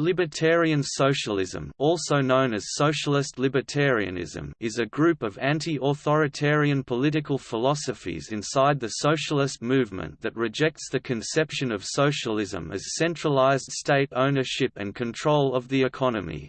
Libertarian socialism also known as socialist libertarianism is a group of anti-authoritarian political philosophies inside the socialist movement that rejects the conception of socialism as centralized state ownership and control of the economy.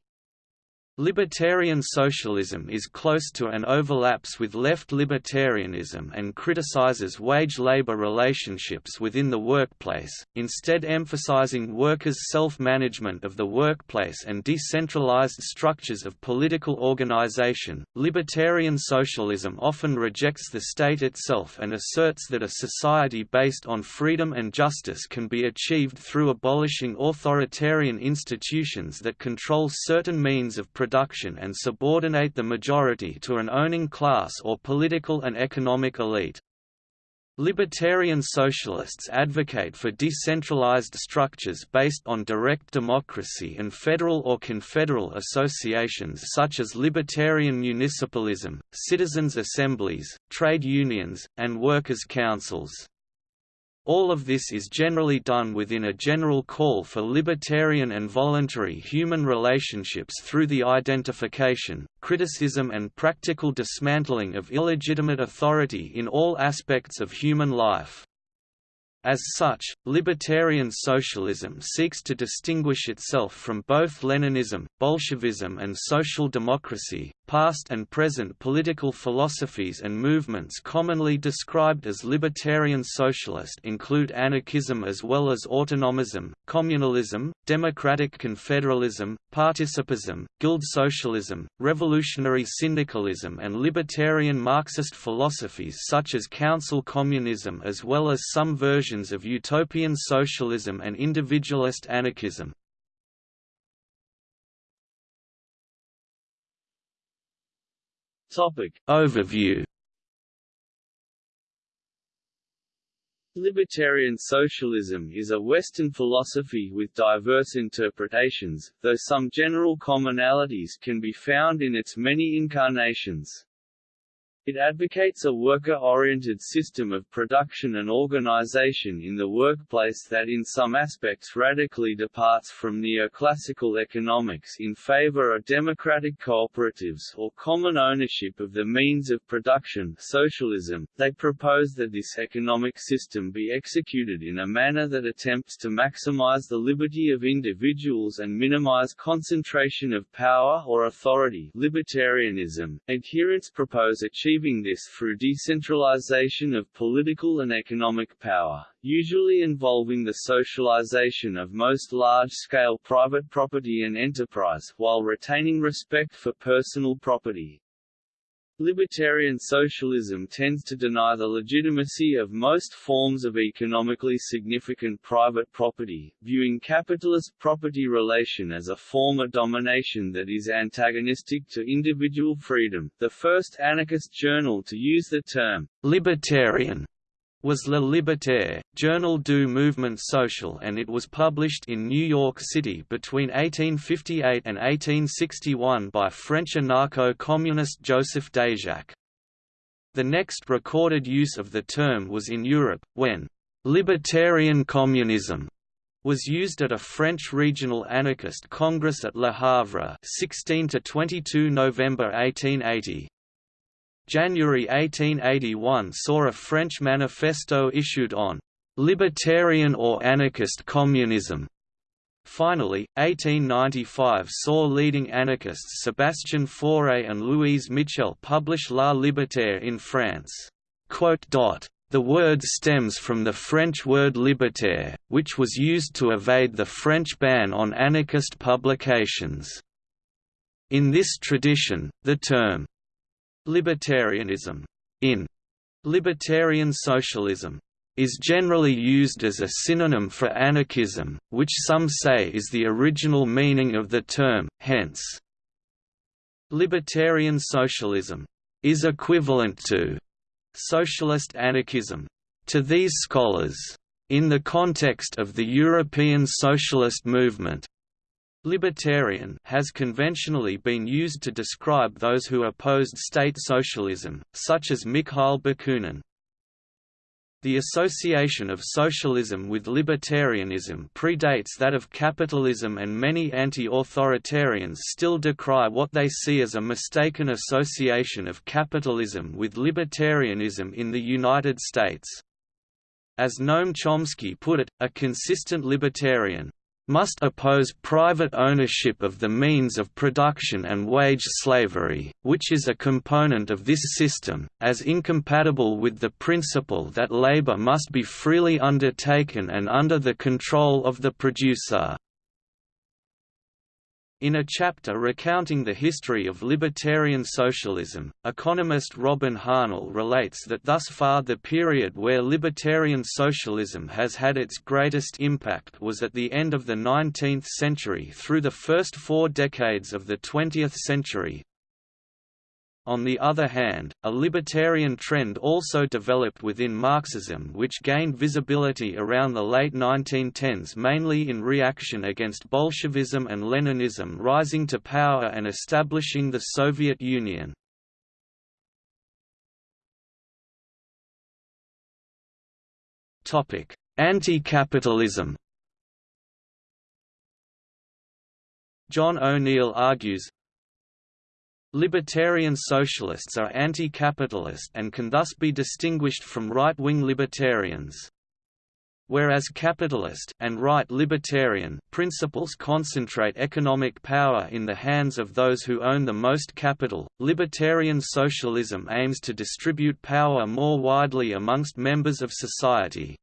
Libertarian socialism is close to and overlaps with left libertarianism and criticizes wage-labor relationships within the workplace, instead emphasizing workers' self-management of the workplace and decentralized structures of political organization. Libertarian socialism often rejects the state itself and asserts that a society based on freedom and justice can be achieved through abolishing authoritarian institutions that control certain means of production production and subordinate the majority to an owning class or political and economic elite. Libertarian socialists advocate for decentralized structures based on direct democracy and federal or confederal associations such as libertarian municipalism, citizens' assemblies, trade unions, and workers' councils. All of this is generally done within a general call for libertarian and voluntary human relationships through the identification, criticism and practical dismantling of illegitimate authority in all aspects of human life. As such, libertarian socialism seeks to distinguish itself from both Leninism, Bolshevism and social democracy. Past and present political philosophies and movements commonly described as libertarian socialist include anarchism as well as autonomism, communalism, democratic confederalism, participism, guild socialism, revolutionary syndicalism and libertarian Marxist philosophies such as council communism as well as some versions of utopian socialism and individualist anarchism. Topic Overview Libertarian socialism is a Western philosophy with diverse interpretations, though some general commonalities can be found in its many incarnations. It advocates a worker-oriented system of production and organization in the workplace that in some aspects radically departs from neoclassical economics in favor of democratic cooperatives or common ownership of the means of production socialism. They propose that this economic system be executed in a manner that attempts to maximize the liberty of individuals and minimize concentration of power or authority libertarianism. Adherents propose achieving achieving this through decentralization of political and economic power, usually involving the socialization of most large-scale private property and enterprise, while retaining respect for personal property. Libertarian socialism tends to deny the legitimacy of most forms of economically significant private property, viewing capitalist property relation as a form of domination that is antagonistic to individual freedom. The first anarchist journal to use the term libertarian was Le Libertaire, Journal du Mouvement Social and it was published in New York City between 1858 and 1861 by French anarcho-communist Joseph Déjacque. The next recorded use of the term was in Europe, when «libertarian communism» was used at a French regional anarchist congress at Le Havre 16 to 22 November 1880. January 1881 saw a French manifesto issued on «libertarian or anarchist communism». Finally, 1895 saw leading anarchists Sébastien Faure and Louise Michel publish La Libertaire in France. The word stems from the French word libertaire, which was used to evade the French ban on anarchist publications. In this tradition, the term Libertarianism in libertarian socialism is generally used as a synonym for anarchism, which some say is the original meaning of the term, hence, libertarian socialism is equivalent to socialist anarchism. To these scholars, in the context of the European socialist movement, Libertarian has conventionally been used to describe those who opposed state socialism, such as Mikhail Bakunin. The association of socialism with libertarianism predates that of capitalism and many anti-authoritarians still decry what they see as a mistaken association of capitalism with libertarianism in the United States. As Noam Chomsky put it, a consistent libertarian, must oppose private ownership of the means of production and wage slavery, which is a component of this system, as incompatible with the principle that labor must be freely undertaken and under the control of the producer. In a chapter recounting the history of libertarian socialism, economist Robin Hahnel relates that thus far the period where libertarian socialism has had its greatest impact was at the end of the 19th century through the first four decades of the 20th century, on the other hand, a libertarian trend also developed within Marxism which gained visibility around the late 1910s mainly in reaction against Bolshevism and Leninism rising to power and establishing the Soviet Union. Anti-capitalism John O'Neill argues, Libertarian socialists are anti-capitalist and can thus be distinguished from right-wing libertarians. Whereas capitalist and right libertarian principles concentrate economic power in the hands of those who own the most capital, libertarian socialism aims to distribute power more widely amongst members of society.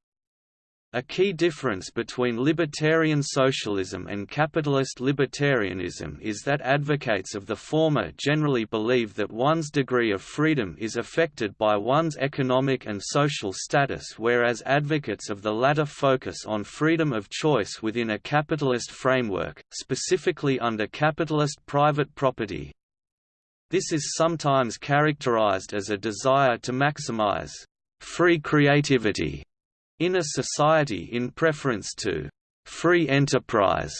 A key difference between libertarian socialism and capitalist libertarianism is that advocates of the former generally believe that one's degree of freedom is affected by one's economic and social status whereas advocates of the latter focus on freedom of choice within a capitalist framework, specifically under capitalist private property. This is sometimes characterized as a desire to maximize free creativity in a society in preference to free enterprise.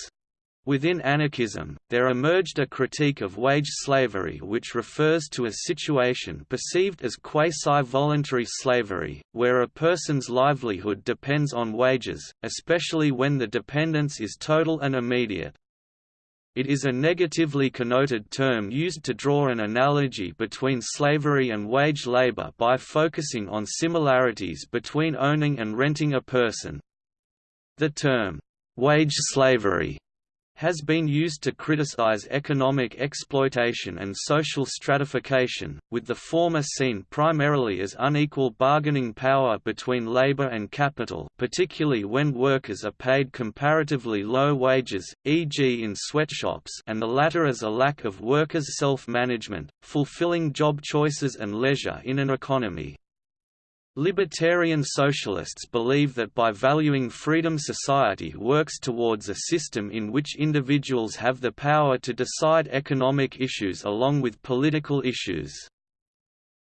Within anarchism, there emerged a critique of wage slavery which refers to a situation perceived as quasi-voluntary slavery, where a person's livelihood depends on wages, especially when the dependence is total and immediate. It is a negatively connoted term used to draw an analogy between slavery and wage labor by focusing on similarities between owning and renting a person. The term, wage slavery, has been used to criticize economic exploitation and social stratification, with the former seen primarily as unequal bargaining power between labor and capital particularly when workers are paid comparatively low wages, e.g. in sweatshops and the latter as a lack of workers' self-management, fulfilling job choices and leisure in an economy. Libertarian socialists believe that by valuing freedom society works towards a system in which individuals have the power to decide economic issues along with political issues.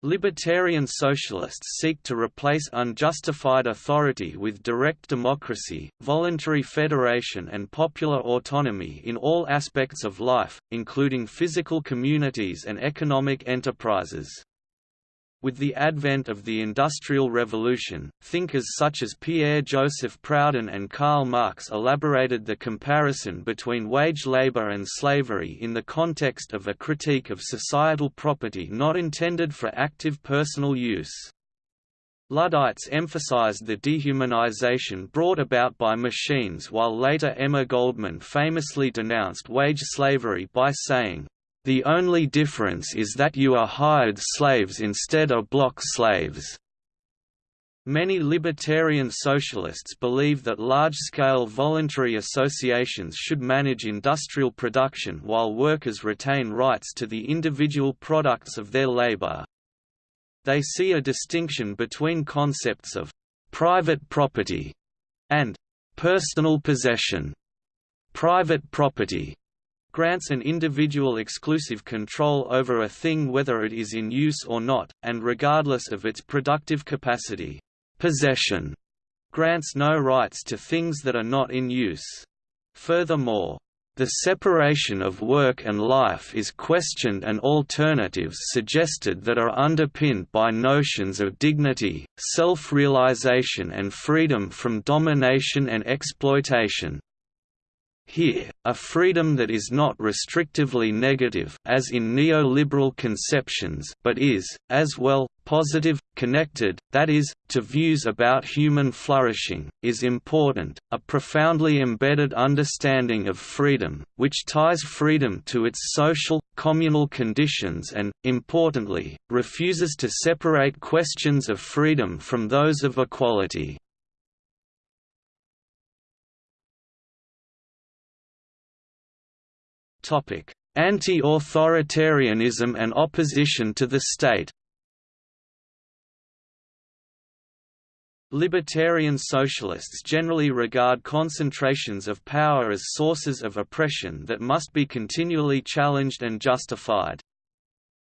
Libertarian socialists seek to replace unjustified authority with direct democracy, voluntary federation and popular autonomy in all aspects of life, including physical communities and economic enterprises. With the advent of the Industrial Revolution, thinkers such as Pierre-Joseph Proudhon and Karl Marx elaborated the comparison between wage labor and slavery in the context of a critique of societal property not intended for active personal use. Luddites emphasized the dehumanization brought about by machines while later Emma Goldman famously denounced wage slavery by saying, the only difference is that you are hired slaves instead of block slaves. Many libertarian socialists believe that large-scale voluntary associations should manage industrial production while workers retain rights to the individual products of their labor. They see a distinction between concepts of «private property» and «personal possession». Private property grants an individual exclusive control over a thing whether it is in use or not, and regardless of its productive capacity. Possession grants no rights to things that are not in use. Furthermore, The separation of work and life is questioned and alternatives suggested that are underpinned by notions of dignity, self-realization and freedom from domination and exploitation. Here, a freedom that is not restrictively negative as in neoliberal conceptions but is, as well, positive, connected, that is, to views about human flourishing, is important, a profoundly embedded understanding of freedom, which ties freedom to its social, communal conditions and, importantly, refuses to separate questions of freedom from those of equality. Anti-authoritarianism and opposition to the state Libertarian socialists generally regard concentrations of power as sources of oppression that must be continually challenged and justified.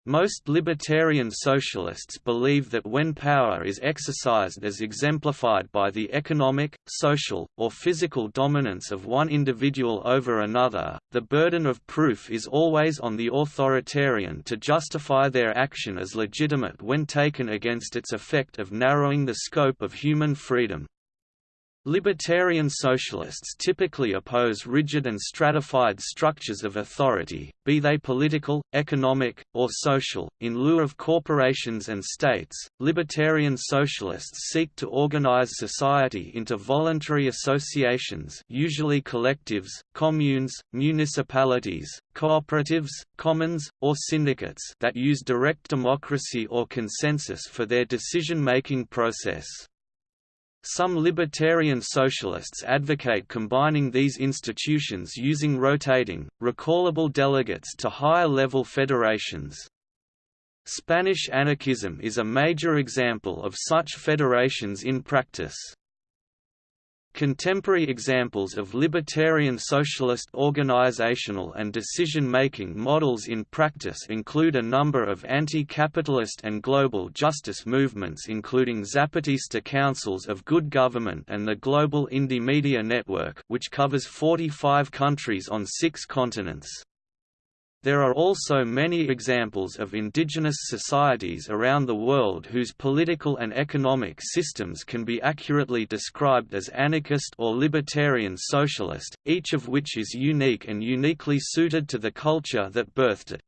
Most libertarian socialists believe that when power is exercised as exemplified by the economic, social, or physical dominance of one individual over another, the burden of proof is always on the authoritarian to justify their action as legitimate when taken against its effect of narrowing the scope of human freedom. Libertarian socialists typically oppose rigid and stratified structures of authority, be they political, economic, or social. In lieu of corporations and states, libertarian socialists seek to organize society into voluntary associations, usually collectives, communes, municipalities, cooperatives, commons, or syndicates that use direct democracy or consensus for their decision-making process. Some libertarian socialists advocate combining these institutions using rotating, recallable delegates to higher-level federations. Spanish anarchism is a major example of such federations in practice. Contemporary examples of libertarian socialist organizational and decision-making models in practice include a number of anti-capitalist and global justice movements including Zapatista Councils of Good Government and the Global Indymedia Network which covers 45 countries on six continents. There are also many examples of indigenous societies around the world whose political and economic systems can be accurately described as anarchist or libertarian socialist, each of which is unique and uniquely suited to the culture that birthed it.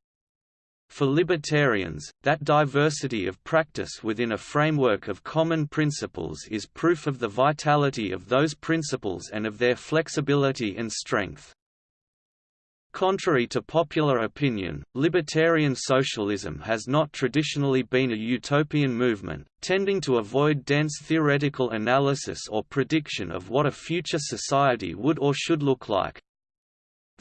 For libertarians, that diversity of practice within a framework of common principles is proof of the vitality of those principles and of their flexibility and strength. Contrary to popular opinion, libertarian socialism has not traditionally been a utopian movement, tending to avoid dense theoretical analysis or prediction of what a future society would or should look like.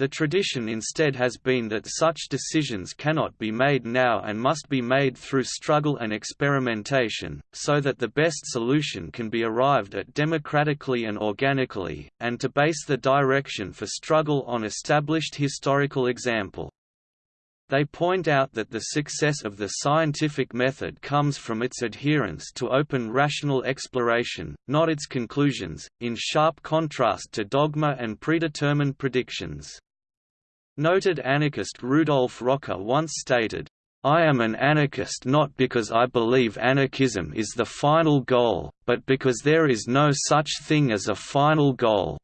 The tradition instead has been that such decisions cannot be made now and must be made through struggle and experimentation, so that the best solution can be arrived at democratically and organically, and to base the direction for struggle on established historical example. They point out that the success of the scientific method comes from its adherence to open rational exploration, not its conclusions, in sharp contrast to dogma and predetermined predictions. Noted anarchist Rudolf Rocker once stated, I am an anarchist not because I believe anarchism is the final goal, but because there is no such thing as a final goal.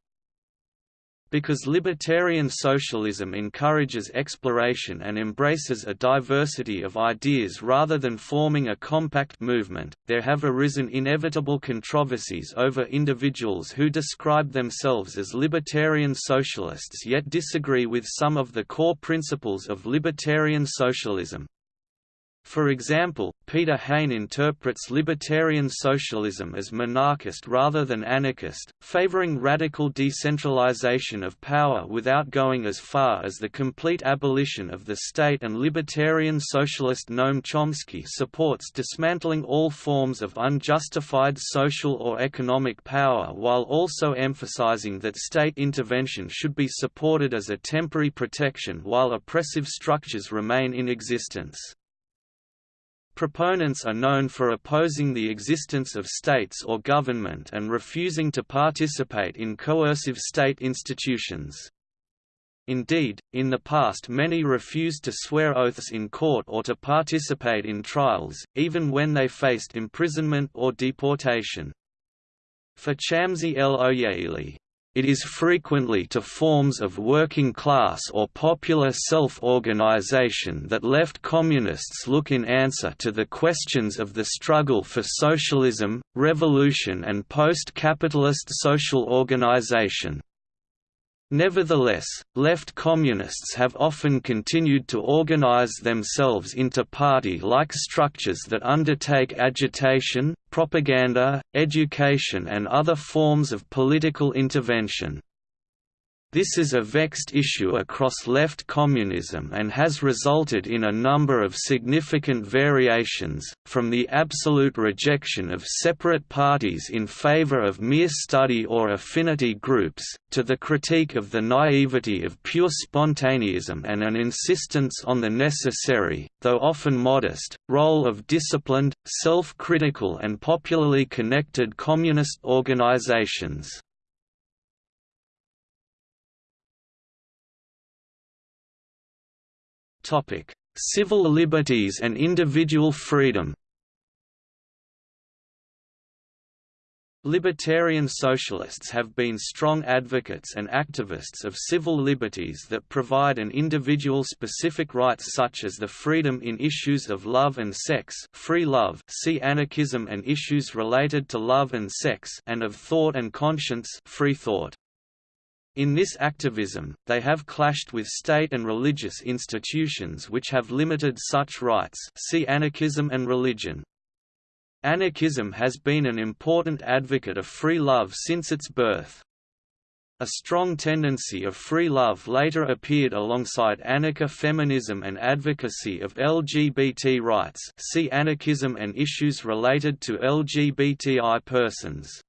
Because libertarian socialism encourages exploration and embraces a diversity of ideas rather than forming a compact movement, there have arisen inevitable controversies over individuals who describe themselves as libertarian socialists yet disagree with some of the core principles of libertarian socialism. For example, Peter Hain interprets libertarian socialism as minarchist rather than anarchist, favoring radical decentralization of power without going as far as the complete abolition of the state and libertarian socialist Noam Chomsky supports dismantling all forms of unjustified social or economic power while also emphasizing that state intervention should be supported as a temporary protection while oppressive structures remain in existence. Proponents are known for opposing the existence of states or government and refusing to participate in coercive state institutions. Indeed, in the past many refused to swear oaths in court or to participate in trials, even when they faced imprisonment or deportation. For Chamsy el-Ojeili, it is frequently to forms of working class or popular self-organization that left communists look in answer to the questions of the struggle for socialism, revolution and post-capitalist social organization. Nevertheless, left communists have often continued to organize themselves into party-like structures that undertake agitation, propaganda, education and other forms of political intervention. This is a vexed issue across left communism and has resulted in a number of significant variations, from the absolute rejection of separate parties in favor of mere study or affinity groups, to the critique of the naivety of pure spontaneism and an insistence on the necessary, though often modest, role of disciplined, self-critical and popularly connected communist organizations. Civil liberties and individual freedom Libertarian socialists have been strong advocates and activists of civil liberties that provide an individual specific rights such as the freedom in issues of love and sex free love see anarchism and issues related to love and sex and of thought and conscience free thought. In this activism, they have clashed with state and religious institutions which have limited such rights see anarchism and religion. Anarchism has been an important advocate of free love since its birth. A strong tendency of free love later appeared alongside anarcha-feminism and advocacy of LGBT rights see anarchism and issues related to LGBTI persons.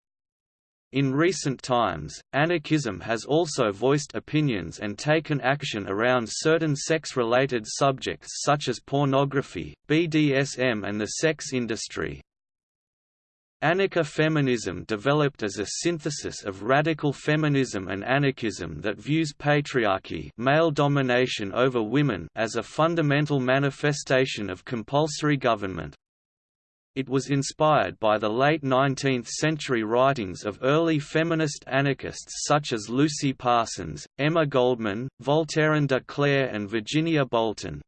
In recent times, anarchism has also voiced opinions and taken action around certain sex-related subjects such as pornography, BDSM and the sex industry. Anarcha-feminism developed as a synthesis of radical feminism and anarchism that views patriarchy male domination over women as a fundamental manifestation of compulsory government. It was inspired by the late 19th-century writings of early feminist anarchists such as Lucy Parsons, Emma Goldman, Voltairine de Cleyre and Virginia Bolten.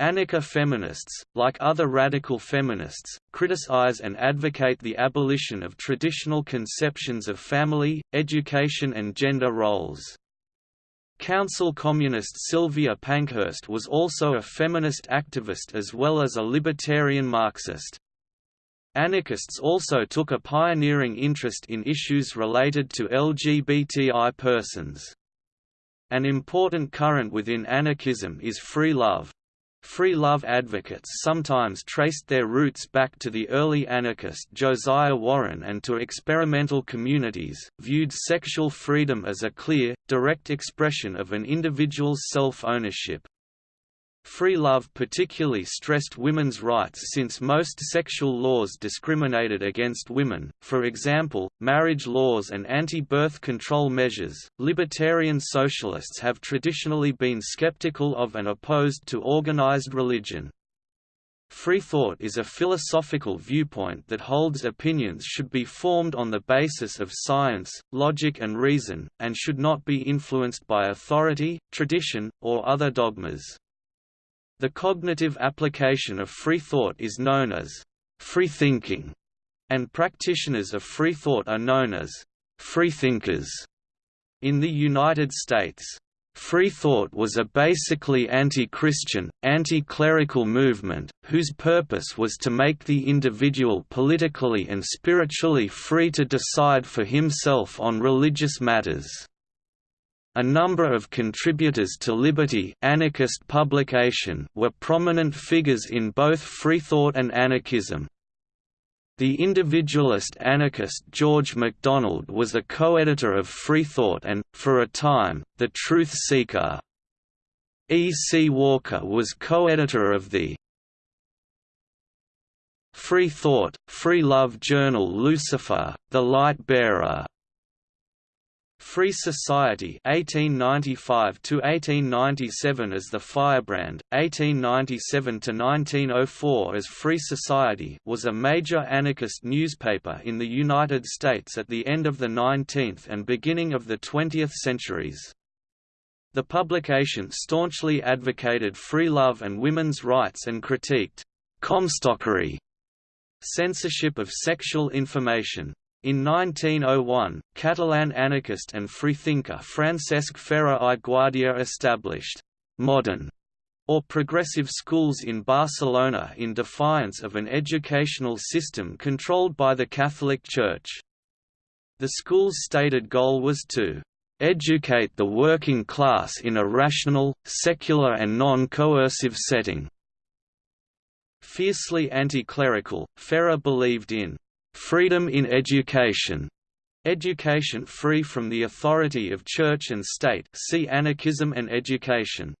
Anarcha feminists, like other radical feminists, criticize and advocate the abolition of traditional conceptions of family, education and gender roles. Council communist Sylvia Pankhurst was also a feminist activist as well as a libertarian Marxist. Anarchists also took a pioneering interest in issues related to LGBTI persons. An important current within anarchism is free love. Free love advocates sometimes traced their roots back to the early anarchist Josiah Warren and to experimental communities, viewed sexual freedom as a clear, direct expression of an individual's self-ownership. Free love particularly stressed women's rights since most sexual laws discriminated against women, for example, marriage laws and anti-birth control measures. Libertarian socialists have traditionally been skeptical of and opposed to organized religion. Free thought is a philosophical viewpoint that holds opinions should be formed on the basis of science, logic and reason, and should not be influenced by authority, tradition, or other dogmas. The cognitive application of free thought is known as freethinking, and practitioners of free thought are known as freethinkers. In the United States, Free thought was a basically anti-Christian, anti-clerical movement, whose purpose was to make the individual politically and spiritually free to decide for himself on religious matters. A number of contributors to Liberty anarchist publication were prominent figures in both freethought and anarchism. The individualist anarchist George MacDonald was a co-editor of Freethought and, for a time, The Truth Seeker. E. C. Walker was co-editor of the Free Thought, Free Love journal Lucifer, The Light Bearer. Free Society 1895 to 1897 as the Firebrand 1897 to 1904 as Free Society was a major anarchist newspaper in the United States at the end of the 19th and beginning of the 20th centuries. The publication staunchly advocated free love and women's rights and critiqued comstockery censorship of sexual information in 1901, Catalan anarchist and freethinker Francesc Ferrer i Guàrdia established «modern» or progressive schools in Barcelona in defiance of an educational system controlled by the Catholic Church. The school's stated goal was to educate the working class in a rational, secular and non-coercive setting. Fiercely anti-clerical, Ferrer believed in freedom in education, education free from the authority of church and state see Anarchism and education.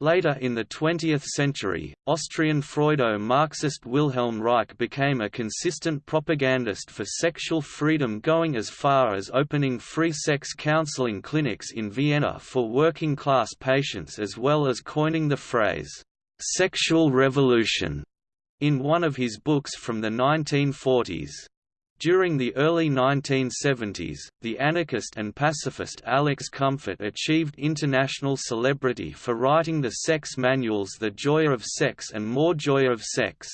Later in the 20th century, Austrian Freudo-Marxist Wilhelm Reich became a consistent propagandist for sexual freedom going as far as opening free sex counseling clinics in Vienna for working-class patients as well as coining the phrase, "'sexual revolution' in one of his books from the 1940s. During the early 1970s, the anarchist and pacifist Alex Comfort achieved international celebrity for writing the sex manuals The Joy of Sex and More Joy of Sex.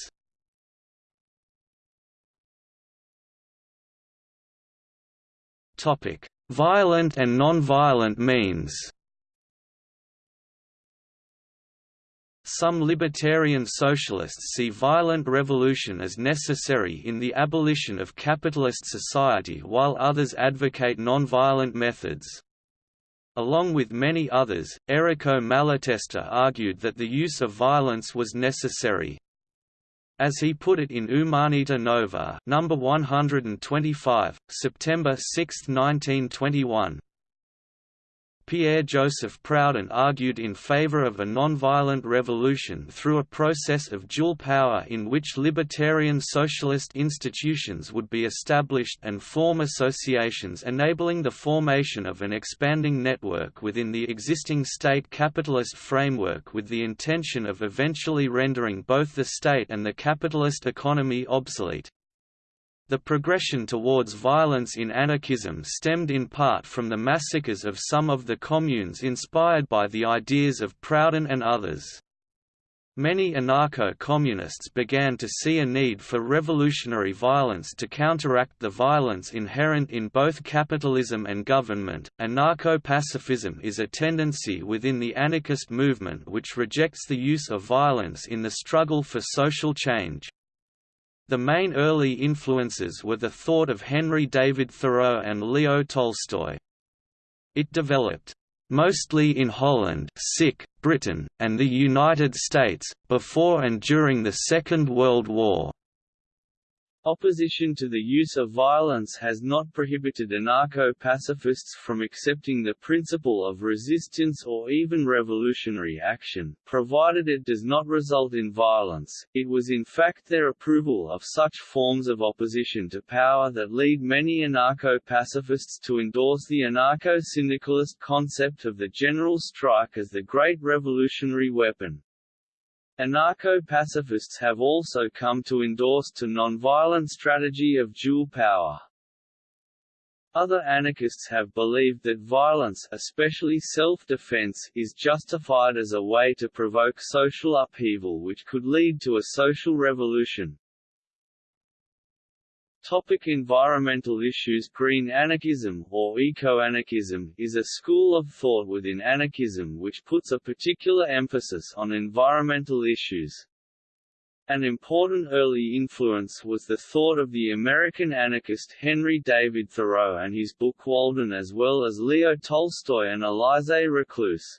Violent and non-violent means Some libertarian socialists see violent revolution as necessary in the abolition of capitalist society while others advocate nonviolent methods. Along with many others, Errico Malatesta argued that the use of violence was necessary. As he put it in Umanita Nova, number 125, September 6, 1921, Pierre-Joseph Proudhon argued in favor of a nonviolent revolution through a process of dual power in which libertarian socialist institutions would be established and form associations enabling the formation of an expanding network within the existing state capitalist framework with the intention of eventually rendering both the state and the capitalist economy obsolete. The progression towards violence in anarchism stemmed in part from the massacres of some of the communes inspired by the ideas of Proudhon and others. Many anarcho-communists began to see a need for revolutionary violence to counteract the violence inherent in both capitalism and government. Anarcho-pacifism is a tendency within the anarchist movement which rejects the use of violence in the struggle for social change. The main early influences were the thought of Henry David Thoreau and Leo Tolstoy. It developed mostly in Holland Britain, and the United States, before and during the Second World War. Opposition to the use of violence has not prohibited anarcho-pacifists from accepting the principle of resistance or even revolutionary action, provided it does not result in violence. It was in fact their approval of such forms of opposition to power that lead many anarcho-pacifists to endorse the anarcho-syndicalist concept of the general strike as the great revolutionary weapon. Anarcho-pacifists have also come to endorse to nonviolent strategy of dual power. Other anarchists have believed that violence especially self-defense is justified as a way to provoke social upheaval which could lead to a social revolution. Topic environmental issues Green anarchism, or eco-anarchism, is a school of thought within anarchism which puts a particular emphasis on environmental issues. An important early influence was the thought of the American anarchist Henry David Thoreau and his book Walden as well as Leo Tolstoy and Élisée Reclus.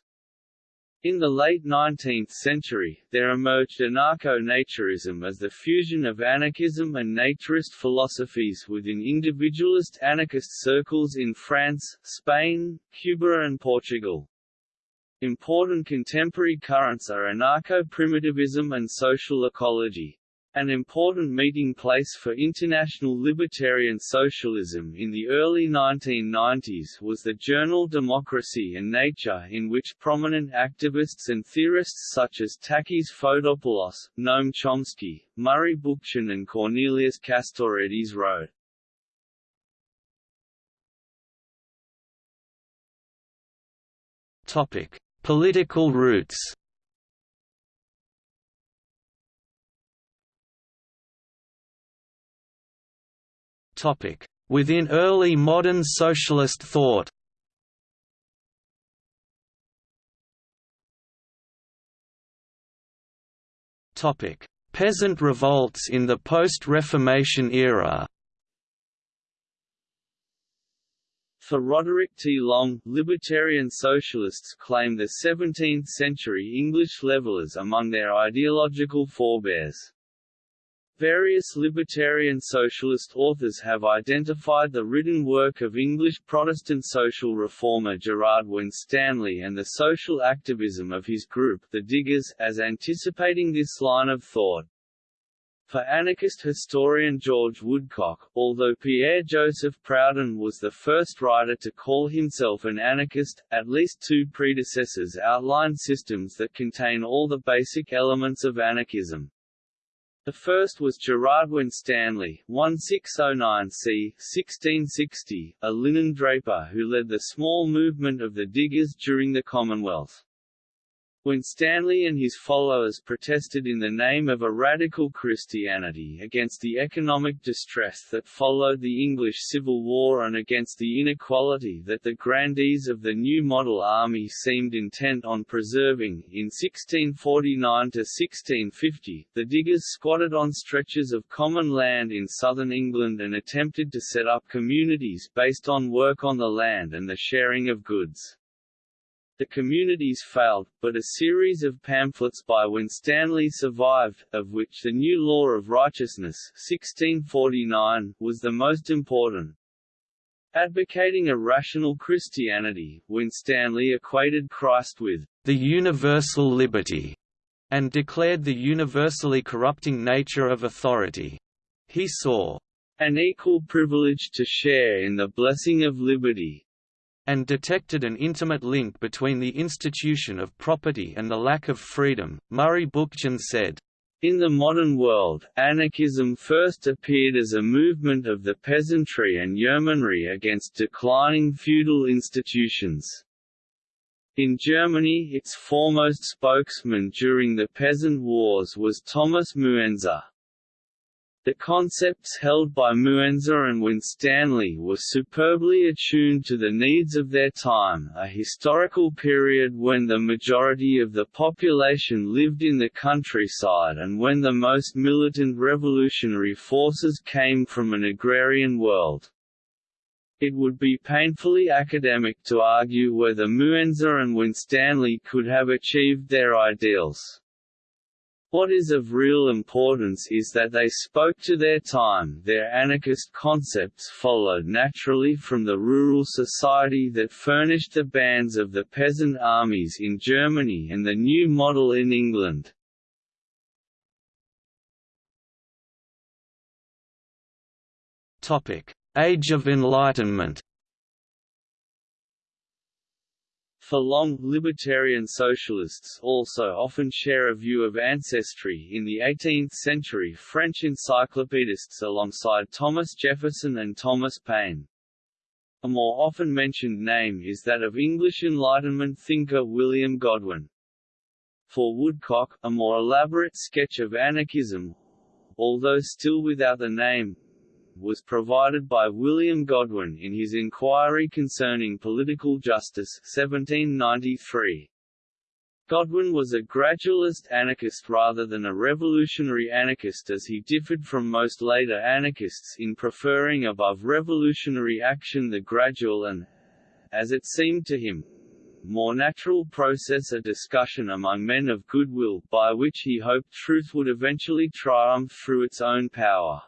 In the late 19th century, there emerged anarcho-naturism as the fusion of anarchism and naturist philosophies within individualist anarchist circles in France, Spain, Cuba and Portugal. Important contemporary currents are anarcho-primitivism and social ecology. An important meeting place for international libertarian socialism in the early 1990s was the journal Democracy and Nature in which prominent activists and theorists such as Takis Fotopoulos, Noam Chomsky, Murray Bookchin and Cornelius Castoriadis wrote. Political roots. Within early modern socialist thought. Peasant revolts in the post-Reformation era. For Roderick T. Long, libertarian socialists claim the 17th-century English levellers among their ideological forebears. Various libertarian socialist authors have identified the written work of English Protestant social reformer Gerard Winstanley and the social activism of his group, the Diggers, as anticipating this line of thought. For anarchist historian George Woodcock, although Pierre-Joseph Proudhon was the first writer to call himself an anarchist, at least two predecessors outlined systems that contain all the basic elements of anarchism. The first was Gerard Winstanley, 1609 c. 1660, a linen draper who led the small movement of the diggers during the Commonwealth. Winstanley and his followers protested in the name of a radical Christianity against the economic distress that followed the English Civil War and against the inequality that the grandees of the New Model Army seemed intent on preserving. In 1649 to 1650, the diggers squatted on stretches of common land in southern England and attempted to set up communities based on work on the land and the sharing of goods. The communities failed, but a series of pamphlets by Winstanley survived, of which the New Law of Righteousness 1649 was the most important. Advocating a rational Christianity, Winstanley equated Christ with the universal liberty and declared the universally corrupting nature of authority. He saw an equal privilege to share in the blessing of liberty, and detected an intimate link between the institution of property and the lack of freedom. Murray Bookchin said, in the modern world, anarchism first appeared as a movement of the peasantry and yeomanry against declining feudal institutions. In Germany its foremost spokesman during the Peasant Wars was Thomas Muenzer. The concepts held by Muenzer and Winstanley were superbly attuned to the needs of their time a historical period when the majority of the population lived in the countryside and when the most militant revolutionary forces came from an agrarian world. It would be painfully academic to argue whether Muenzer and Winstanley could have achieved their ideals. What is of real importance is that they spoke to their time their anarchist concepts followed naturally from the rural society that furnished the bands of the peasant armies in Germany and the new model in England. Age of Enlightenment For long, libertarian socialists also often share a view of ancestry in the 18th-century French encyclopedists alongside Thomas Jefferson and Thomas Paine. A more often mentioned name is that of English Enlightenment thinker William Godwin. For Woodcock, a more elaborate sketch of anarchism, although still without the name, was provided by William Godwin in his Inquiry Concerning Political Justice 1793. Godwin was a gradualist anarchist rather than a revolutionary anarchist as he differed from most later anarchists in preferring above revolutionary action the gradual and, as it seemed to him, more natural process a discussion among men of goodwill, by which he hoped truth would eventually triumph through its own power.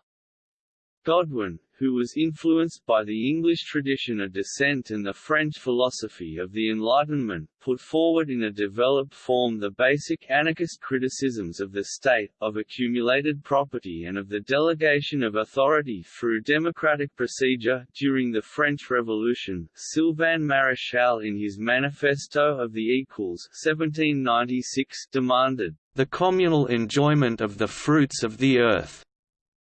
Godwin, who was influenced by the English tradition of dissent and the French philosophy of the Enlightenment, put forward in a developed form the basic anarchist criticisms of the state, of accumulated property and of the delegation of authority through democratic procedure. During the French Revolution, Sylvain Maréchal in his Manifesto of the Equals 1796 demanded, the communal enjoyment of the fruits of the earth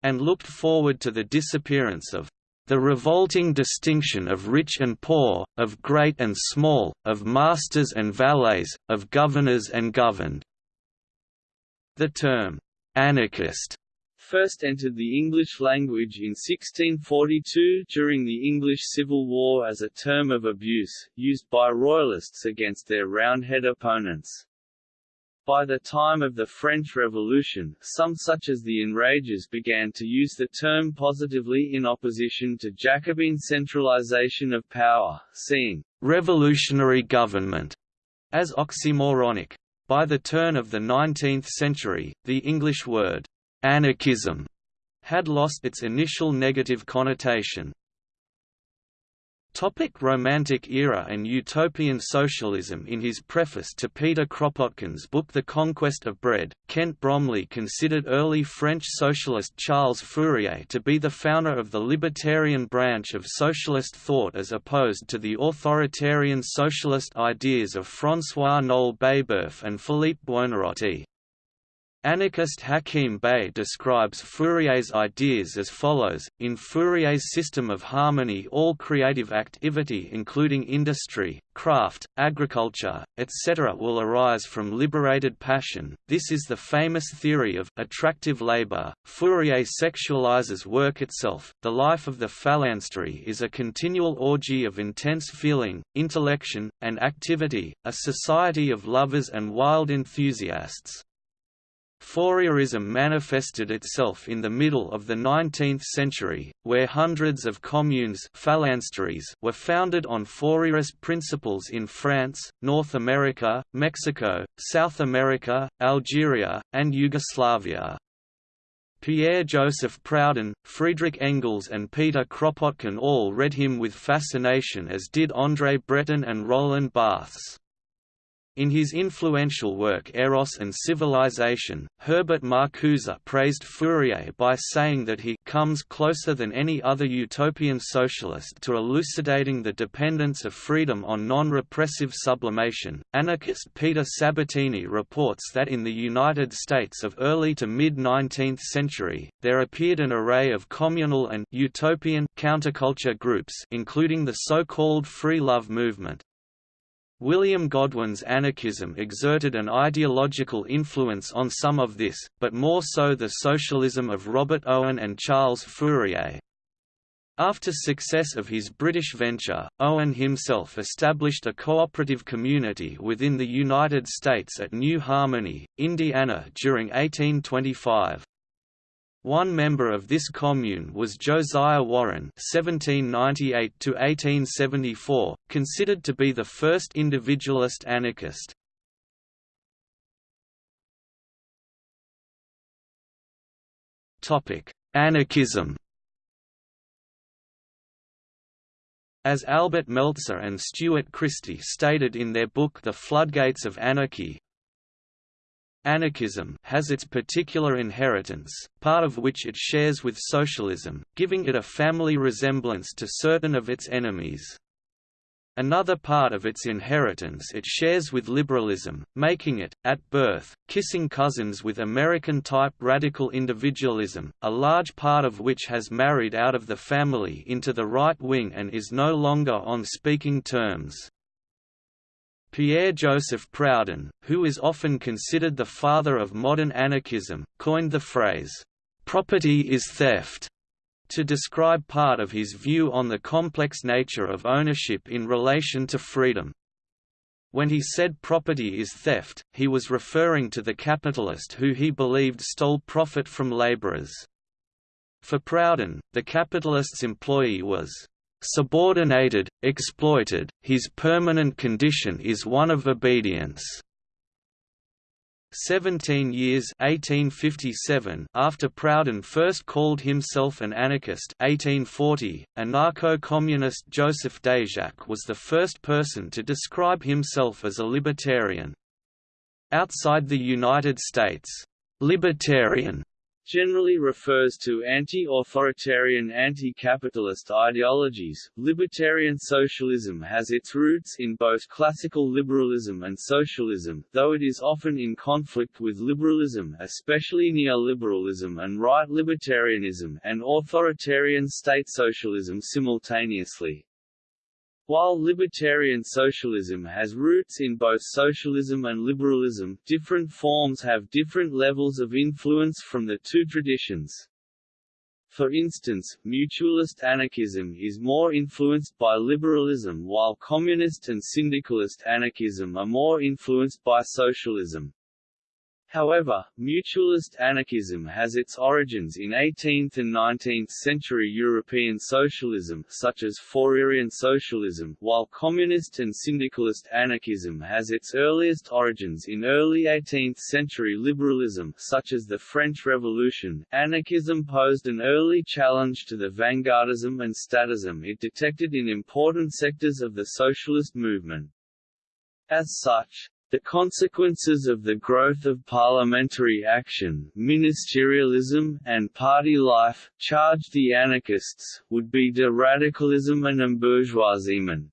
and looked forward to the disappearance of the revolting distinction of rich and poor, of great and small, of masters and valets, of governors and governed. The term, anarchist, first entered the English language in 1642 during the English Civil War as a term of abuse, used by Royalists against their Roundhead opponents. By the time of the French Revolution, some such as the Enragés began to use the term positively in opposition to Jacobin centralization of power, seeing «revolutionary government» as oxymoronic. By the turn of the 19th century, the English word «anarchism» had lost its initial negative connotation. Topic Romantic era and utopian socialism In his preface to Peter Kropotkin's book The Conquest of Bread, Kent Bromley considered early French socialist Charles Fourier to be the founder of the libertarian branch of socialist thought as opposed to the authoritarian socialist ideas of François-Noël Babeuf and Philippe Buonarroti. Anarchist Hakim Bey describes Fourier's ideas as follows, in Fourier's system of harmony all creative activity including industry, craft, agriculture, etc. will arise from liberated passion, this is the famous theory of attractive labor. Fourier sexualizes work itself, the life of the phalanstery is a continual orgy of intense feeling, intellection, and activity, a society of lovers and wild enthusiasts. Fourierism manifested itself in the middle of the 19th century, where hundreds of communes were founded on Fourierist principles in France, North America, Mexico, South America, Algeria, and Yugoslavia. Pierre-Joseph Proudhon, Friedrich Engels and Peter Kropotkin all read him with fascination as did André Breton and Roland Barthes. In his influential work Eros and Civilization, Herbert Marcuse praised Fourier by saying that he comes closer than any other utopian socialist to elucidating the dependence of freedom on non-repressive sublimation. Anarchist Peter Sabatini reports that in the United States of early to mid-19th century, there appeared an array of communal and utopian counterculture groups including the so-called free love movement, William Godwin's anarchism exerted an ideological influence on some of this, but more so the socialism of Robert Owen and Charles Fourier. After success of his British venture, Owen himself established a cooperative community within the United States at New Harmony, Indiana during 1825. One member of this commune was Josiah Warren (1798–1874), considered to be the first individualist anarchist. Topic: Anarchism. As Albert Meltzer and Stuart Christie stated in their book The Floodgates of Anarchy, Anarchism has its particular inheritance, part of which it shares with socialism, giving it a family resemblance to certain of its enemies. Another part of its inheritance it shares with liberalism, making it, at birth, kissing cousins with American-type radical individualism, a large part of which has married out of the family into the right wing and is no longer on speaking terms. Pierre-Joseph Proudhon, who is often considered the father of modern anarchism, coined the phrase, "'property is theft' to describe part of his view on the complex nature of ownership in relation to freedom. When he said property is theft, he was referring to the capitalist who he believed stole profit from laborers. For Proudhon, the capitalist's employee was subordinated, exploited, his permanent condition is one of obedience. Seventeen years 1857 after Proudhon first called himself an anarchist 1840, anarcho-communist Joseph Déjacque was the first person to describe himself as a libertarian. Outside the United States, "'libertarian' generally refers to anti-authoritarian anti-capitalist ideologies. Libertarian socialism has its roots in both classical liberalism and socialism, though it is often in conflict with liberalism especially neoliberalism and right libertarianism and authoritarian state socialism simultaneously. While libertarian socialism has roots in both socialism and liberalism, different forms have different levels of influence from the two traditions. For instance, mutualist anarchism is more influenced by liberalism while communist and syndicalist anarchism are more influenced by socialism. However, mutualist anarchism has its origins in 18th and 19th century European socialism such as Fourierian socialism, while communist and syndicalist anarchism has its earliest origins in early 18th century liberalism such as the French Revolution. Anarchism posed an early challenge to the vanguardism and statism it detected in important sectors of the socialist movement. As such, the consequences of the growth of parliamentary action, ministerialism, and party life, charged the anarchists, would be de radicalism and embourgeoisement.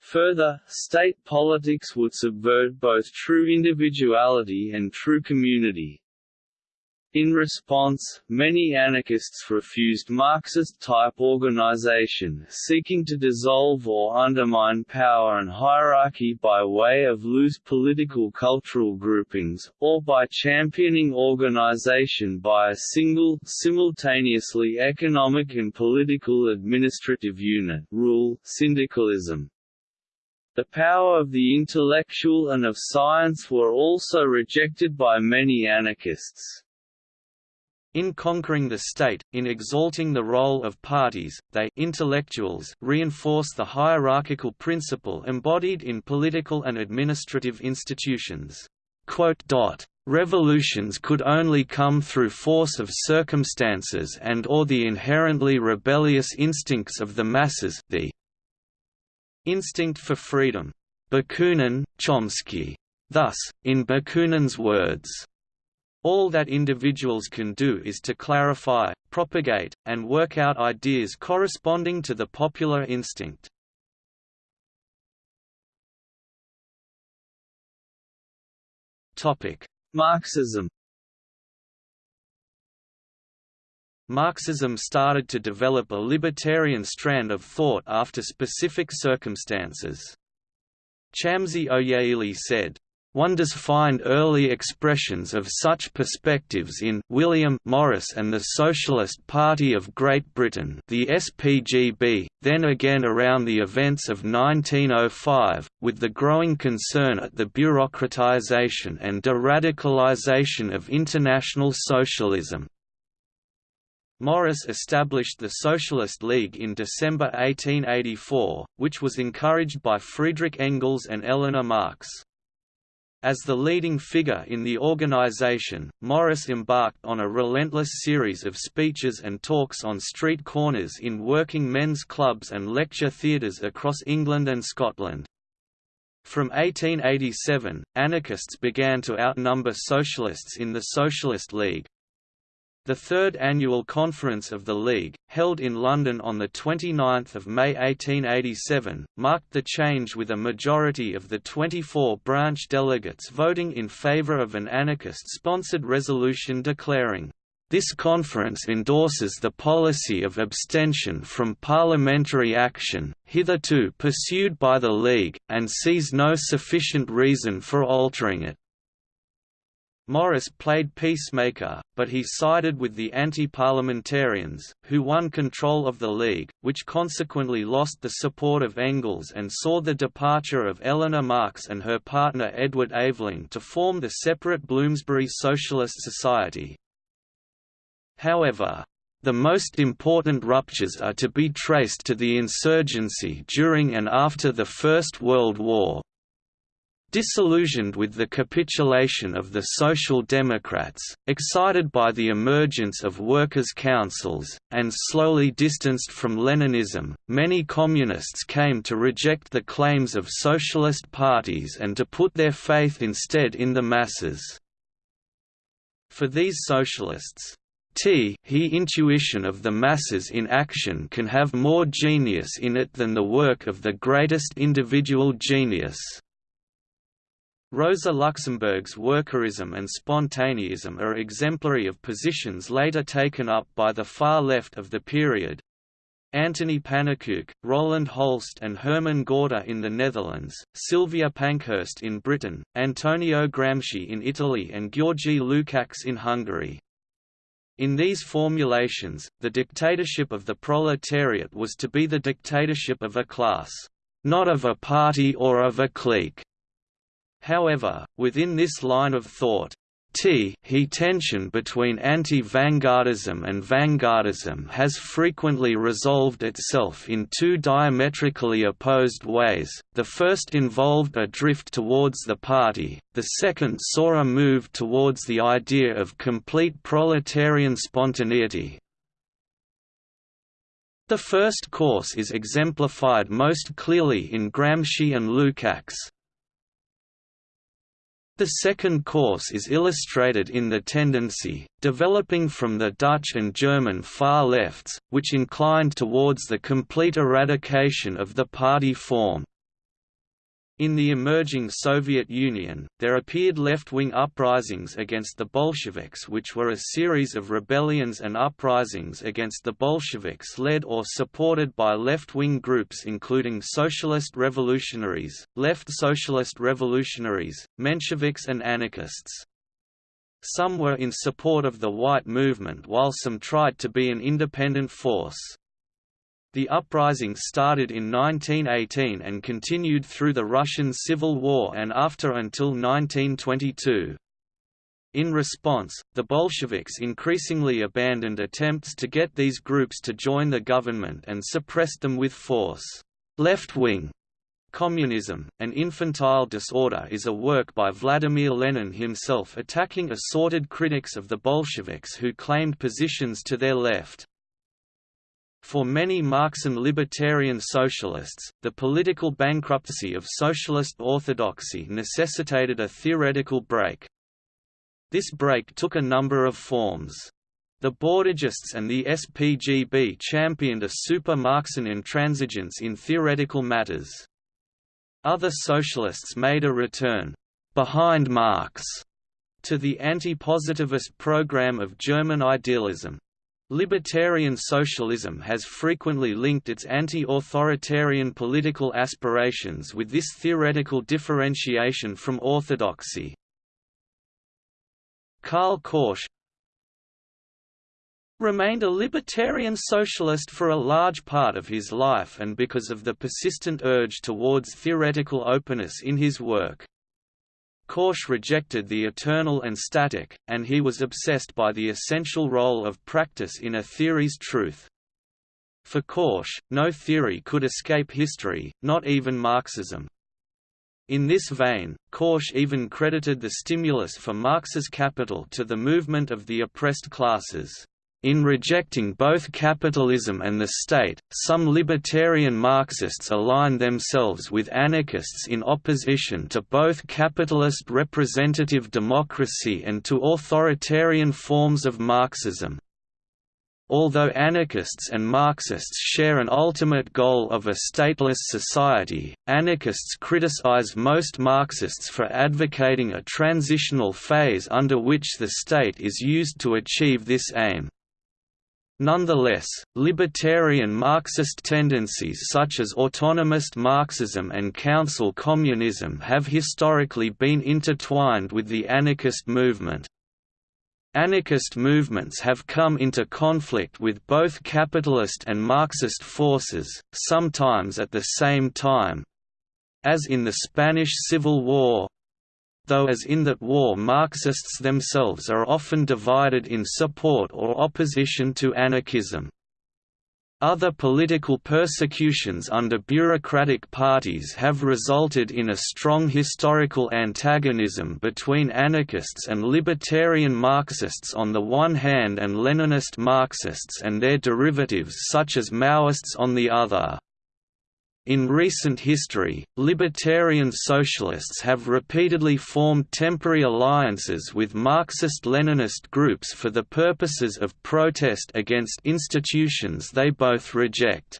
Further, state politics would subvert both true individuality and true community, in response, many anarchists refused Marxist-type organization, seeking to dissolve or undermine power and hierarchy by way of loose political cultural groupings, or by championing organization by a single, simultaneously economic and political administrative unit rule syndicalism. The power of the intellectual and of science were also rejected by many anarchists. In conquering the state, in exalting the role of parties, they intellectuals reinforce the hierarchical principle embodied in political and administrative institutions. Revolutions could only come through force of circumstances and or the inherently rebellious instincts of the masses the instinct for freedom. Bakunin, Chomsky. Thus, in Bakunin's words, all that individuals can do is to clarify, propagate, and work out ideas corresponding to the popular instinct. Marxism Marxism started to develop a libertarian strand of thought after specific circumstances. Chamsy el-Ojeili said, one does find early expressions of such perspectives in William Morris and the Socialist Party of Great Britain the SPGB, then again around the events of 1905, with the growing concern at the bureaucratization and de-radicalization of international socialism. Morris established the Socialist League in December 1884, which was encouraged by Friedrich Engels and Eleanor Marx. As the leading figure in the organization, Morris embarked on a relentless series of speeches and talks on street corners in working men's clubs and lecture theatres across England and Scotland. From 1887, anarchists began to outnumber socialists in the Socialist League, the third annual conference of the League, held in London on 29 May 1887, marked the change with a majority of the 24 branch delegates voting in favour of an anarchist-sponsored resolution declaring, this conference endorses the policy of abstention from parliamentary action, hitherto pursued by the League, and sees no sufficient reason for altering it. Morris played peacemaker, but he sided with the anti-parliamentarians, who won control of the League, which consequently lost the support of Engels and saw the departure of Eleanor Marx and her partner Edward Aveling to form the separate Bloomsbury Socialist Society. However, the most important ruptures are to be traced to the insurgency during and after the First World War, Disillusioned with the capitulation of the Social Democrats, excited by the emergence of workers' councils, and slowly distanced from Leninism, many communists came to reject the claims of socialist parties and to put their faith instead in the masses. For these socialists, T he intuition of the masses in action can have more genius in it than the work of the greatest individual genius. Rosa Luxemburg's workerism and spontaneism are exemplary of positions later taken up by the far left of the period. Anthony Pannekoek, Roland Holst and Herman Gorter in the Netherlands, Sylvia Pankhurst in Britain, Antonio Gramsci in Italy and Georgi Lukács in Hungary. In these formulations, the dictatorship of the proletariat was to be the dictatorship of a class, not of a party or of a clique. However, within this line of thought, T he tension between anti-vanguardism and vanguardism has frequently resolved itself in two diametrically opposed ways, the first involved a drift towards the party, the second saw a move towards the idea of complete proletarian spontaneity. The first course is exemplified most clearly in Gramsci and Lukács, the second course is illustrated in the tendency, developing from the Dutch and German far lefts, which inclined towards the complete eradication of the party form. In the emerging Soviet Union, there appeared left-wing uprisings against the Bolsheviks which were a series of rebellions and uprisings against the Bolsheviks led or supported by left-wing groups including Socialist Revolutionaries, Left Socialist Revolutionaries, Mensheviks and anarchists. Some were in support of the White Movement while some tried to be an independent force. The uprising started in 1918 and continued through the Russian Civil War and after until 1922. In response, the Bolsheviks increasingly abandoned attempts to get these groups to join the government and suppressed them with force. Left-wing Communism, an infantile disorder is a work by Vladimir Lenin himself attacking assorted critics of the Bolsheviks who claimed positions to their left. For many Marxian libertarian socialists, the political bankruptcy of socialist orthodoxy necessitated a theoretical break. This break took a number of forms. The Bordigists and the SPGB championed a super-Marxian intransigence in theoretical matters. Other socialists made a return, behind Marx, to the anti-positivist program of German idealism. Libertarian socialism has frequently linked its anti-authoritarian political aspirations with this theoretical differentiation from orthodoxy. Karl Korsch remained a libertarian socialist for a large part of his life and because of the persistent urge towards theoretical openness in his work. Korsch rejected the eternal and static, and he was obsessed by the essential role of practice in a theory's truth. For Korsch, no theory could escape history, not even Marxism. In this vein, Korsch even credited the stimulus for Marx's Capital to the movement of the oppressed classes. In rejecting both capitalism and the state, some libertarian Marxists align themselves with anarchists in opposition to both capitalist representative democracy and to authoritarian forms of Marxism. Although anarchists and Marxists share an ultimate goal of a stateless society, anarchists criticize most Marxists for advocating a transitional phase under which the state is used to achieve this aim. Nonetheless, libertarian Marxist tendencies such as autonomous Marxism and council communism have historically been intertwined with the anarchist movement. Anarchist movements have come into conflict with both capitalist and Marxist forces, sometimes at the same time. As in the Spanish Civil War, though as in that war Marxists themselves are often divided in support or opposition to anarchism. Other political persecutions under bureaucratic parties have resulted in a strong historical antagonism between anarchists and libertarian Marxists on the one hand and Leninist Marxists and their derivatives such as Maoists on the other. In recent history, libertarian socialists have repeatedly formed temporary alliances with Marxist-Leninist groups for the purposes of protest against institutions they both reject.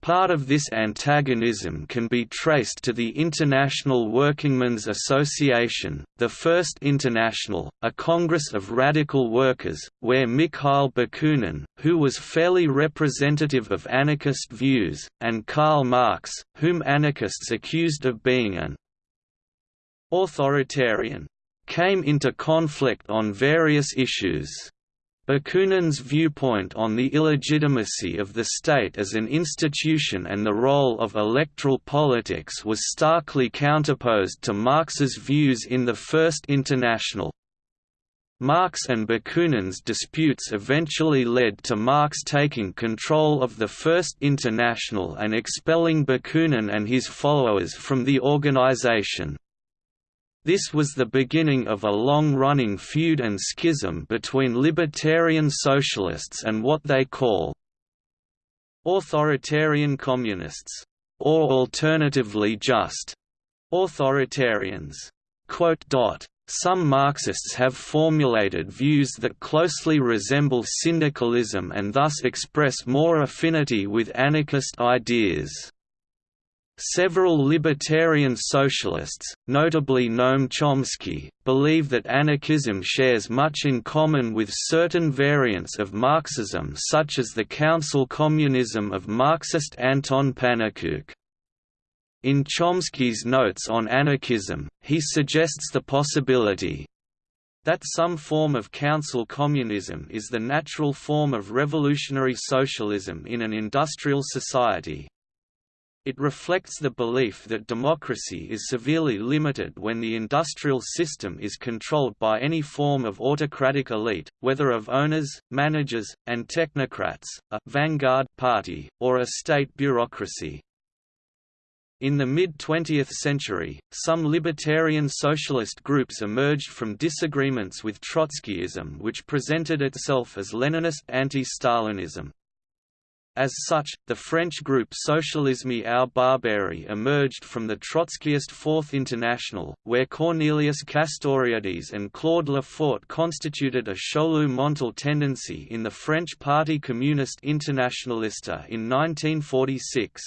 Part of this antagonism can be traced to the International Workingmen's Association, the First International, a congress of radical workers, where Mikhail Bakunin, who was fairly representative of anarchist views, and Karl Marx, whom anarchists accused of being an authoritarian, came into conflict on various issues. Bakunin's viewpoint on the illegitimacy of the state as an institution and the role of electoral politics was starkly counterposed to Marx's views in the First International. Marx and Bakunin's disputes eventually led to Marx taking control of the First International and expelling Bakunin and his followers from the organization. This was the beginning of a long-running feud and schism between libertarian socialists and what they call authoritarian communists, or alternatively just authoritarians. Some Marxists have formulated views that closely resemble syndicalism and thus express more affinity with anarchist ideas. Several libertarian socialists, notably Noam Chomsky, believe that anarchism shares much in common with certain variants of Marxism such as the council communism of Marxist Anton Pannekoek. In Chomsky's Notes on Anarchism, he suggests the possibility that some form of council communism is the natural form of revolutionary socialism in an industrial society, it reflects the belief that democracy is severely limited when the industrial system is controlled by any form of autocratic elite, whether of owners, managers, and technocrats, a vanguard party, or a state bureaucracy. In the mid-20th century, some libertarian socialist groups emerged from disagreements with Trotskyism which presented itself as Leninist anti-Stalinism. As such, the French group Socialisme ou Barbarie emerged from the Trotskyist Fourth International, where Cornelius Castoriadis and Claude Lefort constituted a Chaulieu-Montal tendency in the French Parti Communiste Internationaliste in 1946.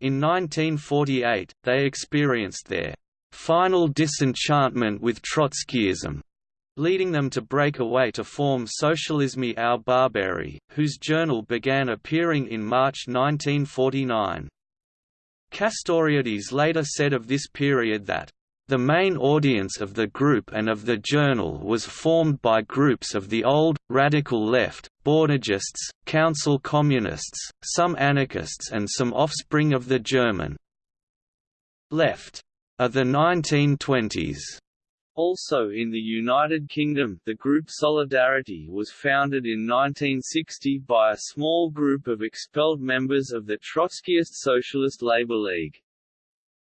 In 1948, they experienced their final disenchantment with Trotskyism, leading them to break away to form Socialisme ou Barbarie, whose journal began appearing in March 1949. Castoriadis later said of this period that, "...the main audience of the group and of the journal was formed by groups of the old, radical left, Bordigists, council communists, some anarchists and some offspring of the German left of the 1920s." Also in the United Kingdom, the group Solidarity was founded in 1960 by a small group of expelled members of the Trotskyist Socialist Labour League.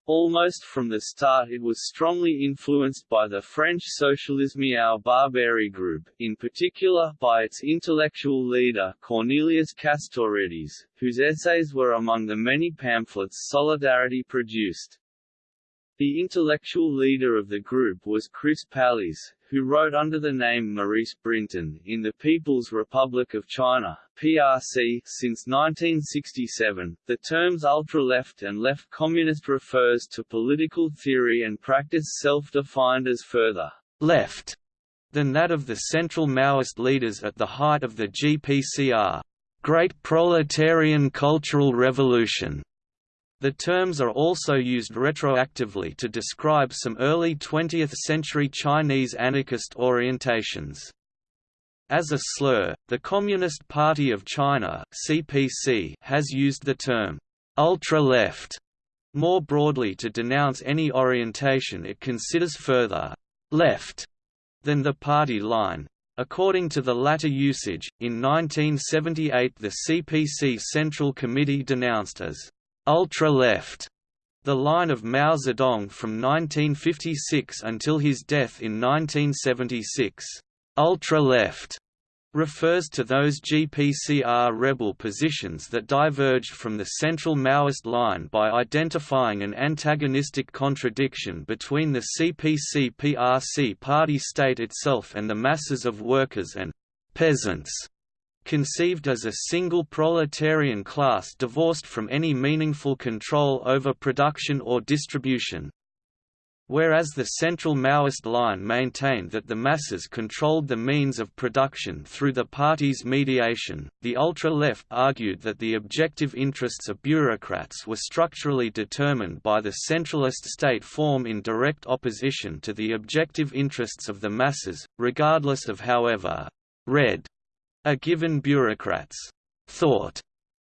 Almost from the start it was strongly influenced by the French Socialisme ou Barbarie group, in particular, by its intellectual leader, Cornelius Castoriadis, whose essays were among the many pamphlets Solidarity produced. The intellectual leader of the group was Chris Pallis, who wrote under the name Maurice Brinton in the People's Republic of China (PRC) since 1967. The terms ultra-left and left communist refers to political theory and practice self-defined as further left than that of the central Maoist leaders at the height of the GPCR, Great Proletarian Cultural Revolution. The terms are also used retroactively to describe some early 20th-century Chinese anarchist orientations. As a slur, the Communist Party of China (CPC) has used the term ultra-left more broadly to denounce any orientation it considers further left than the party line. According to the latter usage, in 1978 the CPC Central Committee denounced as ultra-left the line of Mao Zedong from 1956 until his death in 1976. Ultra-left refers to those GPCR rebel positions that diverged from the central Maoist line by identifying an antagonistic contradiction between the CPC-PRC party state itself and the masses of workers and «peasants» conceived as a single proletarian class divorced from any meaningful control over production or distribution. Whereas the central Maoist line maintained that the masses controlled the means of production through the party's mediation, the ultra-left argued that the objective interests of bureaucrats were structurally determined by the centralist state form in direct opposition to the objective interests of the masses, regardless of however «red» a given bureaucrat's «thought»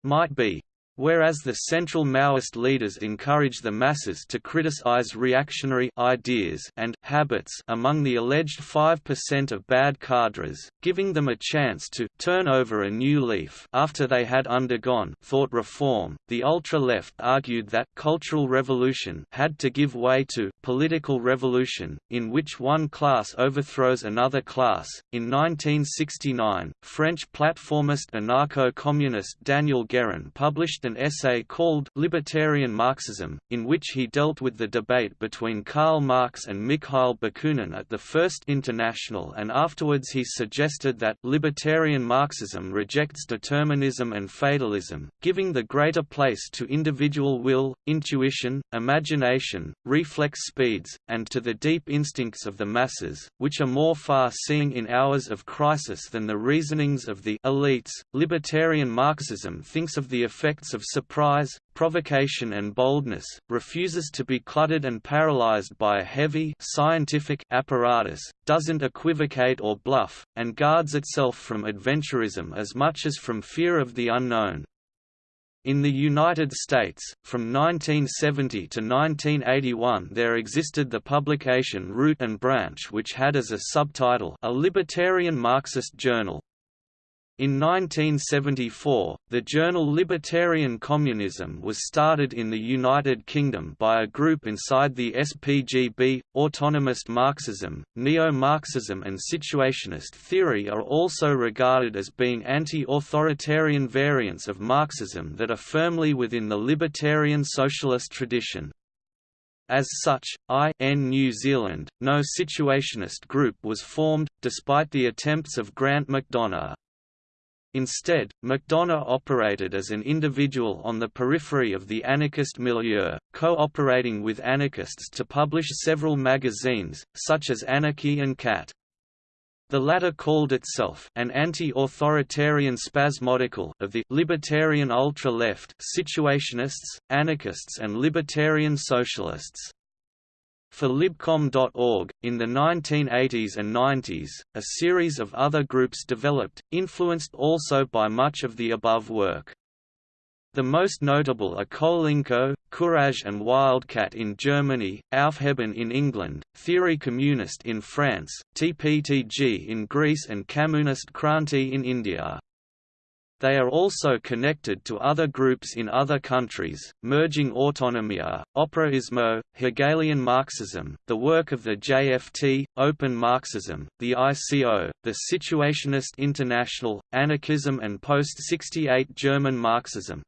might be. Whereas the central Maoist leaders encourage the masses to criticize reactionary ideas and habits among the alleged 5% of bad cadres, giving them a chance to turn over a new leaf after they had undergone thought reform, the ultra-left argued that cultural revolution had to give way to political revolution, in which one class overthrows another class. In 1969, French platformist anarcho-communist Daniel Guérin published an essay called Libertarian Marxism, in which he dealt with the debate between Karl Marx and Mikhail Bakunin at the First International and afterwards he suggested that libertarian Marxism rejects determinism and fatalism, giving the greater place to individual will, intuition, imagination, reflex speeds, and to the deep instincts of the masses, which are more far-seeing in hours of crisis than the reasonings of the elites. Libertarian Marxism thinks of the effects of surprise, provocation and boldness, refuses to be cluttered and paralyzed by a heavy scientific apparatus, doesn't equivocate or bluff, and guards itself from adventurism as much as from fear of the unknown. In the United States, from 1970 to 1981 there existed the publication Root and Branch which had as a subtitle a libertarian Marxist journal. In 1974, the journal Libertarian Communism was started in the United Kingdom by a group inside the SPGB. Autonomist Marxism, neo-Marxism, and situationist theory are also regarded as being anti-authoritarian variants of Marxism that are firmly within the libertarian socialist tradition. As such, I.N. New Zealand, no situationist group was formed, despite the attempts of Grant McDonagh. Instead, McDonagh operated as an individual on the periphery of the anarchist milieu, cooperating with anarchists to publish several magazines, such as Anarchy and Cat. The latter called itself an anti-authoritarian spasmodical of the libertarian ultra-left situationists, anarchists and libertarian socialists. For Libcom.org, in the 1980s and 90s, a series of other groups developed, influenced also by much of the above work. The most notable are Kolinko, Courage and Wildcat in Germany, Aufheben in England, Théorie Communiste in France, TPTG in Greece and Kamunist Kranti in India. They are also connected to other groups in other countries, merging autonomia, operaismo, Hegelian Marxism, the work of the JFT, Open Marxism, the ICO, the Situationist International, anarchism and post-68 German Marxism.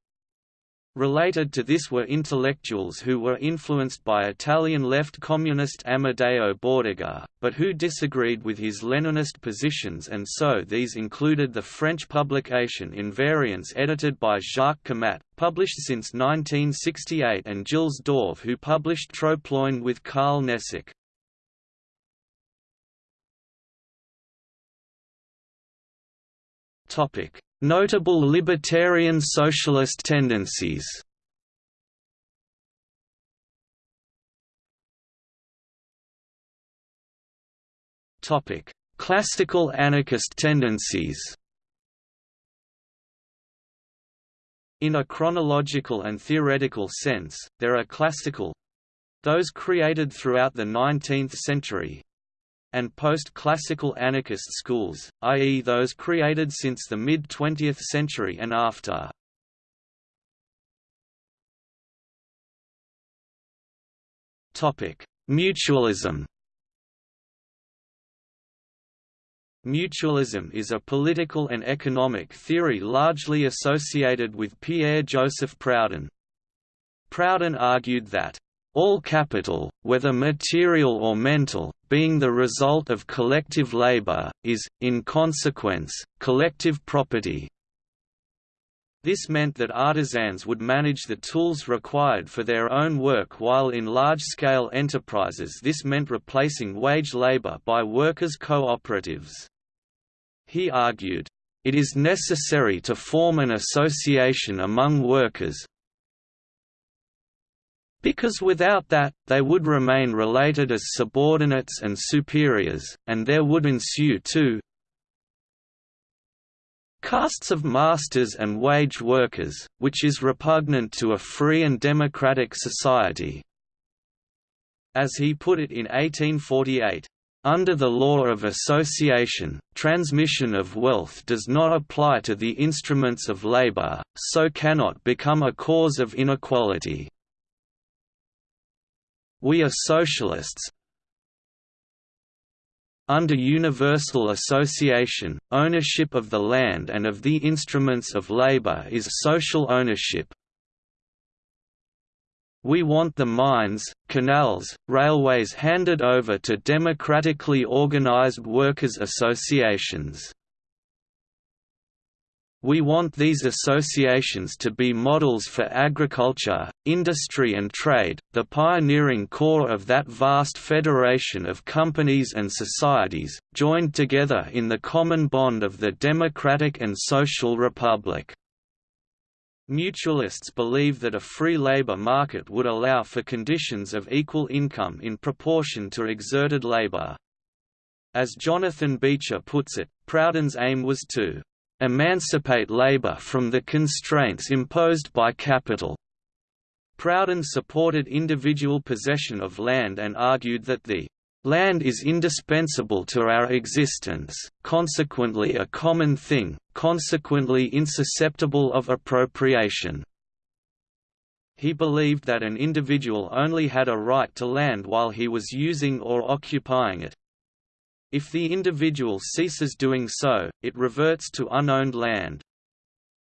Related to this were intellectuals who were influenced by Italian left communist Amadeo Bordiga, but who disagreed with his Leninist positions and so these included the French publication Invariance edited by Jacques Camatte, published since 1968 and Gilles Dorf who published Troploin with Karl Nesic. Topic Notable libertarian socialist tendencies. Classical anarchist tendencies. In a chronological and theoretical sense, there are classical those created throughout the 19th century and post-classical anarchist schools, i.e. those created since the mid-20th century and after. Mutualism Mutualism is a political and economic theory largely associated with Pierre-Joseph Proudhon. Proudhon argued that, "...all capital, whether material or mental, being the result of collective labor, is, in consequence, collective property." This meant that artisans would manage the tools required for their own work while in large-scale enterprises this meant replacing wage labor by workers' cooperatives. He argued, "...it is necessary to form an association among workers, because without that, they would remain related as subordinates and superiors, and there would ensue two castes of masters and wage workers, which is repugnant to a free and democratic society." As he put it in 1848, under the law of association, transmission of wealth does not apply to the instruments of labor, so cannot become a cause of inequality. We are socialists, under universal association, ownership of the land and of the instruments of labor is social ownership, we want the mines, canals, railways handed over to democratically organized workers' associations. We want these associations to be models for agriculture, industry and trade, the pioneering core of that vast federation of companies and societies, joined together in the common bond of the democratic and social republic. Mutualists believe that a free labor market would allow for conditions of equal income in proportion to exerted labor. As Jonathan Beecher puts it, Proudhon's aim was to emancipate labor from the constraints imposed by capital. Proudhon supported individual possession of land and argued that the Land is indispensable to our existence, consequently a common thing, consequently insusceptible of appropriation. He believed that an individual only had a right to land while he was using or occupying it. If the individual ceases doing so, it reverts to unowned land.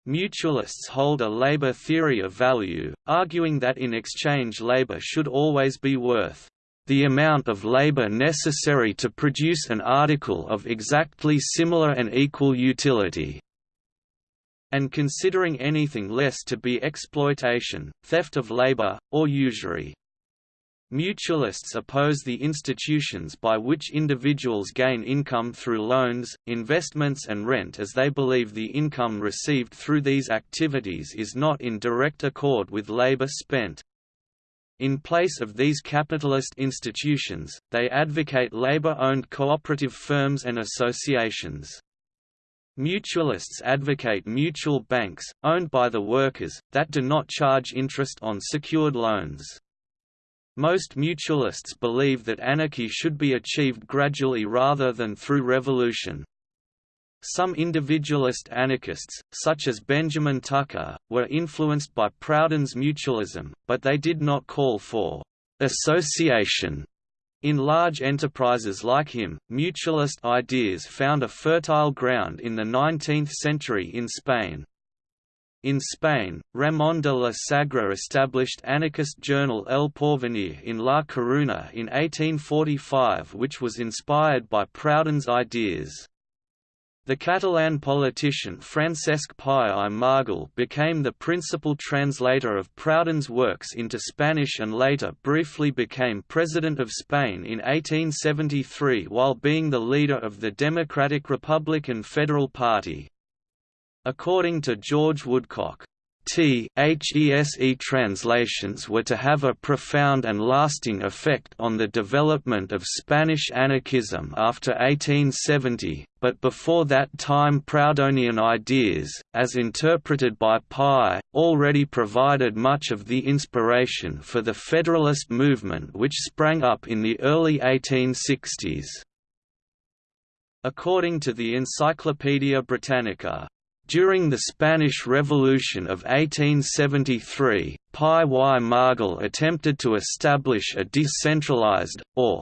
Mutualists hold a labor theory of value, arguing that in exchange labor should always be worth the amount of labor necessary to produce an article of exactly similar and equal utility and considering anything less to be exploitation, theft of labor, or usury. Mutualists oppose the institutions by which individuals gain income through loans, investments and rent as they believe the income received through these activities is not in direct accord with labor spent. In place of these capitalist institutions, they advocate labor-owned cooperative firms and associations. Mutualists advocate mutual banks, owned by the workers, that do not charge interest on secured loans. Most mutualists believe that anarchy should be achieved gradually rather than through revolution. Some individualist anarchists, such as Benjamin Tucker, were influenced by Proudhon's mutualism, but they did not call for association. In large enterprises like him, mutualist ideas found a fertile ground in the 19th century in Spain. In Spain, Ramón de la Sagra established anarchist journal El Porvenir in La Coruña in 1845 which was inspired by Proudhon's ideas. The Catalan politician Francesc Pi i Margall became the principal translator of Proudhon's works into Spanish and later briefly became President of Spain in 1873 while being the leader of the Democratic Republican Federal Party. According to George Woodcock, T.HESE translations were to have a profound and lasting effect on the development of Spanish anarchism after 1870, but before that time Proudhonian ideas, as interpreted by Pi, already provided much of the inspiration for the Federalist movement which sprang up in the early 1860s. According to the Encyclopaedia Britannica, during the Spanish Revolution of 1873, Pi i Margall attempted to establish a decentralized, or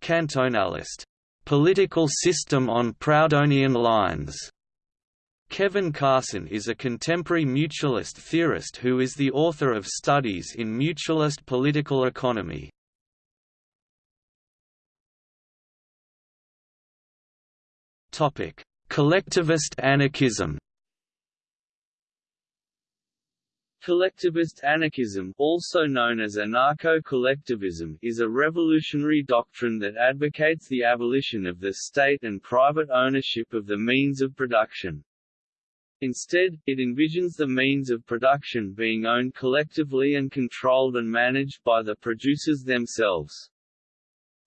cantonalist, political system on Proudhonian lines. Kevin Carson is a contemporary mutualist theorist who is the author of studies in mutualist political economy. Topic: Collectivist anarchism. Collectivist anarchism, also known as anarcho-collectivism, is a revolutionary doctrine that advocates the abolition of the state and private ownership of the means of production. Instead, it envisions the means of production being owned collectively and controlled and managed by the producers themselves.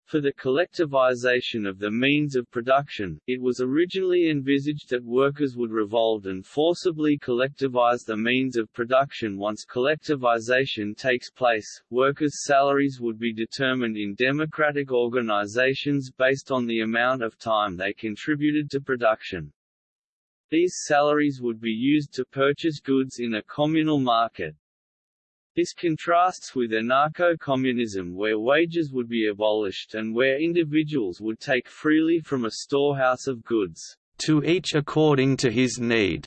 For the collectivization of the means of production, it was originally envisaged that workers would revolt and forcibly collectivize the means of production once collectivization takes place. Workers' salaries would be determined in democratic organizations based on the amount of time they contributed to production. These salaries would be used to purchase goods in a communal market. This contrasts with anarcho-communism where wages would be abolished and where individuals would take freely from a storehouse of goods, to each according to his need.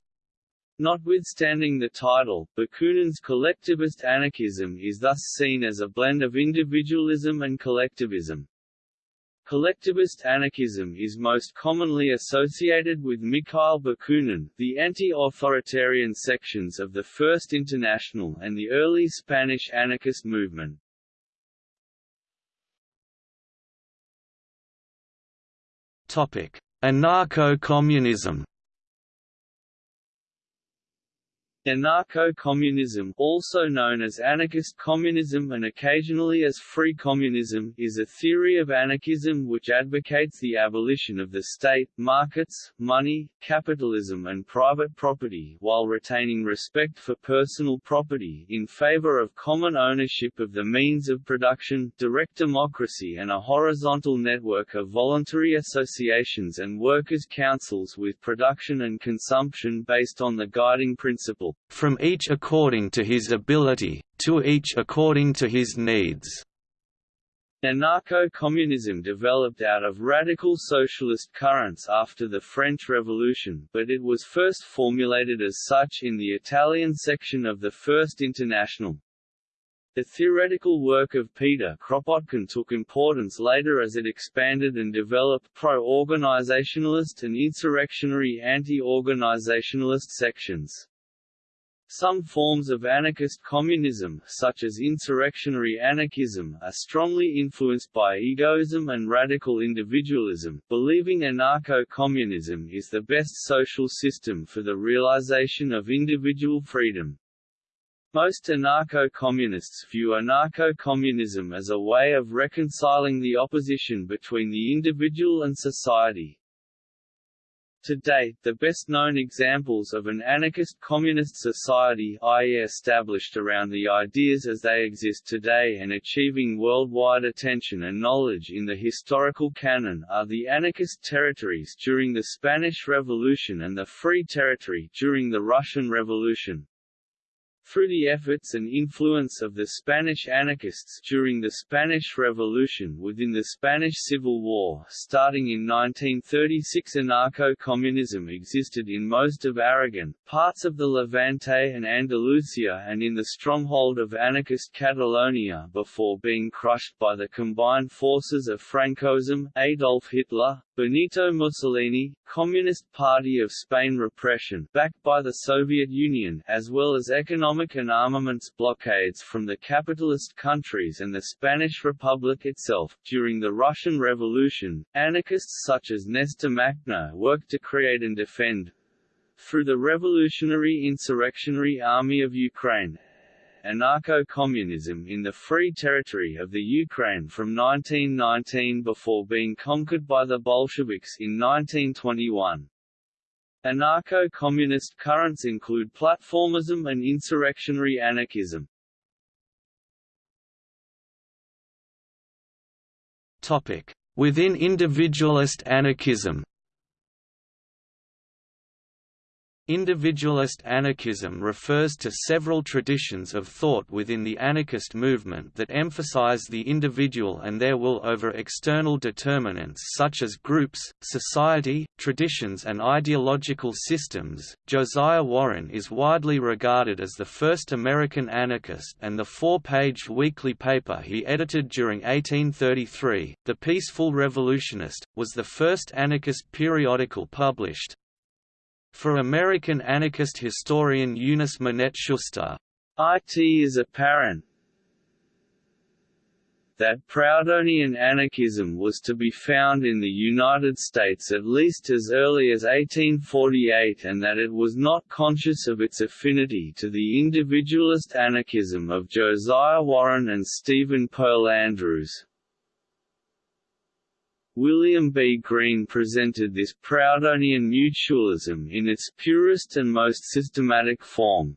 Notwithstanding the title, Bakunin's collectivist anarchism is thus seen as a blend of individualism and collectivism. Collectivist anarchism is most commonly associated with Mikhail Bakunin, the anti-authoritarian sections of the First International and the early Spanish anarchist movement. Anarcho-communism Anarcho-communism also known as anarchist communism and occasionally as free communism is a theory of anarchism which advocates the abolition of the state, markets, money, capitalism and private property while retaining respect for personal property in favor of common ownership of the means of production, direct democracy and a horizontal network of voluntary associations and workers' councils with production and consumption based on the guiding principle from each according to his ability, to each according to his needs. Anarcho-communism developed out of radical socialist currents after the French Revolution, but it was first formulated as such in the Italian section of the First International. The theoretical work of Peter Kropotkin took importance later as it expanded and developed pro-organizationalist and insurrectionary anti-organizationalist sections. Some forms of anarchist communism, such as insurrectionary anarchism, are strongly influenced by egoism and radical individualism, believing anarcho-communism is the best social system for the realization of individual freedom. Most anarcho-communists view anarcho-communism as a way of reconciling the opposition between the individual and society, to date, the best-known examples of an anarchist communist society i.e. established around the ideas as they exist today and achieving worldwide attention and knowledge in the historical canon are the anarchist territories during the Spanish Revolution and the Free Territory during the Russian Revolution. Through the efforts and influence of the Spanish anarchists during the Spanish Revolution within the Spanish Civil War starting in 1936 anarcho-communism existed in most of Aragon, parts of the Levante and Andalusia and in the stronghold of anarchist Catalonia before being crushed by the combined forces of Francoism, Adolf Hitler, Benito Mussolini, Communist Party of Spain repression backed by the Soviet Union as well as economic and armaments blockades from the capitalist countries and the Spanish Republic itself. During the Russian Revolution, anarchists such as Nestor Makhno worked to create and defend through the Revolutionary Insurrectionary Army of Ukraine anarcho-communism in the Free Territory of the Ukraine from 1919 before being conquered by the Bolsheviks in 1921. Anarcho-communist currents include platformism and insurrectionary anarchism. Within individualist anarchism Individualist anarchism refers to several traditions of thought within the anarchist movement that emphasize the individual and their will over external determinants such as groups, society, traditions, and ideological systems. Josiah Warren is widely regarded as the first American anarchist, and the four page weekly paper he edited during 1833, The Peaceful Revolutionist, was the first anarchist periodical published. For American anarchist historian Eunice Minette Schuster, it is apparent that Proudhonian anarchism was to be found in the United States at least as early as 1848 and that it was not conscious of its affinity to the individualist anarchism of Josiah Warren and Stephen Pearl Andrews. William B. Greene presented this Proudhonian mutualism in its purest and most systematic form.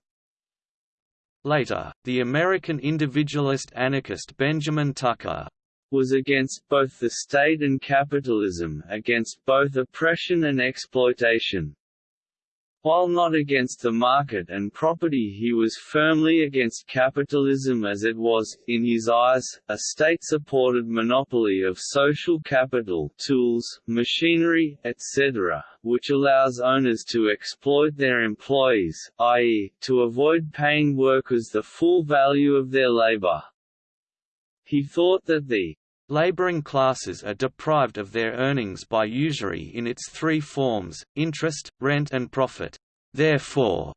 Later, the American individualist anarchist Benjamin Tucker was against both the state and capitalism, against both oppression and exploitation. While not against the market and property he was firmly against capitalism as it was, in his eyes, a state-supported monopoly of social capital tools, machinery, etc., which allows owners to exploit their employees, i.e., to avoid paying workers the full value of their labor. He thought that the Laboring classes are deprived of their earnings by usury in its three forms, interest, rent and profit. Therefore,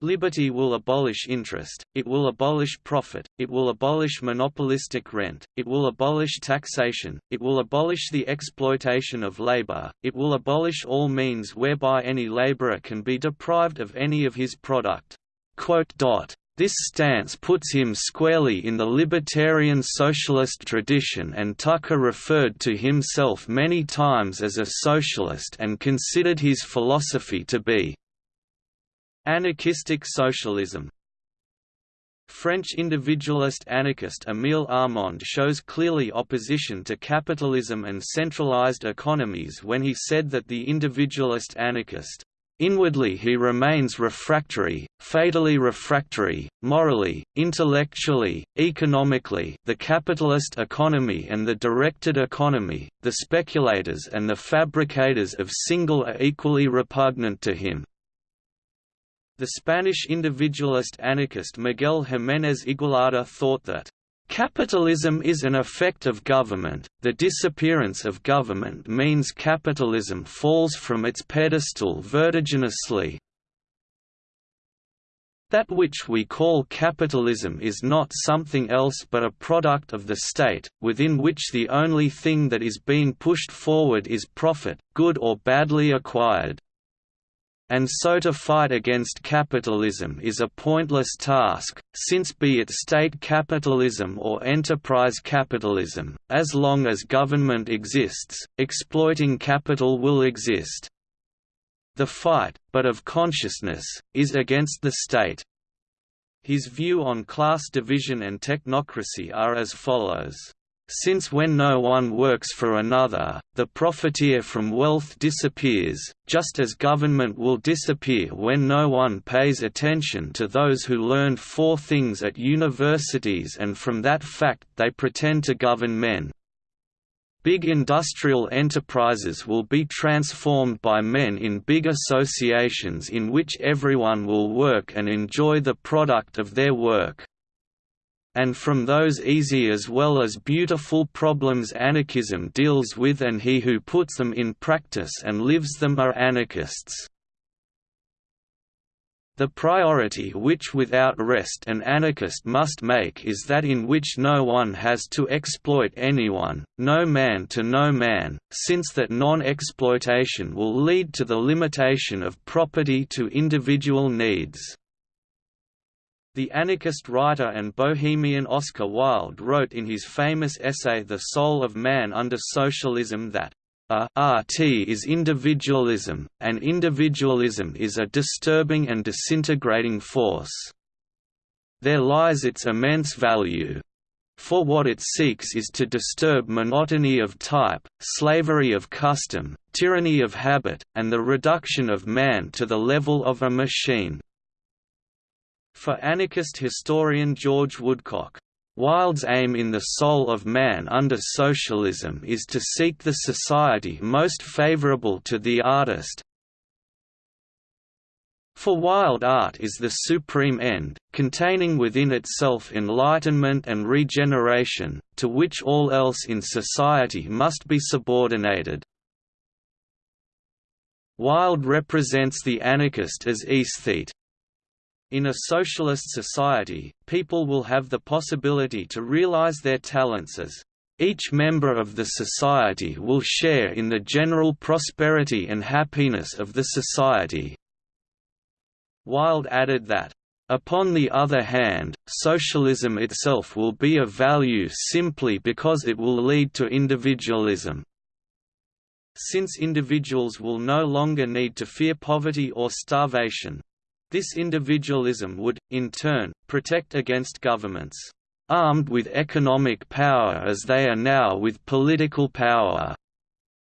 Liberty will abolish interest, it will abolish profit, it will abolish monopolistic rent, it will abolish taxation, it will abolish the exploitation of labor, it will abolish all means whereby any laborer can be deprived of any of his product. This stance puts him squarely in the libertarian socialist tradition and Tucker referred to himself many times as a socialist and considered his philosophy to be anarchistic socialism. French individualist anarchist Émile Armand shows clearly opposition to capitalism and centralized economies when he said that the individualist anarchist Inwardly he remains refractory, fatally refractory, morally, intellectually, economically the capitalist economy and the directed economy, the speculators and the fabricators of single are equally repugnant to him. The Spanish individualist anarchist Miguel Jiménez Igualada thought that Capitalism is an effect of government, the disappearance of government means capitalism falls from its pedestal vertiginously. That which we call capitalism is not something else but a product of the state, within which the only thing that is being pushed forward is profit, good or badly acquired. And so to fight against capitalism is a pointless task, since be it state capitalism or enterprise capitalism, as long as government exists, exploiting capital will exist. The fight, but of consciousness, is against the state. His view on class division and technocracy are as follows since when no one works for another, the profiteer from wealth disappears, just as government will disappear when no one pays attention to those who learned four things at universities and from that fact they pretend to govern men. Big industrial enterprises will be transformed by men in big associations in which everyone will work and enjoy the product of their work and from those easy as well as beautiful problems anarchism deals with and he who puts them in practice and lives them are anarchists. The priority which without rest an anarchist must make is that in which no one has to exploit anyone, no man to no man, since that non-exploitation will lead to the limitation of property to individual needs. The anarchist writer and bohemian Oscar Wilde wrote in his famous essay The Soul of Man under Socialism that a RT is individualism, and individualism is a disturbing and disintegrating force. There lies its immense value. for what it seeks is to disturb monotony of type, slavery of custom, tyranny of habit, and the reduction of man to the level of a machine." For anarchist historian George Woodcock, Wilde's aim in the soul of man under socialism is to seek the society most favorable to the artist, for Wilde art is the supreme end, containing within itself enlightenment and regeneration, to which all else in society must be subordinated. Wilde represents the anarchist as aesthete. In a socialist society, people will have the possibility to realize their talents as each member of the society will share in the general prosperity and happiness of the society. Wilde added that, Upon the other hand, socialism itself will be of value simply because it will lead to individualism. Since individuals will no longer need to fear poverty or starvation. This individualism would, in turn, protect against governments, armed with economic power as they are now with political power,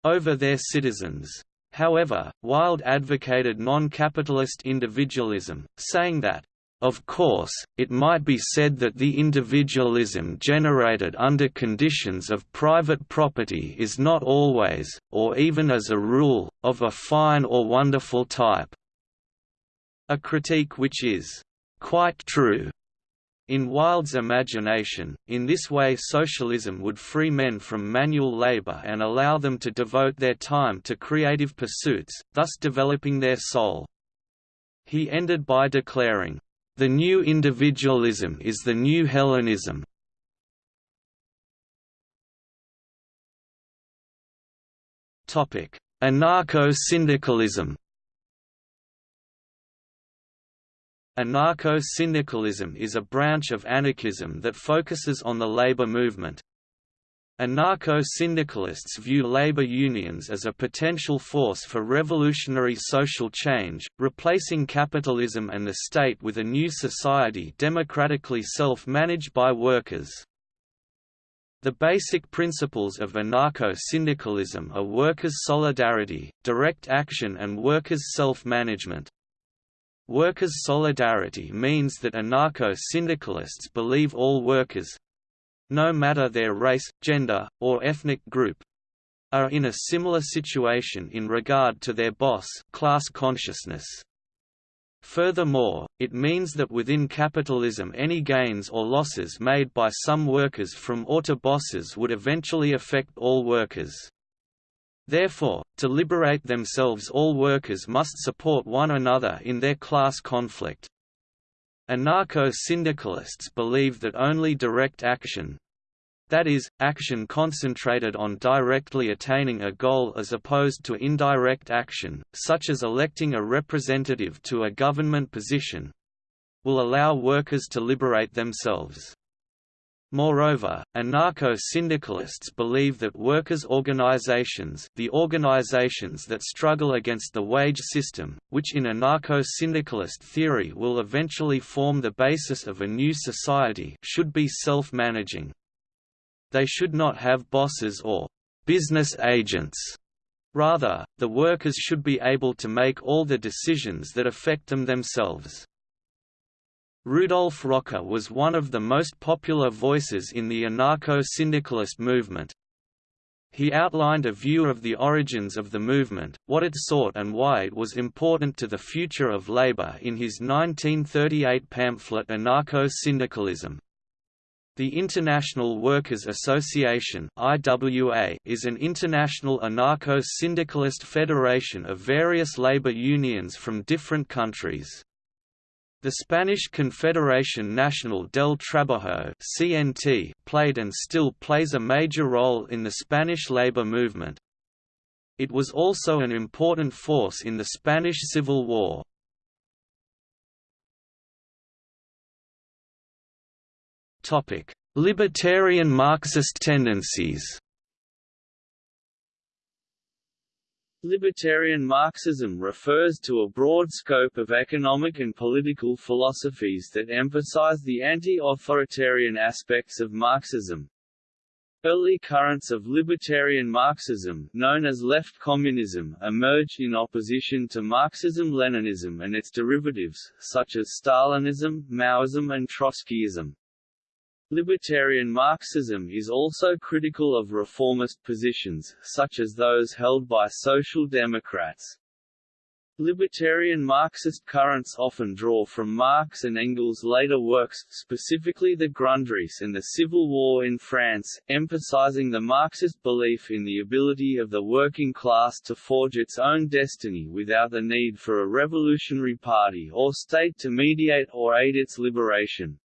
over their citizens. However, Wilde advocated non-capitalist individualism, saying that, of course, it might be said that the individualism generated under conditions of private property is not always, or even as a rule, of a fine or wonderful type. A critique which is quite true in Wilde's imagination, in this way socialism would free men from manual labor and allow them to devote their time to creative pursuits, thus developing their soul. He ended by declaring, "...the new individualism is the new Hellenism." Anarcho-syndicalism Anarcho-syndicalism is a branch of anarchism that focuses on the labor movement. Anarcho-syndicalists view labor unions as a potential force for revolutionary social change, replacing capitalism and the state with a new society democratically self-managed by workers. The basic principles of anarcho-syndicalism are workers' solidarity, direct action and workers' self-management. Workers' solidarity means that anarcho-syndicalists believe all workers—no matter their race, gender, or ethnic group—are in a similar situation in regard to their boss class consciousness. Furthermore, it means that within capitalism any gains or losses made by some workers from auto bosses would eventually affect all workers. Therefore, to liberate themselves all workers must support one another in their class conflict. Anarcho-syndicalists believe that only direct action—that is, action concentrated on directly attaining a goal as opposed to indirect action, such as electing a representative to a government position—will allow workers to liberate themselves. Moreover, anarcho-syndicalists believe that workers' organizations the organizations that struggle against the wage system, which in anarcho-syndicalist theory will eventually form the basis of a new society should be self-managing. They should not have bosses or «business agents». Rather, the workers should be able to make all the decisions that affect them themselves. Rudolf Rocker was one of the most popular voices in the anarcho-syndicalist movement. He outlined a view of the origins of the movement, what it sought and why it was important to the future of labor in his 1938 pamphlet Anarcho-Syndicalism. The International Workers' Association IWA is an international anarcho-syndicalist federation of various labor unions from different countries. The Spanish Confederación Nacional del Trabajo (CNT) played and still plays a major role in the Spanish labor movement. It was also an important force in the Spanish Civil War. Topic: Libertarian Marxist tendencies. Libertarian Marxism refers to a broad scope of economic and political philosophies that emphasize the anti-authoritarian aspects of Marxism. Early currents of libertarian Marxism, known as left communism, emerged in opposition to Marxism-Leninism and its derivatives, such as Stalinism, Maoism and Trotskyism. Libertarian Marxism is also critical of reformist positions, such as those held by Social Democrats. Libertarian Marxist currents often draw from Marx and Engels' later works, specifically the Grundrisse and the Civil War in France, emphasizing the Marxist belief in the ability of the working class to forge its own destiny without the need for a revolutionary party or state to mediate or aid its liberation.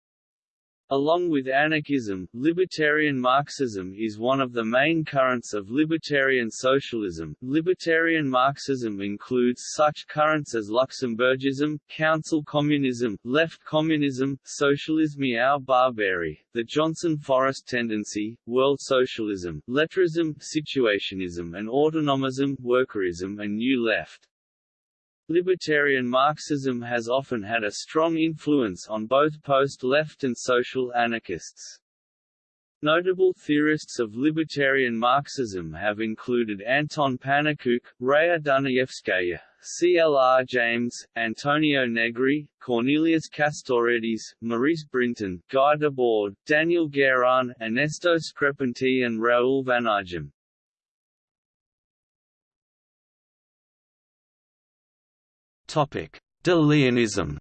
Along with anarchism, libertarian Marxism is one of the main currents of libertarian socialism. Libertarian Marxism includes such currents as Luxemburgism, council communism, left communism, socialisme ou barbarie, the Johnson Forest tendency, world socialism, lettrism, situationism and autonomism, workerism and new left. Libertarian Marxism has often had a strong influence on both post-left and social anarchists. Notable theorists of libertarian Marxism have included Anton Pannekoek, Raya Dunayevskaya, C.L.R. James, Antonio Negri, Cornelius Castoriadis, Maurice Brinton, Guy Debord, Daniel Guérin, Ernesto Screpanti and Raoul Vaneigem. De-Leonism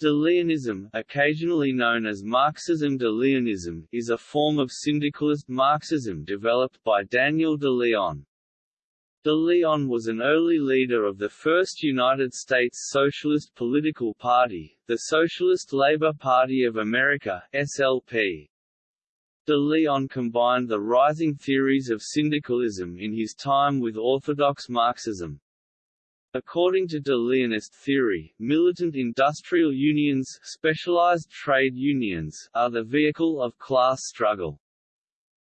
De-Leonism, occasionally known as Marxism-de-Leonism, is a form of syndicalist Marxism developed by Daniel de Leon. De Leon was an early leader of the first United States Socialist Political Party, the Socialist Labor Party of America SLP. De Leon combined the rising theories of syndicalism in his time with orthodox Marxism. According to de Leonist theory, militant industrial unions specialized trade unions are the vehicle of class struggle.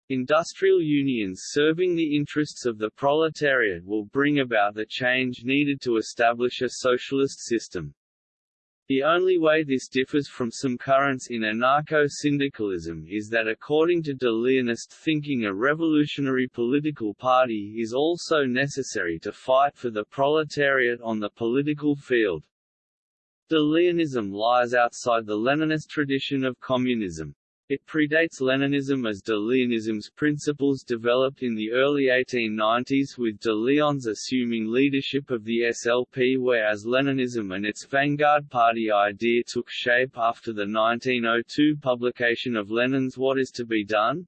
Industrial unions serving the interests of the proletariat will bring about the change needed to establish a socialist system. The only way this differs from some currents in anarcho-syndicalism is that according to de Leonist thinking a revolutionary political party is also necessary to fight for the proletariat on the political field. De Leonism lies outside the Leninist tradition of communism. It predates Leninism as de Leonism's principles developed in the early 1890s with de Leon's assuming leadership of the SLP whereas Leninism and its vanguard party idea took shape after the 1902 publication of Lenin's What is to be Done?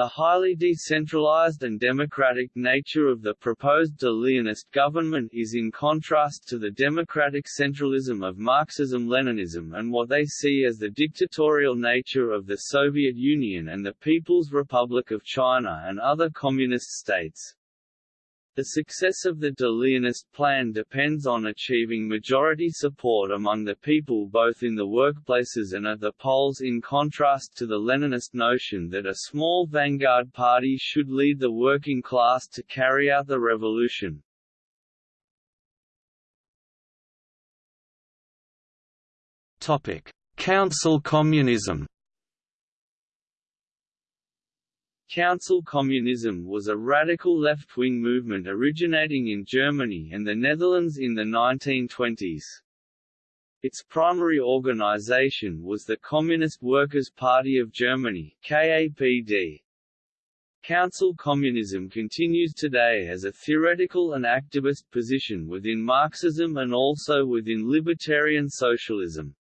The highly decentralized and democratic nature of the proposed de Leonist government is in contrast to the democratic centralism of Marxism-Leninism and what they see as the dictatorial nature of the Soviet Union and the People's Republic of China and other communist states. The success of the de plan depends on achieving majority support among the people both in the workplaces and at the polls in contrast to the Leninist notion that a small vanguard party should lead the working class to carry out the revolution. Council communism Council communism was a radical left-wing movement originating in Germany and the Netherlands in the 1920s. Its primary organization was the Communist Workers' Party of Germany KAPD. Council communism continues today as a theoretical and activist position within Marxism and also within libertarian socialism.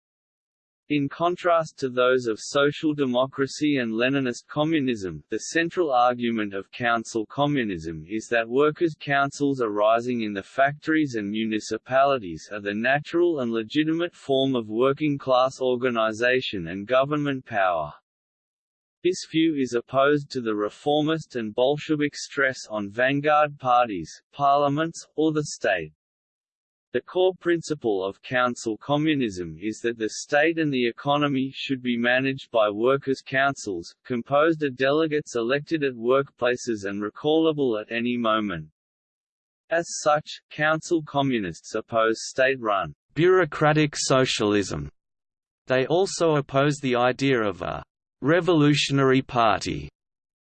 In contrast to those of social democracy and Leninist communism, the central argument of council communism is that workers' councils arising in the factories and municipalities are the natural and legitimate form of working-class organization and government power. This view is opposed to the reformist and Bolshevik stress on vanguard parties, parliaments, or the state. The core principle of council communism is that the state and the economy should be managed by workers' councils, composed of delegates elected at workplaces and recallable at any moment. As such, council communists oppose state-run, bureaucratic socialism. They also oppose the idea of a revolutionary party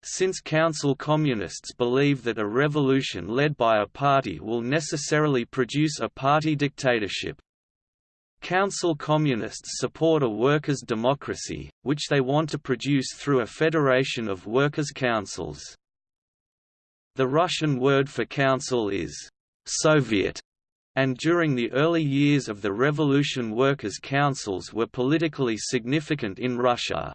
since council communists believe that a revolution led by a party will necessarily produce a party dictatorship. Council communists support a workers' democracy, which they want to produce through a federation of workers' councils. The Russian word for council is Soviet, and during the early years of the revolution workers' councils were politically significant in Russia.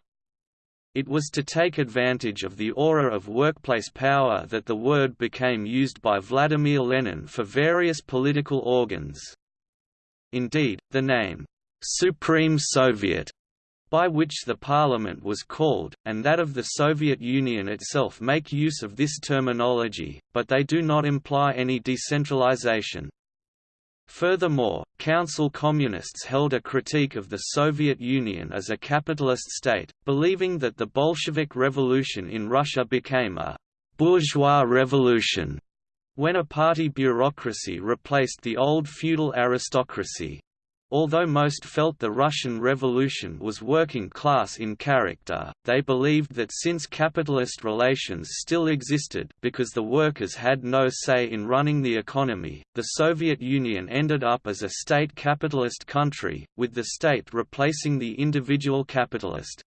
It was to take advantage of the aura of workplace power that the word became used by Vladimir Lenin for various political organs. Indeed, the name, Supreme Soviet, by which the parliament was called, and that of the Soviet Union itself make use of this terminology, but they do not imply any decentralization. Furthermore, Council Communists held a critique of the Soviet Union as a capitalist state, believing that the Bolshevik Revolution in Russia became a «bourgeois revolution» when a party bureaucracy replaced the old feudal aristocracy. Although most felt the Russian Revolution was working class in character, they believed that since capitalist relations still existed because the workers had no say in running the economy, the Soviet Union ended up as a state capitalist country, with the state replacing the individual capitalist.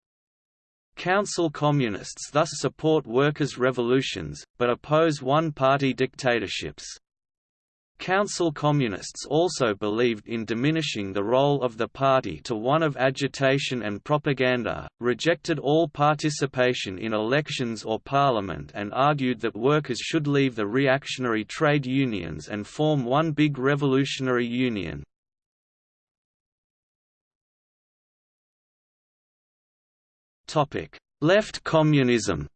Council communists thus support workers' revolutions, but oppose one-party dictatorships. Council Communists also believed in diminishing the role of the party to one of agitation and propaganda, rejected all participation in elections or parliament and argued that workers should leave the reactionary trade unions and form one big revolutionary union. Left communism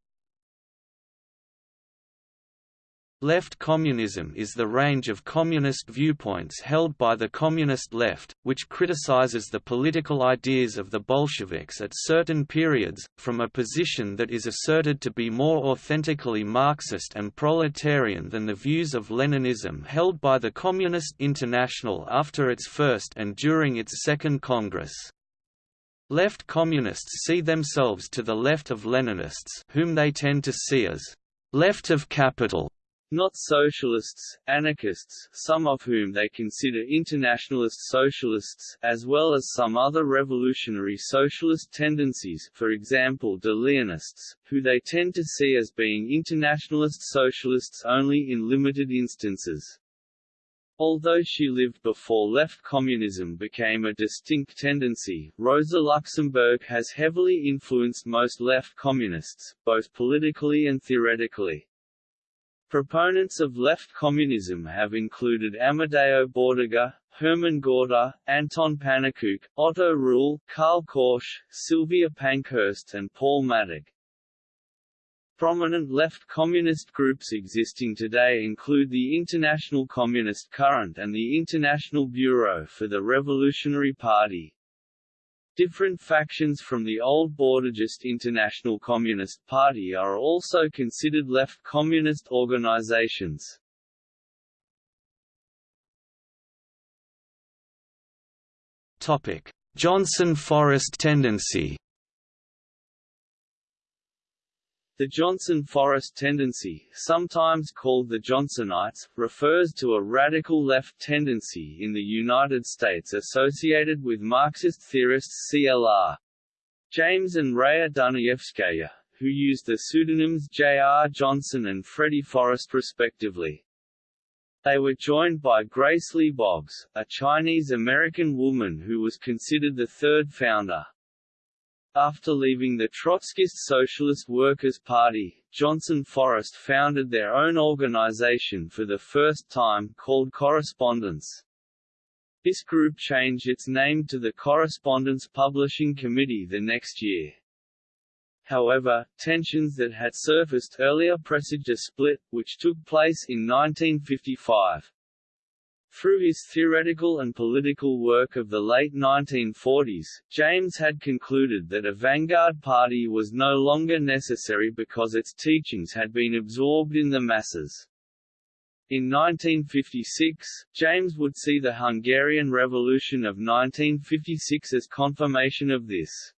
Left communism is the range of communist viewpoints held by the communist left, which criticizes the political ideas of the Bolsheviks at certain periods, from a position that is asserted to be more authentically Marxist and proletarian than the views of Leninism held by the Communist International after its first and during its second Congress. Left communists see themselves to the left of Leninists whom they tend to see as left of capital not socialists, anarchists some of whom they consider internationalist socialists, as well as some other revolutionary socialist tendencies for example de Leonists, who they tend to see as being internationalist socialists only in limited instances. Although she lived before left communism became a distinct tendency, Rosa Luxemburg has heavily influenced most left communists, both politically and theoretically. Proponents of left communism have included Amadeo Bordiga, Herman Gorter, Anton Pannekoek, Otto Ruhl, Karl Korsch, Sylvia Pankhurst and Paul Mattick. Prominent left communist groups existing today include the International Communist Current and the International Bureau for the Revolutionary Party. Different factions from the old Bordigist International Communist Party are also considered left communist organizations. Johnson Forest tendency The Johnson Forest tendency, sometimes called the Johnsonites, refers to a radical left tendency in the United States associated with Marxist theorists CLR. James and Raya Dunayevskaya, who used the pseudonyms J. R. Johnson and Freddie Forest respectively. They were joined by Grace Lee Boggs, a Chinese-American woman who was considered the third founder. After leaving the Trotskyist Socialist Workers' Party, Johnson-Forest founded their own organization for the first time called Correspondence. This group changed its name to the Correspondence Publishing Committee the next year. However, tensions that had surfaced earlier presaged a split, which took place in 1955. Through his theoretical and political work of the late 1940s, James had concluded that a vanguard party was no longer necessary because its teachings had been absorbed in the masses. In 1956, James would see the Hungarian Revolution of 1956 as confirmation of this.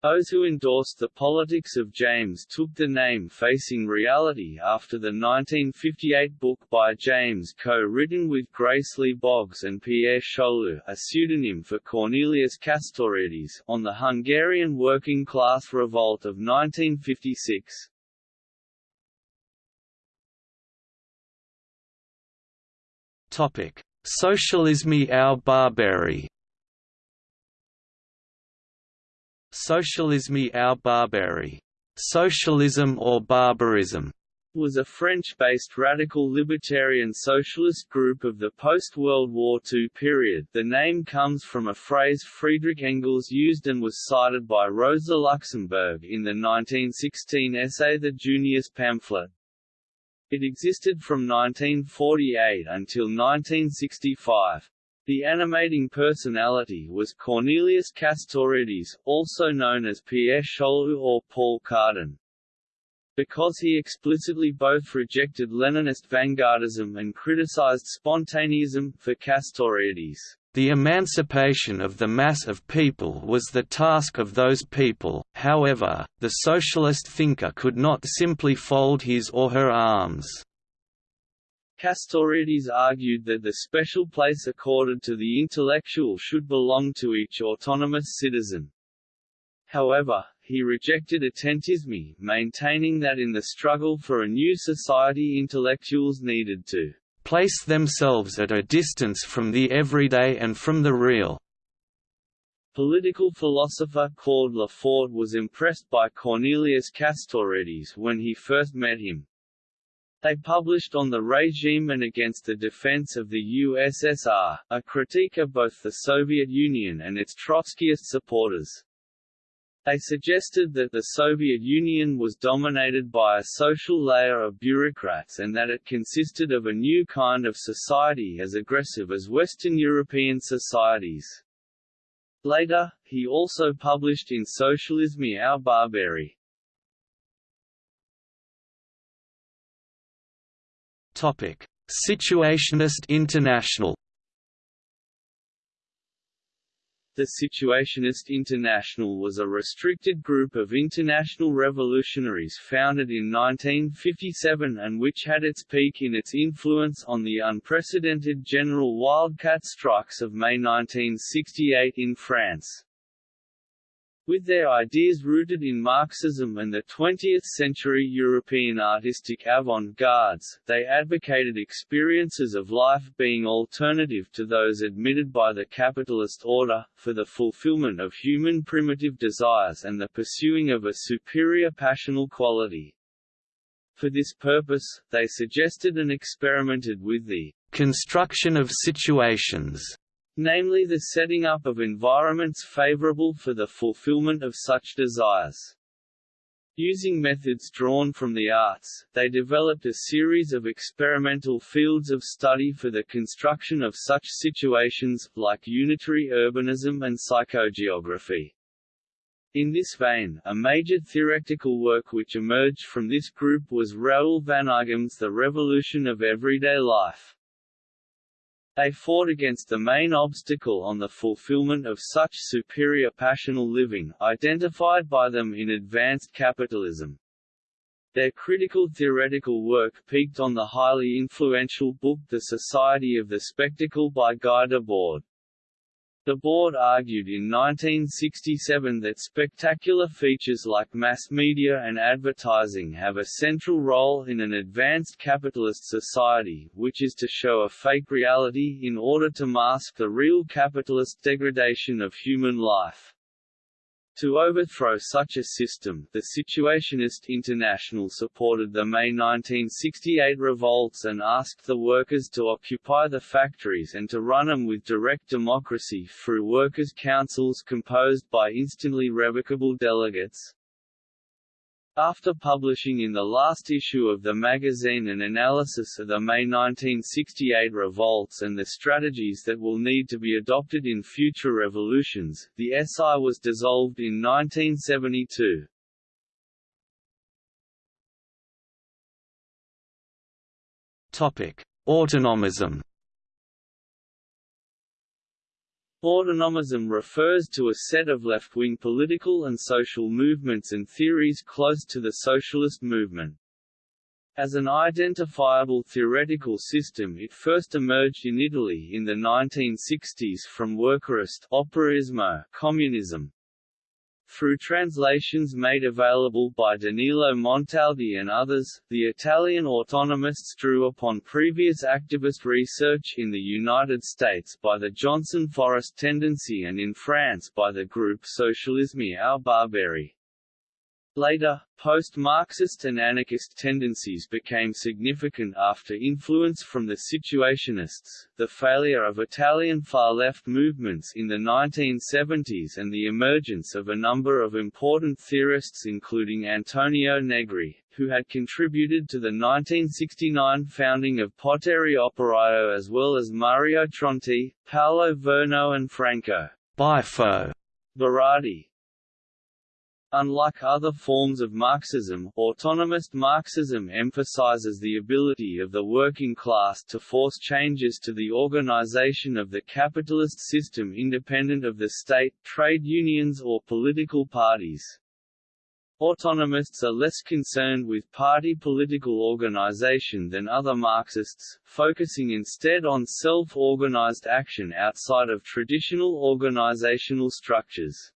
Those who endorsed the politics of James took the name Facing Reality after the 1958 book by James co-written with Grace Lee Boggs and Pierre Chaulieu a pseudonym for Cornelius Castoriadis, on the Hungarian working class revolt of 1956. Socialisme ou barbarie Socialisme ou barbarie, socialism or barbarism, was a French-based radical libertarian socialist group of the post-World War II period. The name comes from a phrase Friedrich Engels used and was cited by Rosa Luxemburg in the 1916 essay The Junius pamphlet. It existed from 1948 until 1965. The animating personality was Cornelius Castoriadis, also known as Pierre Chaulieu or Paul Cardan. Because he explicitly both rejected Leninist vanguardism and criticized spontaneism, for Castoriadis, the emancipation of the mass of people was the task of those people, however, the socialist thinker could not simply fold his or her arms. Castoriadis argued that the special place accorded to the intellectual should belong to each autonomous citizen. However, he rejected attentisme, maintaining that in the struggle for a new society intellectuals needed to place themselves at a distance from the everyday and from the real. Political philosopher Claude Lefort was impressed by Cornelius Castoriadis when he first met him, they published on the regime and against the defense of the USSR, a critique of both the Soviet Union and its Trotskyist supporters. They suggested that the Soviet Union was dominated by a social layer of bureaucrats and that it consisted of a new kind of society as aggressive as Western European societies. Later, he also published in Socialisme ou Barbarie, Situationist International. The Situationist International was a restricted group of international revolutionaries founded in 1957 and which had its peak in its influence on the unprecedented general wildcat strikes of May 1968 in France. With their ideas rooted in Marxism and the 20th-century European artistic avant-gardes, they advocated experiences of life being alternative to those admitted by the capitalist order, for the fulfillment of human primitive desires and the pursuing of a superior passional quality. For this purpose, they suggested and experimented with the construction of situations namely the setting up of environments favorable for the fulfillment of such desires. Using methods drawn from the arts, they developed a series of experimental fields of study for the construction of such situations, like unitary urbanism and psychogeography. In this vein, a major theoretical work which emerged from this group was Raoul Vaneigem's The Revolution of Everyday Life. They fought against the main obstacle on the fulfillment of such superior passional living, identified by them in advanced capitalism. Their critical theoretical work peaked on the highly influential book The Society of the Spectacle by Guy Debord. Debord argued in 1967 that spectacular features like mass media and advertising have a central role in an advanced capitalist society, which is to show a fake reality in order to mask the real capitalist degradation of human life. To overthrow such a system, the Situationist International supported the May 1968 revolts and asked the workers to occupy the factories and to run them with direct democracy through workers' councils composed by instantly revocable delegates. After publishing in the last issue of the magazine an analysis of the May 1968 revolts and the strategies that will need to be adopted in future revolutions, the SI was dissolved in 1972. Topic: Autonomism Autonomism refers to a set of left-wing political and social movements and theories close to the socialist movement. As an identifiable theoretical system it first emerged in Italy in the 1960s from workerist communism, through translations made available by Danilo Montaldi and others, the Italian autonomists drew upon previous activist research in the United States by the Johnson Forest tendency and in France by the group Socialisme ou Barbarie. Later, post-Marxist and anarchist tendencies became significant after influence from the Situationists, the failure of Italian far-left movements in the 1970s and the emergence of a number of important theorists including Antonio Negri, who had contributed to the 1969 founding of Potere Operaio as well as Mario Tronti, Paolo Virno and Franco Bifo Berardi. Unlike other forms of Marxism, autonomist Marxism emphasizes the ability of the working class to force changes to the organization of the capitalist system independent of the state, trade unions or political parties. Autonomists are less concerned with party political organization than other Marxists, focusing instead on self-organized action outside of traditional organizational structures.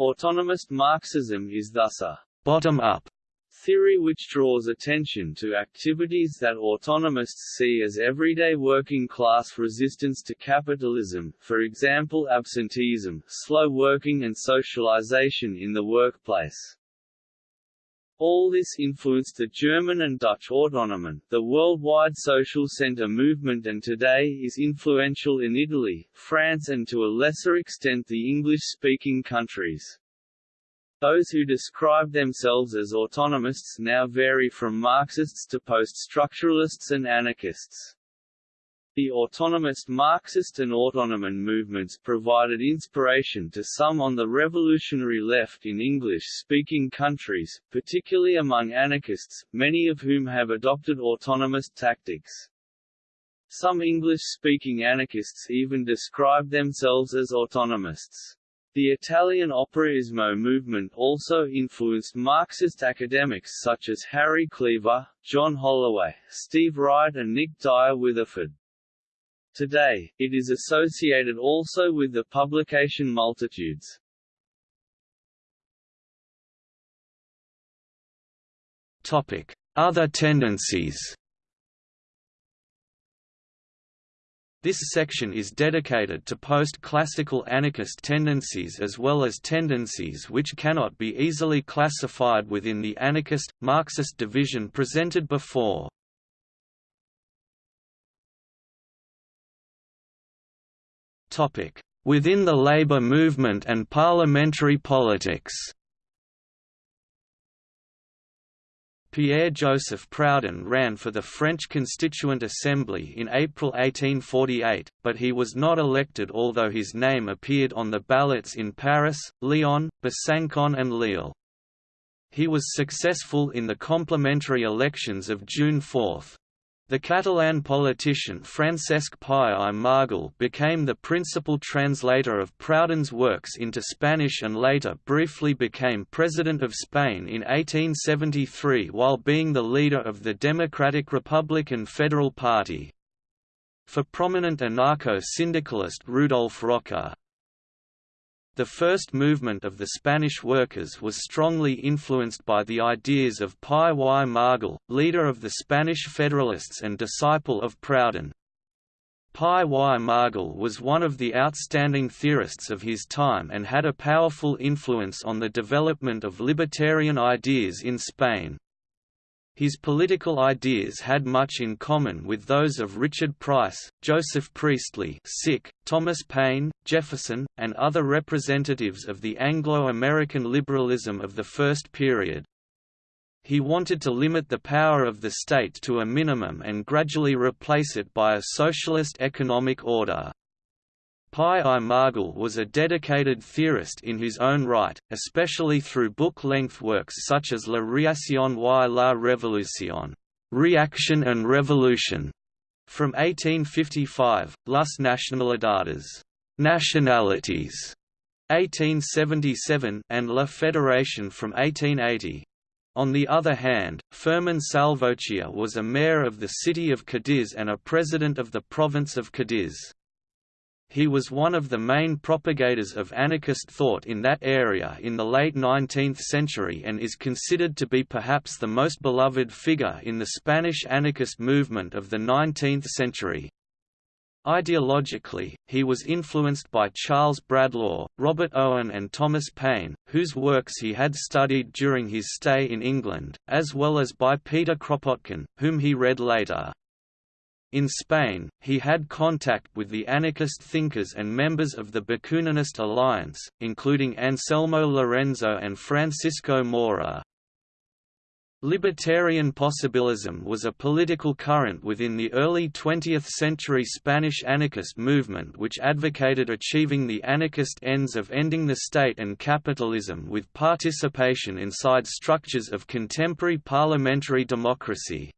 Autonomist Marxism is thus a bottom-up theory which draws attention to activities that autonomists see as everyday working-class resistance to capitalism, for example absenteeism, slow working and socialization in the workplace. All this influenced the German and Dutch Autonomen, the worldwide social center movement and today is influential in Italy, France and to a lesser extent the English-speaking countries. Those who describe themselves as autonomists now vary from Marxists to post-structuralists and anarchists. The autonomist Marxist and Autonomen movements provided inspiration to some on the revolutionary left in English-speaking countries, particularly among anarchists, many of whom have adopted autonomist tactics. Some English-speaking anarchists even describe themselves as autonomists. The Italian Operaismo movement also influenced Marxist academics such as Harry Cleaver, John Holloway, Steve Wright and Nick Dyer Witheford. Today, it is associated also with the publication Multitudes. Other tendencies. This section is dedicated to post-classical anarchist tendencies as well as tendencies which cannot be easily classified within the anarchist, Marxist division presented before. Within the labour movement and parliamentary politics Pierre-Joseph Proudhon ran for the French Constituent Assembly in April 1848, but he was not elected although his name appeared on the ballots in Paris, Lyon, Besançon and Lille. He was successful in the complementary elections of June 4. The Catalan politician Francesc Pi i Margall became the principal translator of Proudhon's works into Spanish and later briefly became President of Spain in 1873 while being the leader of the Democratic Republican Federal Party. For prominent anarcho-syndicalist Rudolf Rocker, the first movement of the Spanish workers was strongly influenced by the ideas of Pi i Margall, leader of the Spanish Federalists and disciple of Proudhon. Pi i Margall was one of the outstanding theorists of his time and had a powerful influence on the development of libertarian ideas in Spain. His political ideas had much in common with those of Richard Price, Joseph Priestley Thomas Paine, Jefferson, and other representatives of the Anglo-American liberalism of the first period. he wanted to limit the power of the state to a minimum and gradually replace it by a socialist economic order. Pi i Margall was a dedicated theorist in his own right, especially through book-length works such as La Réaction y la Révolution Reaction and Revolution, from 1855, Las Nacionalidades Nationalities, 1877, and La Fédération from 1880. On the other hand, Firmin Salvochea was a mayor of the city of Cadiz and a president of the province of Cadiz. He was one of the main propagators of anarchist thought in that area in the late 19th century and is considered to be perhaps the most beloved figure in the Spanish anarchist movement of the 19th century. Ideologically, he was influenced by Charles Bradlaugh, Robert Owen and Thomas Paine, whose works he had studied during his stay in England, as well as by Peter Kropotkin, whom he read later. In Spain, he had contact with the anarchist thinkers and members of the Bakuninist alliance, including Anselmo Lorenzo and Francisco Mora. Libertarian possibilism was a political current within the early 20th century Spanish anarchist movement which advocated achieving the anarchist ends of ending the state and capitalism with participation inside structures of contemporary parliamentary democracy.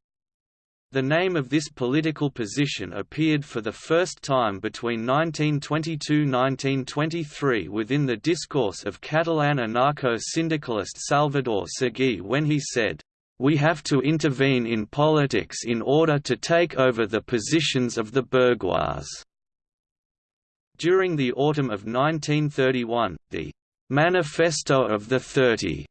The name of this political position appeared for the first time between 1922–1923 within the discourse of Catalan anarcho-syndicalist Salvador Seguí when he said, "...we have to intervene in politics in order to take over the positions of the bourgeois." During the autumn of 1931, the "'Manifesto of the Thirty'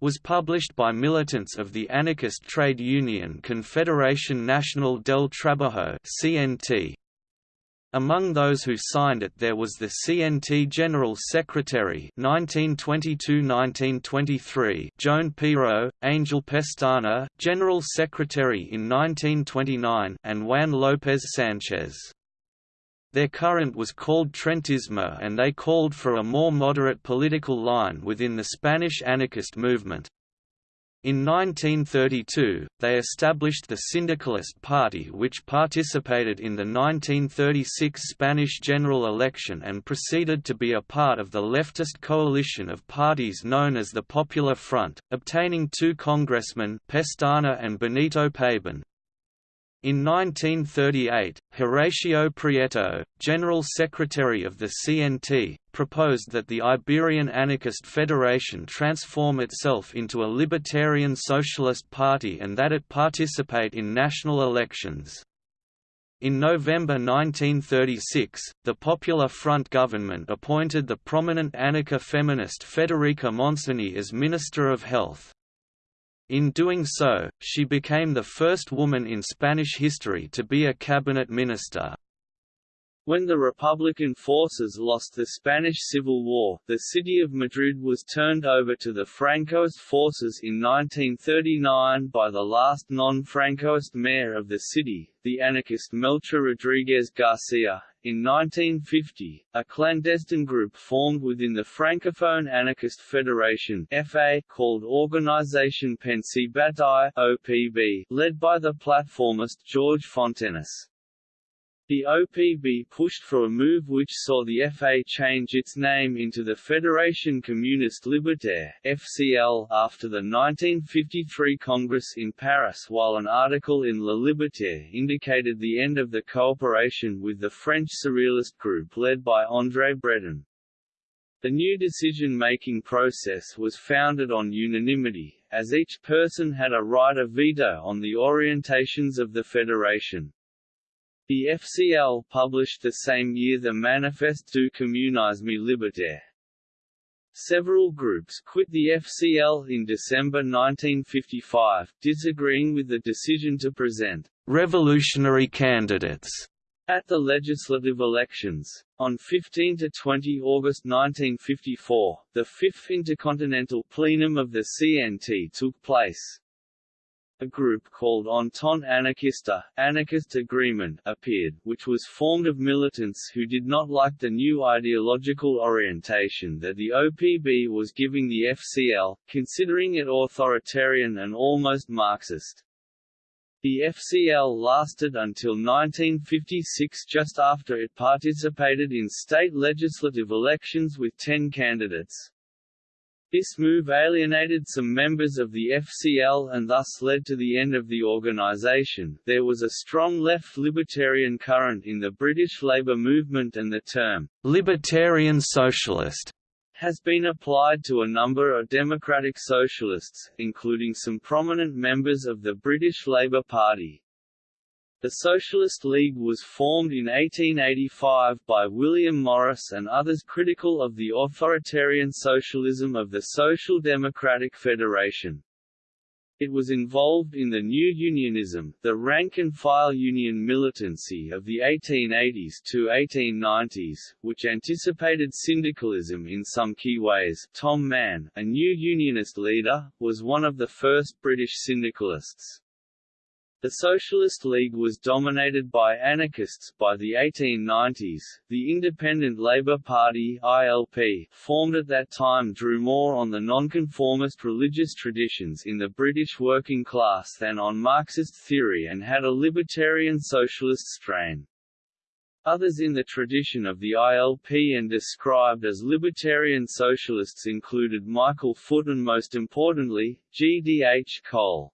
was published by militants of the anarchist trade union Confederación Nacional del Trabajo (CNT). Among those who signed it there was the CNT General Secretary 1922–1923 Joan Peiró, Angel Pestana, General Secretary in 1929 and Juan López Sánchez. Their current was called Treintismo and they called for a more moderate political line within the Spanish anarchist movement. In 1932, they established the Syndicalist Party which participated in the 1936 Spanish general election and proceeded to be a part of the leftist coalition of parties known as the Popular Front, obtaining two congressmen Pestana and Benito Pabón. In 1938, Horacio Prieto, General Secretary of the CNT, proposed that the Iberian Anarchist Federation transform itself into a libertarian socialist party and that it participate in national elections. In November 1936, the Popular Front government appointed the prominent anarcha-feminist Federica Montseny as Minister of Health. In doing so, she became the first woman in Spanish history to be a cabinet minister. When the Republican forces lost the Spanish Civil War, the city of Madrid was turned over to the Francoist forces in 1939 by the last non-Francoist mayor of the city, the anarchist Melchor Rodriguez Garcia. In 1950, a clandestine group formed within the Francophone Anarchist Federation FA called Organisation Pensée Bataille OPB, led by the platformist George Fontenis. The OPB pushed for a move which saw the FA change its name into the Fédération Communiste Libertaire FCL after the 1953 Congress in Paris while an article in Le Libertaire indicated the end of the cooperation with the French Surrealist group led by André Breton. The new decision-making process was founded on unanimity, as each person had a right of veto on the orientations of the federation. The FCL published the same year the Manifeste du Communisme Libertaire. Several groups quit the FCL in December 1955, disagreeing with the decision to present «revolutionary candidates» at the legislative elections. On 15 to 20 August 1954, the Fifth Intercontinental Plenum of the CNT took place. A group called Entente Anarchiste Anarchist Agreement appeared, which was formed of militants who did not like the new ideological orientation that the OPB was giving the FCL, considering it authoritarian and almost Marxist. The FCL lasted until 1956 just after it participated in state legislative elections with ten candidates. This move alienated some members of the FCL and thus led to the end of the organisation. There was a strong left libertarian current in the British Labour movement and the term libertarian socialist has been applied to a number of democratic socialists, including some prominent members of the British Labour Party. The Socialist League was formed in 1885 by William Morris and others critical of the authoritarian socialism of the Social Democratic Federation. It was involved in the New Unionism, the rank-and-file union militancy of the 1880s to 1890s, which anticipated syndicalism in some key ways. Tom Mann, a new unionist leader, was one of the first British syndicalists. The Socialist League was dominated by anarchists by the 1890s. The Independent Labour Party (ILP), formed at that time, drew more on the nonconformist religious traditions in the British working class than on Marxist theory and had a libertarian socialist strain. Others in the tradition of the ILP and described as libertarian socialists included Michael Foot and most importantly, G. D. H. Cole.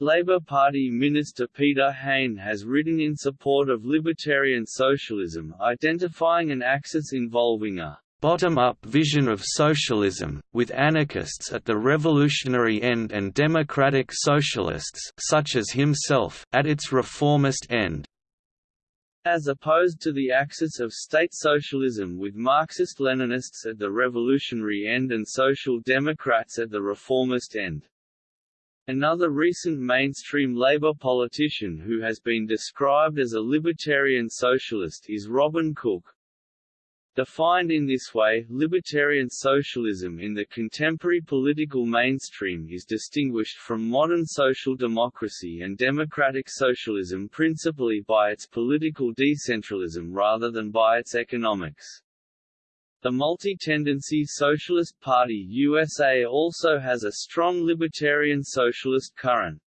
Labour Party Minister Peter Hain has written in support of libertarian socialism identifying an axis involving a bottom-up vision of socialism, with anarchists at the revolutionary end and democratic socialists such as himself at its reformist end. As opposed to the axis of state socialism with Marxist-Leninists at the revolutionary end and social democrats at the reformist end. Another recent mainstream Labour politician who has been described as a libertarian socialist is Robin Cook. Defined in this way, libertarian socialism in the contemporary political mainstream is distinguished from modern social democracy and democratic socialism principally by its political decentralism rather than by its economics. The multi-tendency Socialist Party USA also has a strong libertarian socialist current.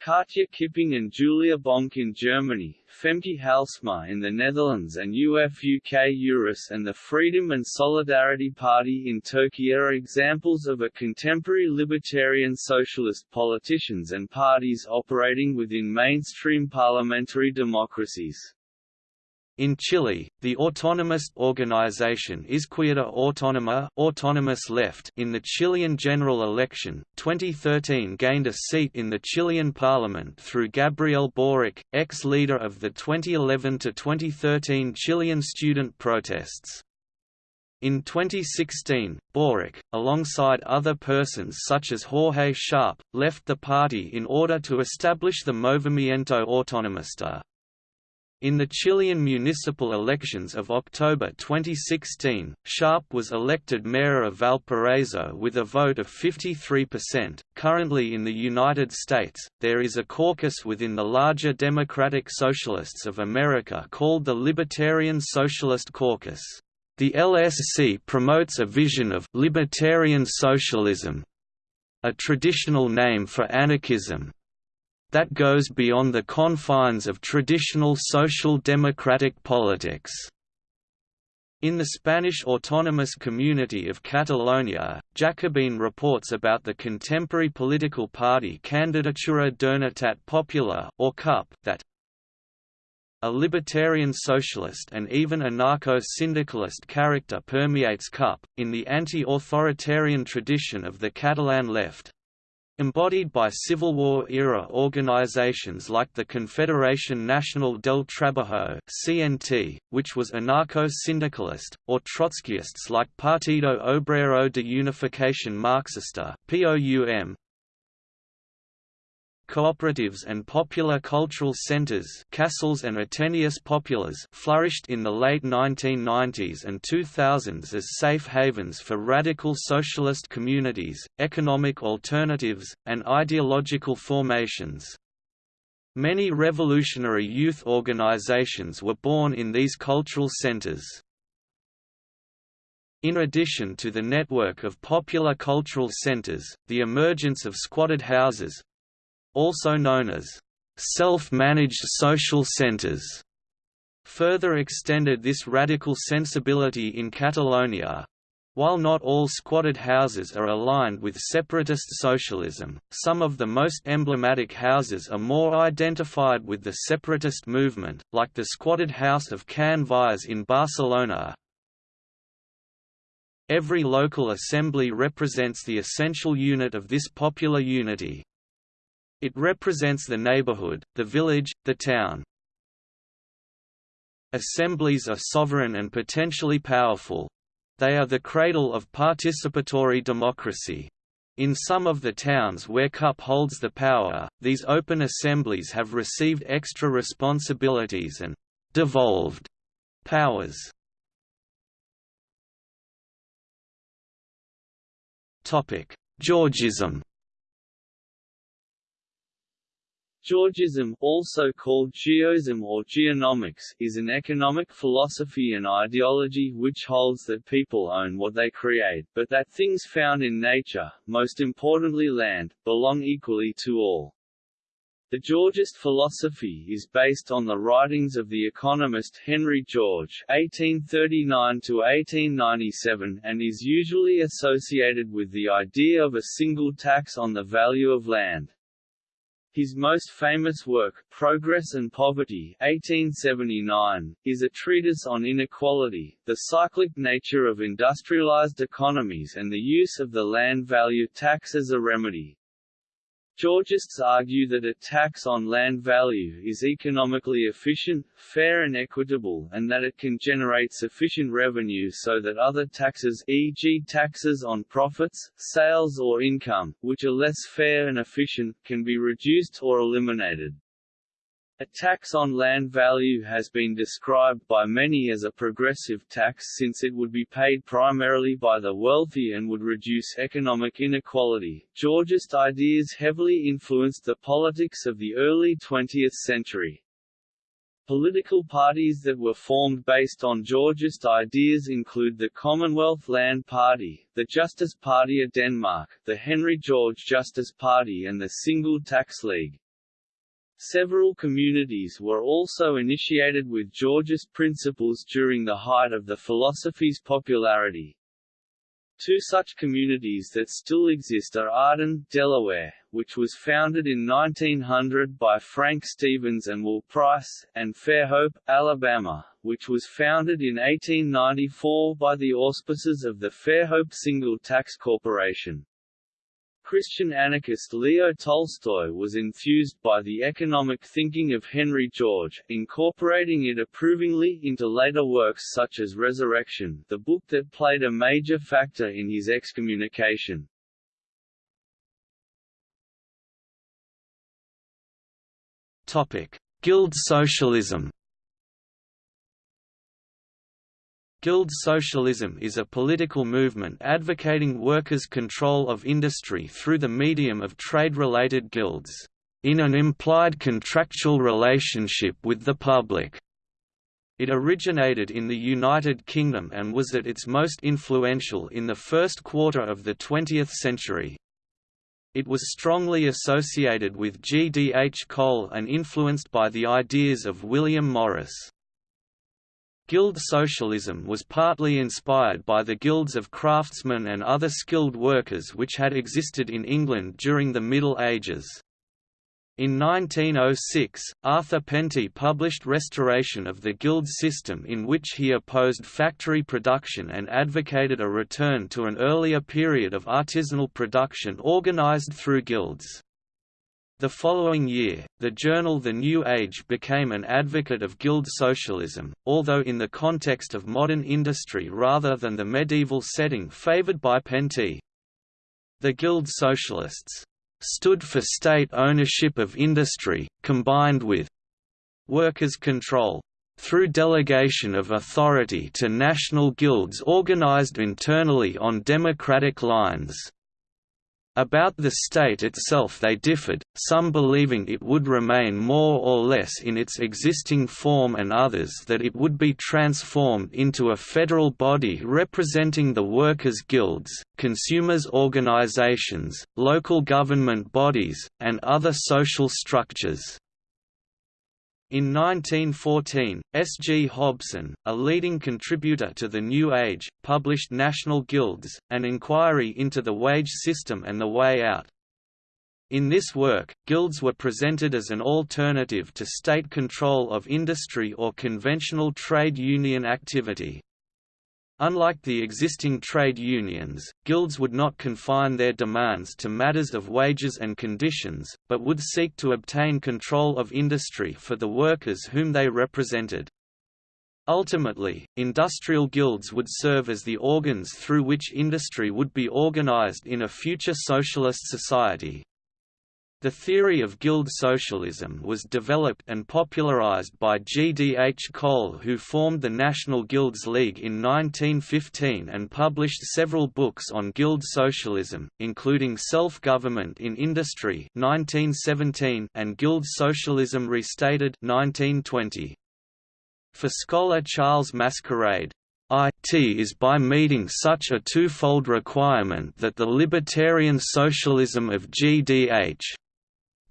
Katja Kipping and Julia Bonk in Germany, Femke Halsema in the Netherlands and Ufuk Uras and the Freedom and Solidarity Party in Turkey are examples of a contemporary libertarian socialist politicians and parties operating within mainstream parliamentary democracies. In Chile, the autonomous organization Izquierda Autónoma autonomous left in the Chilean general election, 2013 gained a seat in the Chilean parliament through Gabriel Boric, ex-leader of the 2011–2013 Chilean student protests. In 2016, Boric, alongside other persons such as Jorge Sharp, left the party in order to establish the Movimiento Autonomista. In the Chilean municipal elections of October 2016, Sharp was elected mayor of Valparaiso with a vote of 53%. Currently in the United States, there is a caucus within the larger Democratic Socialists of America called the Libertarian Socialist Caucus. The LSC promotes a vision of libertarian socialism, a traditional name for anarchism, that goes beyond the confines of traditional social democratic politics. In the Spanish autonomous community of Catalonia, Jacobin reports about the contemporary political party Candidatura d'Unitat Popular or CUP that a libertarian socialist and even anarcho-syndicalist character permeates CUP, in the anti-authoritarian tradition of the Catalan left, embodied by Civil War-era organizations like the Confederación Nacional del Trabajo (CNT), which was anarcho-syndicalist, or Trotskyists like Partido Obrero de Unificación Marxista (POUM). Cooperatives and popular cultural centers casals and ateneus populars flourished in the late 1990s and 2000s as safe havens for radical socialist communities, economic alternatives, and ideological formations. Many revolutionary youth organizations were born in these cultural centers. In addition to the network of popular cultural centers, the emergence of squatted houses—also known as self-managed social centers further extended this radical sensibility in Catalonia. While not all squatted houses are aligned with separatist socialism, some of the most emblematic houses are more identified with the separatist movement, like the squatted house of Can Vies in Barcelona, Every local assembly represents the essential unit of this popular unity. It represents the neighborhood, the village, the town. Assemblies are sovereign and potentially powerful. They are the cradle of participatory democracy. In some of the towns where CUP holds the power, these open assemblies have received extra responsibilities and «devolved» powers. Georgism Georgism, also called geoism or geonomics, is an economic philosophy and ideology which holds that people own what they create, but that things found in nature, most importantly land, belong equally to all. The Georgist philosophy is based on the writings of the economist Henry George (1839–1897) and is usually associated with the idea of a single tax on the value of land. His most famous work, Progress and Poverty 1879, is a treatise on inequality, the cyclic nature of industrialized economies and the use of the land value tax as a remedy. Georgists argue that a tax on land value is economically efficient, fair and equitable and that it can generate sufficient revenue so that other taxes e.g. taxes on profits, sales or income, which are less fair and efficient, can be reduced or eliminated. A tax on land value has been described by many as a progressive tax since it would be paid primarily by the wealthy and would reduce economic inequality. Georgist ideas heavily influenced the politics of the early 20th century. Political parties that were formed based on Georgist ideas include the Commonwealth Land Party, the Justice Party of Denmark, the Henry George Justice Party and the Single Tax League. Several communities were also initiated with Georgist principles during the height of the philosophy's popularity. Two such communities that still exist are Arden, Delaware, which was founded in 1900 by Frank Stevens and Will Price, and Fairhope, Alabama, which was founded in 1894 by the auspices of the Fairhope Single Tax Corporation. Christian anarchist Leo Tolstoy was enthused by the economic thinking of Henry George, incorporating it approvingly into later works such as Resurrection, the book that played a major factor in his excommunication. Guild socialism Guild socialism is a political movement advocating workers' control of industry through the medium of trade-related guilds, in an implied contractual relationship with the public. It originated in the United Kingdom and was at its most influential in the first quarter of the 20th century. It was strongly associated with G. D. H. Cole and influenced by the ideas of William Morris. Guild socialism was partly inspired by the guilds of craftsmen and other skilled workers which had existed in England during the Middle Ages. In 1906, Arthur Penty published Restoration of the Guild System in which he opposed factory production and advocated a return to an earlier period of artisanal production organized through guilds. The following year, the journal The New Age became an advocate of guild socialism, although in the context of modern industry rather than the medieval setting favored by Penty. The Guild Socialists stood for state ownership of industry, combined with workers' control through delegation of authority to national guilds organized internally on democratic lines. About the state itself they differed, some believing it would remain more or less in its existing form and others that it would be transformed into a federal body representing the workers' guilds, consumers' organizations, local government bodies, and other social structures. In 1914, S. G. Hobson, a leading contributor to The New Age, published National Guilds, an inquiry into the wage system and the way out. In this work, guilds were presented as an alternative to state control of industry or conventional trade union activity. Unlike the existing trade unions, guilds would not confine their demands to matters of wages and conditions, but would seek to obtain control of industry for the workers whom they represented. Ultimately, industrial guilds would serve as the organs through which industry would be organized in a future socialist society. The theory of guild socialism was developed and popularized by G. D. H. Cole who formed the National Guilds League in 1915 and published several books on guild socialism, including Self-Government in Industry 1917 and Guild Socialism Restated 1920. For scholar Charles Masquelier, IT is by meeting such a twofold requirement that the libertarian socialism of GDH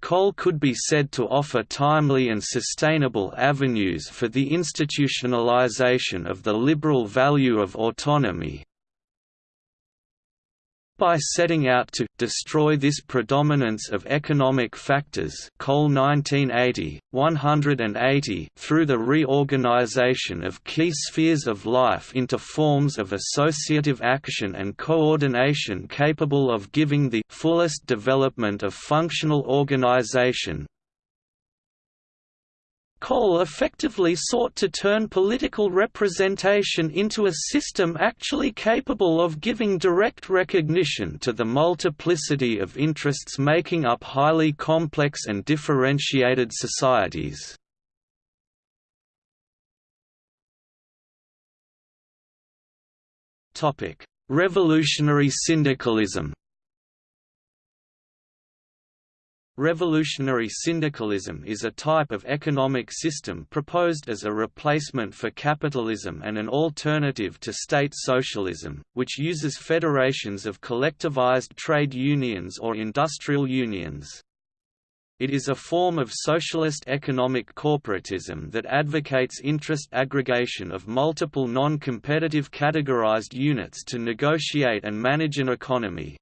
Cole could be said to offer timely and sustainable avenues for the institutionalization of the liberal value of autonomy, by setting out to destroy this predominance of economic factors Cole 1980, 180 through the reorganization of key spheres of life into forms of associative action and coordination capable of giving the fullest development of functional organization, Cole effectively sought to turn political representation into a system actually capable of giving direct recognition to the multiplicity of interests making up highly complex and differentiated societies. Revolutionary syndicalism Revolutionary syndicalism is a type of economic system proposed as a replacement for capitalism and an alternative to state socialism, which uses federations of collectivized trade unions or industrial unions. It is a form of socialist economic corporatism that advocates interest aggregation of multiple non-competitive categorized units to negotiate and manage an economy.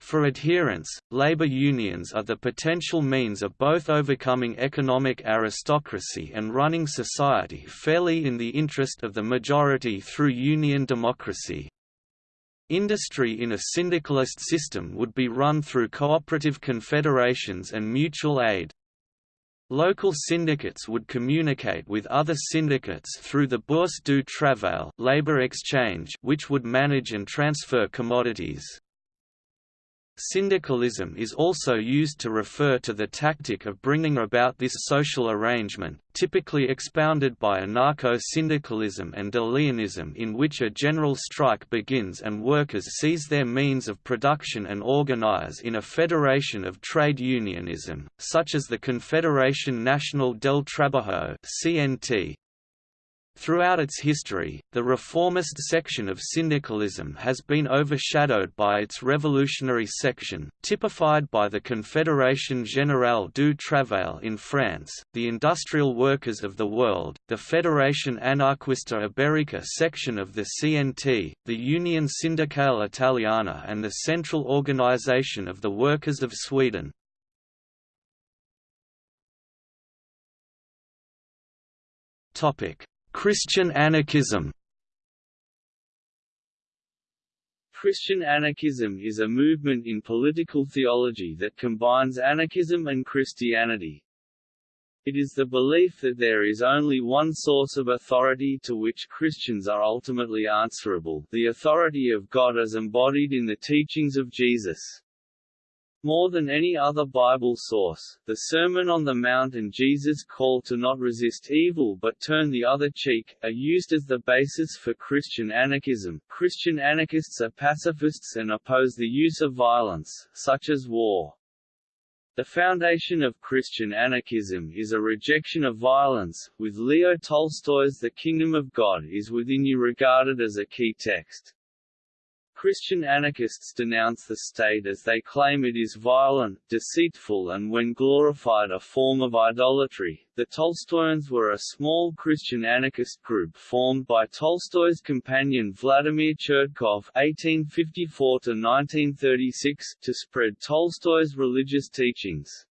For adherents, labor unions are the potential means of both overcoming economic aristocracy and running society fairly in the interest of the majority through union democracy. Industry in a syndicalist system would be run through cooperative confederations and mutual aid. Local syndicates would communicate with other syndicates through the Bourse du Travail labor exchange which would manage and transfer commodities. Syndicalism is also used to refer to the tactic of bringing about this social arrangement, typically expounded by anarcho-syndicalism and De Leonism in which a general strike begins and workers seize their means of production and organize in a federation of trade unionism, such as the Confederación Nacional del Trabajo CNT. Throughout its history, the reformist section of syndicalism has been overshadowed by its revolutionary section, typified by the Confédération Générale du Travail in France, the Industrial Workers of the World, the Federación Anarquista Ibérica section of the CNT, the Unione Sindacale Italiana and the Central Organization of the Workers of Sweden. Topic Christian anarchism Christian anarchism is a movement in political theology that combines anarchism and Christianity. It is the belief that there is only one source of authority to which Christians are ultimately answerable, the authority of God as embodied in the teachings of Jesus. More than any other Bible source, the Sermon on the Mount and Jesus' call to not resist evil but turn the other cheek, are used as the basis for Christian anarchism. Christian anarchists are pacifists and oppose the use of violence, such as war. The foundation of Christian anarchism is a rejection of violence, with Leo Tolstoy's The Kingdom of God is Within You regarded as a key text. Christian anarchists denounce the state as they claim it is violent, deceitful and when glorified a form of idolatry. The Tolstoyans were a small Christian anarchist group formed by Tolstoy's companion Vladimir Chertkov (1854–1936) to spread Tolstoy's religious teachings.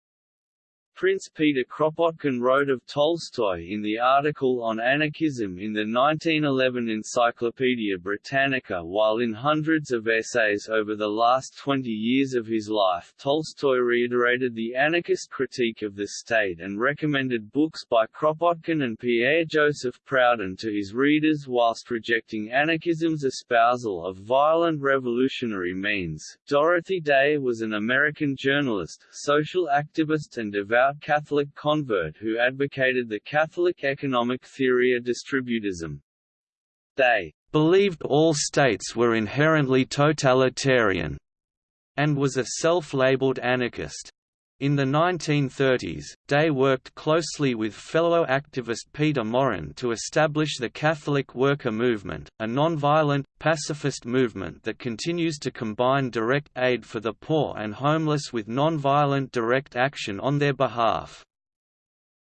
Prince Peter Kropotkin wrote of Tolstoy in the article on anarchism in the 1911 Encyclopaedia Britannica while in hundreds of essays over the last 20 years of his life Tolstoy reiterated the anarchist critique of the state and recommended books by Kropotkin and Pierre-Joseph Proudhon to his readers whilst rejecting anarchism's espousal of violent revolutionary means. Dorothy Day was an American journalist, social activist and devout devout Catholic convert who advocated the Catholic economic theory of distributism. They believed all states were inherently totalitarian, and was a self-labeled anarchist. In the 1930s, Day worked closely with fellow activist Peter Maurin to establish the Catholic Worker Movement, a non-violent, pacifist movement that continues to combine direct aid for the poor and homeless with non-violent direct action on their behalf.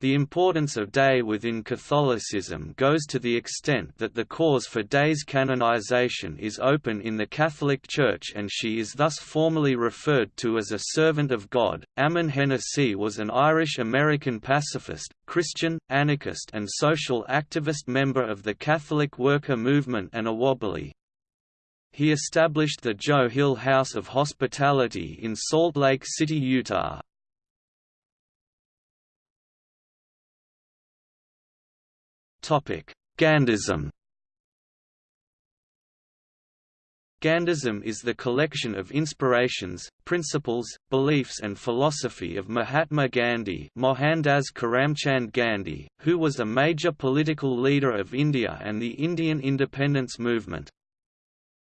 The importance of Day within Catholicism goes to the extent that the cause for Day's canonization is open in the Catholic Church and she is thus formally referred to as a servant of God. Ammon Hennacy was an Irish-American pacifist, Christian, anarchist and social activist member of the Catholic worker movement and a Wobbly. He established the Joe Hill House of Hospitality in Salt Lake City, Utah, Gandhism Gandhism is the collection of inspirations, principles, beliefs and philosophy of Mahatma Gandhi Mohandas Karamchand Gandhi, who was a major political leader of India and the Indian independence movement.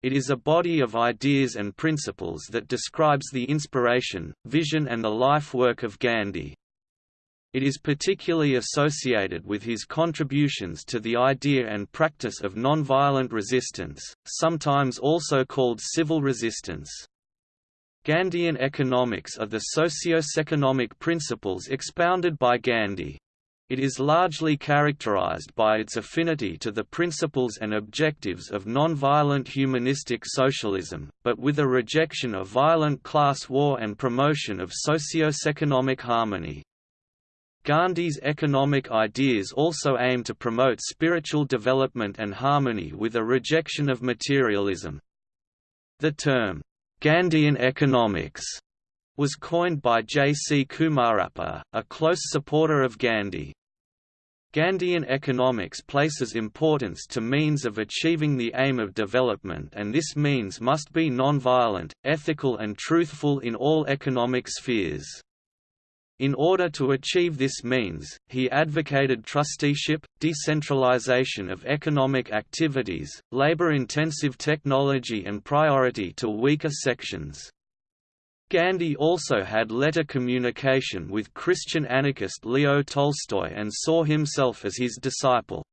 It is a body of ideas and principles that describes the inspiration, vision and the life work of Gandhi. It is particularly associated with his contributions to the idea and practice of nonviolent resistance, sometimes also called civil resistance. Gandhian economics are the socio-economic principles expounded by Gandhi. It is largely characterized by its affinity to the principles and objectives of nonviolent humanistic socialism, but with a rejection of violent class war and promotion of socio-economic harmony. Gandhi's economic ideas also aim to promote spiritual development and harmony with a rejection of materialism. The term, Gandhian economics, was coined by J. C. Kumarappa, a close supporter of Gandhi. Gandhian economics places importance to means of achieving the aim of development and this means must be non-violent, ethical and truthful in all economic spheres. In order to achieve this means, he advocated trusteeship, decentralization of economic activities, labor-intensive technology and priority to weaker sections. Gandhi also had letter communication with Christian anarchist Leo Tolstoy and saw himself as his disciple.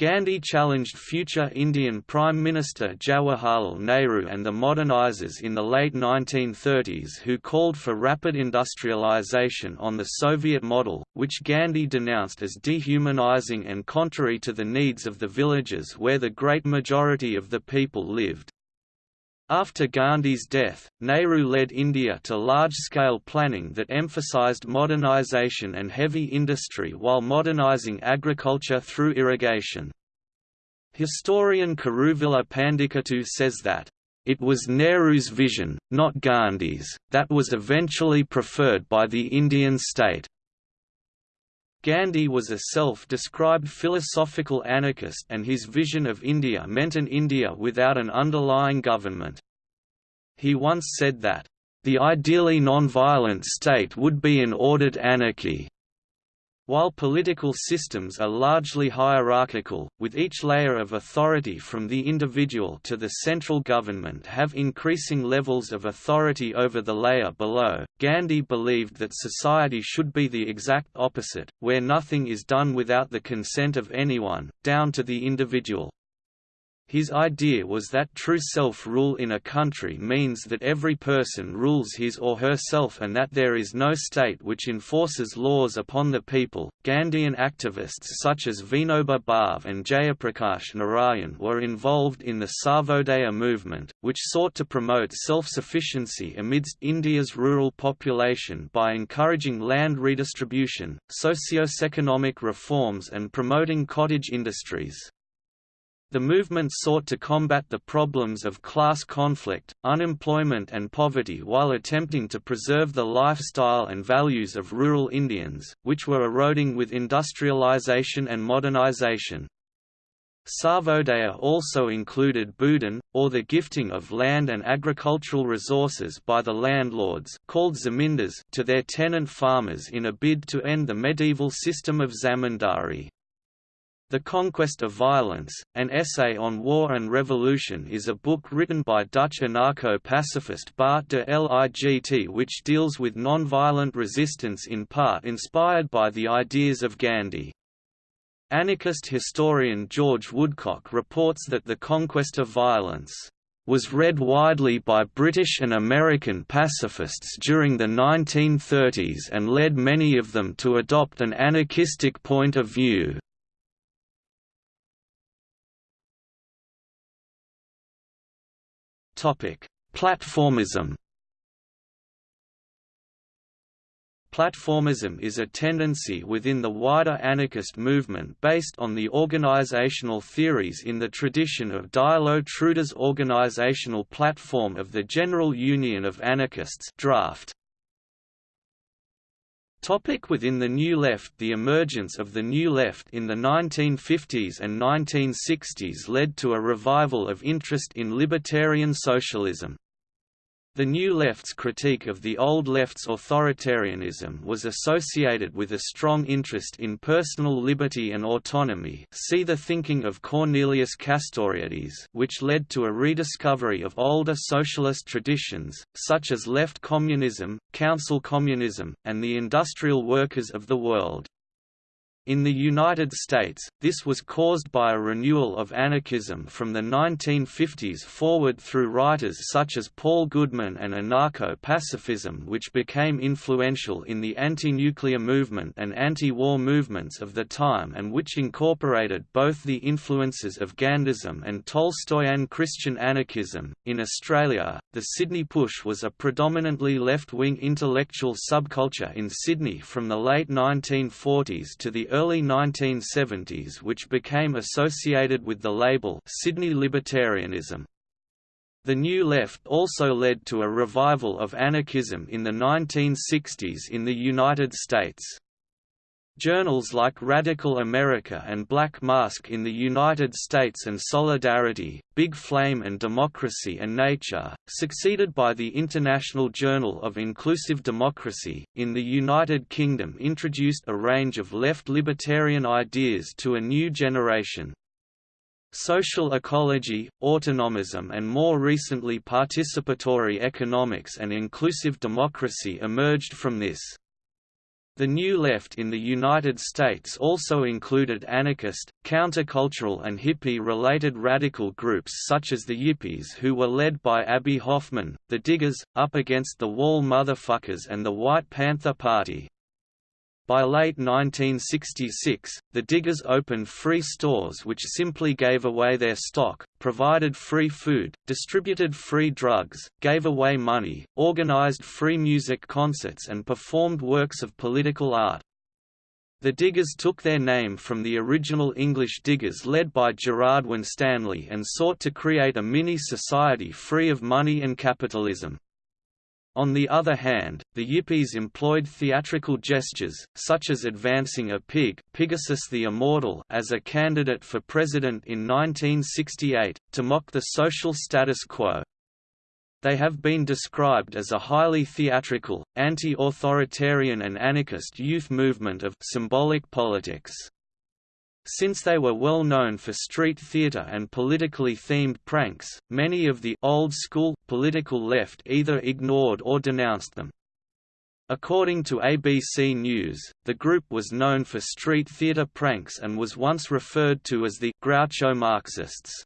Gandhi challenged future Indian Prime Minister Jawaharlal Nehru and the modernizers in the late 1930s who called for rapid industrialization on the Soviet model, which Gandhi denounced as dehumanizing and contrary to the needs of the villages where the great majority of the people lived. After Gandhi's death, Nehru led India to large-scale planning that emphasized modernization and heavy industry while modernizing agriculture through irrigation. Historian Kuruvilla Pandikattu says that, "...it was Nehru's vision, not Gandhi's, that was eventually preferred by the Indian state." Gandhi was a self-described philosophical anarchist and his vision of India meant an India without an underlying government. He once said that, The ideally non-violent state would be an ordered anarchy. While political systems are largely hierarchical, with each layer of authority from the individual to the central government have increasing levels of authority over the layer below, Gandhi believed that society should be the exact opposite, where nothing is done without the consent of anyone, down to the individual. His idea was that true self-rule in a country means that every person rules his or herself and that there is no state which enforces laws upon the people. Gandhian activists such as Vinoba Bhave and Jayaprakash Narayan were involved in the Sarvodaya movement, which sought to promote self-sufficiency amidst India's rural population by encouraging land redistribution, socio-economic reforms and promoting cottage industries. The movement sought to combat the problems of class conflict, unemployment and poverty while attempting to preserve the lifestyle and values of rural Indians, which were eroding with industrialization and modernization. Sarvodaya also included Bhoodan, or the gifting of land and agricultural resources by the landlords called zamindars to their tenant farmers in a bid to end the medieval system of zamindari. The Conquest of Violence, an essay on war and revolution is a book written by Dutch anarcho-pacifist Bart de Ligt which deals with non-violent resistance in part inspired by the ideas of Gandhi. Anarchist historian George Woodcock reports that The Conquest of Violence was read widely by British and American pacifists during the 1930s and led many of them to adopt an anarchistic point of view. Platformism Platformism is a tendency within the wider anarchist movement based on the organizational theories in the tradition of Dielo Truda's organizational platform of the General Union of Anarchists draft. Topic within the New Left The emergence of the New Left in the 1950s and 1960s led to a revival of interest in libertarian socialism. The New Left's critique of the Old Left's authoritarianism was associated with a strong interest in personal liberty and autonomy see the thinking of Cornelius Castoriadis which led to a rediscovery of older socialist traditions, such as left communism, council communism, and the industrial workers of the world. In the United States, this was caused by a renewal of anarchism from the 1950s forward through writers such as Paul Goodman and anarcho-pacifism which became influential in the anti-nuclear movement and anti-war movements of the time and which incorporated both the influences of Gandhism and Tolstoyan Christian anarchism. In Australia, the Sydney Push was a predominantly left-wing intellectual subculture in Sydney from the late 1940s to the early 1970s which became associated with the label Sydney Libertarianism. The New Left also led to a revival of anarchism in the 1960s in the United States. Journals like Radical America and Black Mask in the United States and Solidarity, Big Flame and Democracy and Nature, succeeded by the International Journal of Inclusive Democracy, in the United Kingdom introduced a range of left libertarian ideas to a new generation. Social ecology, autonomism and more recently participatory economics and inclusive democracy emerged from this. The New Left in the United States also included anarchist, countercultural and hippie-related radical groups such as the Yippies who were led by Abbie Hoffman, the Diggers, Up Against the Wall Motherfuckers and the White Panther Party. By late 1966, the Diggers opened free stores which simply gave away their stock, provided free food, distributed free drugs, gave away money, organized free music concerts and performed works of political art. The Diggers took their name from the original English Diggers led by Gerard Winstanley and sought to create a mini-society free of money and capitalism. On the other hand, the Yippies employed theatrical gestures, such as advancing a pig Pigasus the Immortal as a candidate for president in 1968, to mock the social status quo. They have been described as a highly theatrical, anti-authoritarian and anarchist youth movement of symbolic politics. Since they were well known for street theater and politically themed pranks, many of the old-school, political left either ignored or denounced them. According to ABC News, the group was known for street theater pranks and was once referred to as the Groucho Marxists.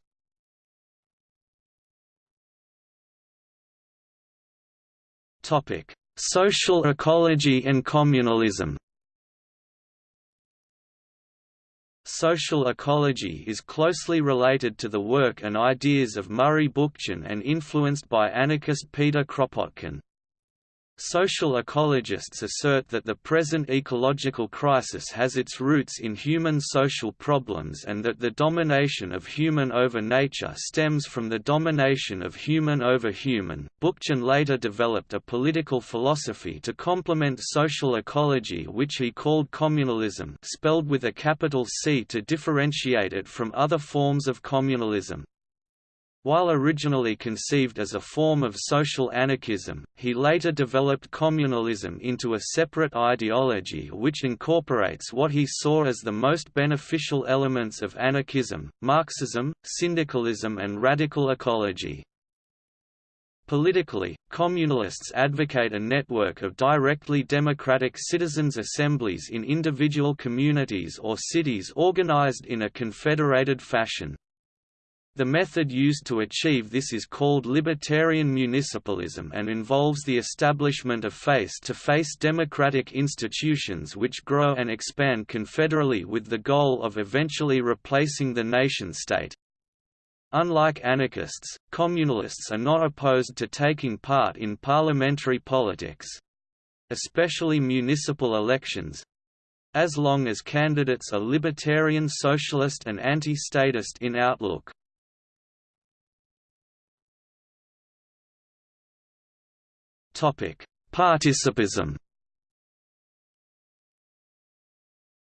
Topic: Social ecology and communalism. Social ecology is closely related to the work and ideas of Murray Bookchin and influenced by anarchist Peter Kropotkin. Social ecologists assert that the present ecological crisis has its roots in human social problems and that the domination of human over nature stems from the domination of human over human. Bookchin later developed a political philosophy to complement social ecology which he called communalism spelled with a capital C to differentiate it from other forms of communalism. While originally conceived as a form of social anarchism, he later developed communalism into a separate ideology which incorporates what he saw as the most beneficial elements of anarchism, Marxism, syndicalism and radical ecology. Politically, communalists advocate a network of directly democratic citizens' assemblies in individual communities or cities organized in a confederated fashion. The method used to achieve this is called libertarian municipalism and involves the establishment of face-to-face -face democratic institutions which grow and expand confederally with the goal of eventually replacing the nation-state. Unlike anarchists, communalists are not opposed to taking part in parliamentary politics—especially municipal elections—as long as candidates are libertarian socialist and anti-statist in outlook. Participism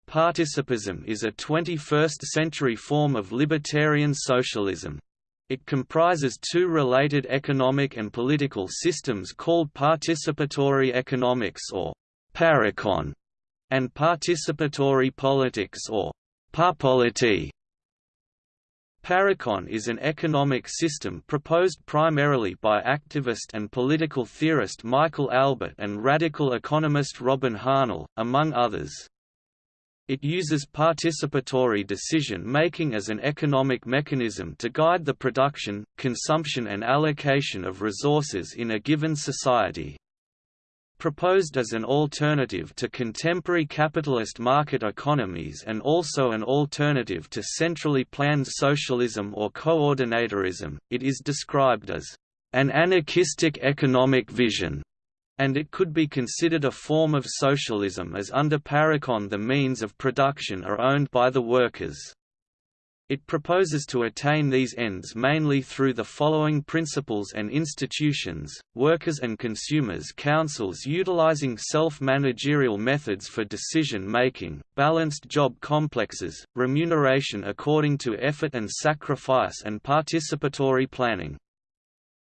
Participism is a 21st-century form of libertarian socialism. It comprises two related economic and political systems called participatory economics or parecon, and participatory politics or parpolity. Parecon is an economic system proposed primarily by activist and political theorist Michael Albert and radical economist Robin Hahnel, among others. It uses participatory decision-making as an economic mechanism to guide the production, consumption and allocation of resources in a given society proposed as an alternative to contemporary capitalist market economies and also an alternative to centrally planned socialism or coordinatorism, it is described as an anarchistic economic vision, and it could be considered a form of socialism as under Parecon the means of production are owned by the workers. It proposes to attain these ends mainly through the following principles and institutions, workers and consumers councils utilizing self-managerial methods for decision-making, balanced job complexes, remuneration according to effort and sacrifice and participatory planning.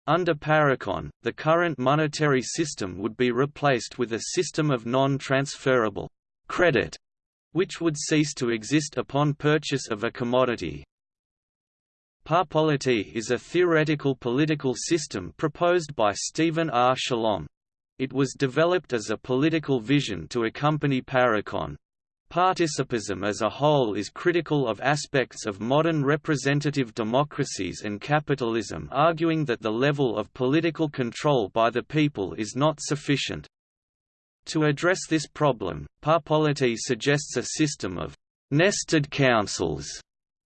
Under Parecon, the current monetary system would be replaced with a system of non-transferable credit which would cease to exist upon purchase of a commodity. Parpolity is a theoretical political system proposed by Stephen R. Shalom. It was developed as a political vision to accompany Parecon. Participism as a whole is critical of aspects of modern representative democracies and capitalism arguing that the level of political control by the people is not sufficient. To address this problem, Parpolity suggests a system of nested councils,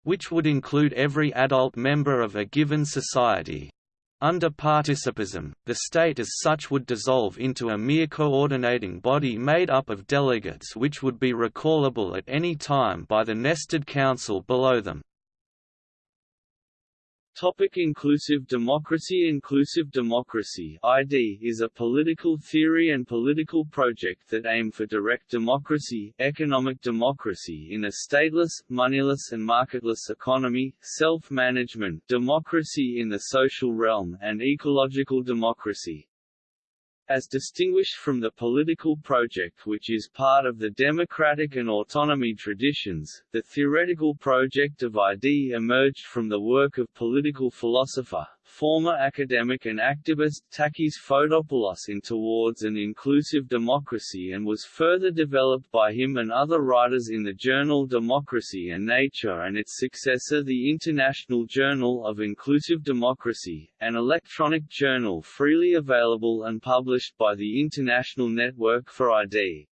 which would include every adult member of a given society. Under participism, the state as such would dissolve into a mere coordinating body made up of delegates which would be recallable at any time by the nested council below them. Topic inclusive democracy Inclusive democracy ID is a political theory and political project that aim for direct democracy, economic democracy in a stateless, moneyless and marketless economy, self-management democracy in the social realm and ecological democracy. As distinguished from the political project which is part of the democratic and autonomy traditions, the theoretical project of ID emerged from the work of political philosopher, former academic and activist Takis Fotopoulos in Towards an Inclusive Democracy and was further developed by him and other writers in the journal Democracy and Nature and its successor the International Journal of Inclusive Democracy, an electronic journal freely available and published by the International Network for ID.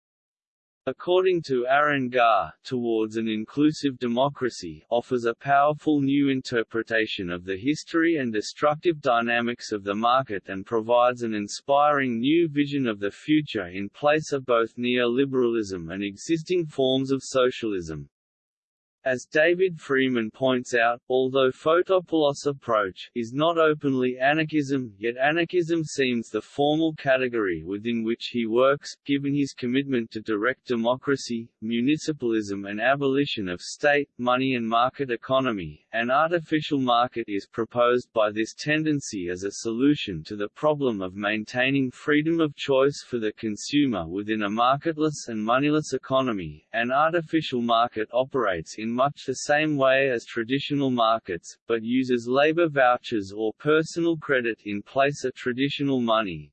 According to Arran Gare, Towards an Inclusive Democracy offers a powerful new interpretation of the history and destructive dynamics of the market and provides an inspiring new vision of the future in place of both neoliberalism and existing forms of socialism. As David Freeman points out, although Fotopoulos' approach is not openly anarchism, yet anarchism seems the formal category within which he works, given his commitment to direct democracy, municipalism and abolition of state, money and market economy. An artificial market is proposed by this tendency as a solution to the problem of maintaining freedom of choice for the consumer within a marketless and moneyless economy. An artificial market operates in much the same way as traditional markets, but uses labor vouchers or personal credit in place of traditional money.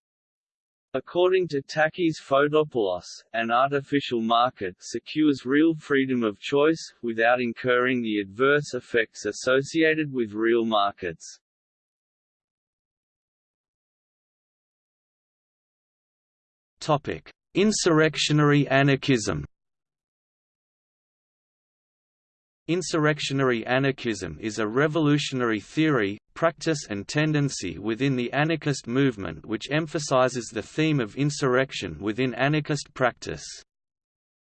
According to Takis Fotopoulos, an artificial market secures real freedom of choice, without incurring the adverse effects associated with real markets. Insurrectionary anarchism Insurrectionary anarchism is a revolutionary theory, practice and tendency within the anarchist movement which emphasizes the theme of insurrection within anarchist practice.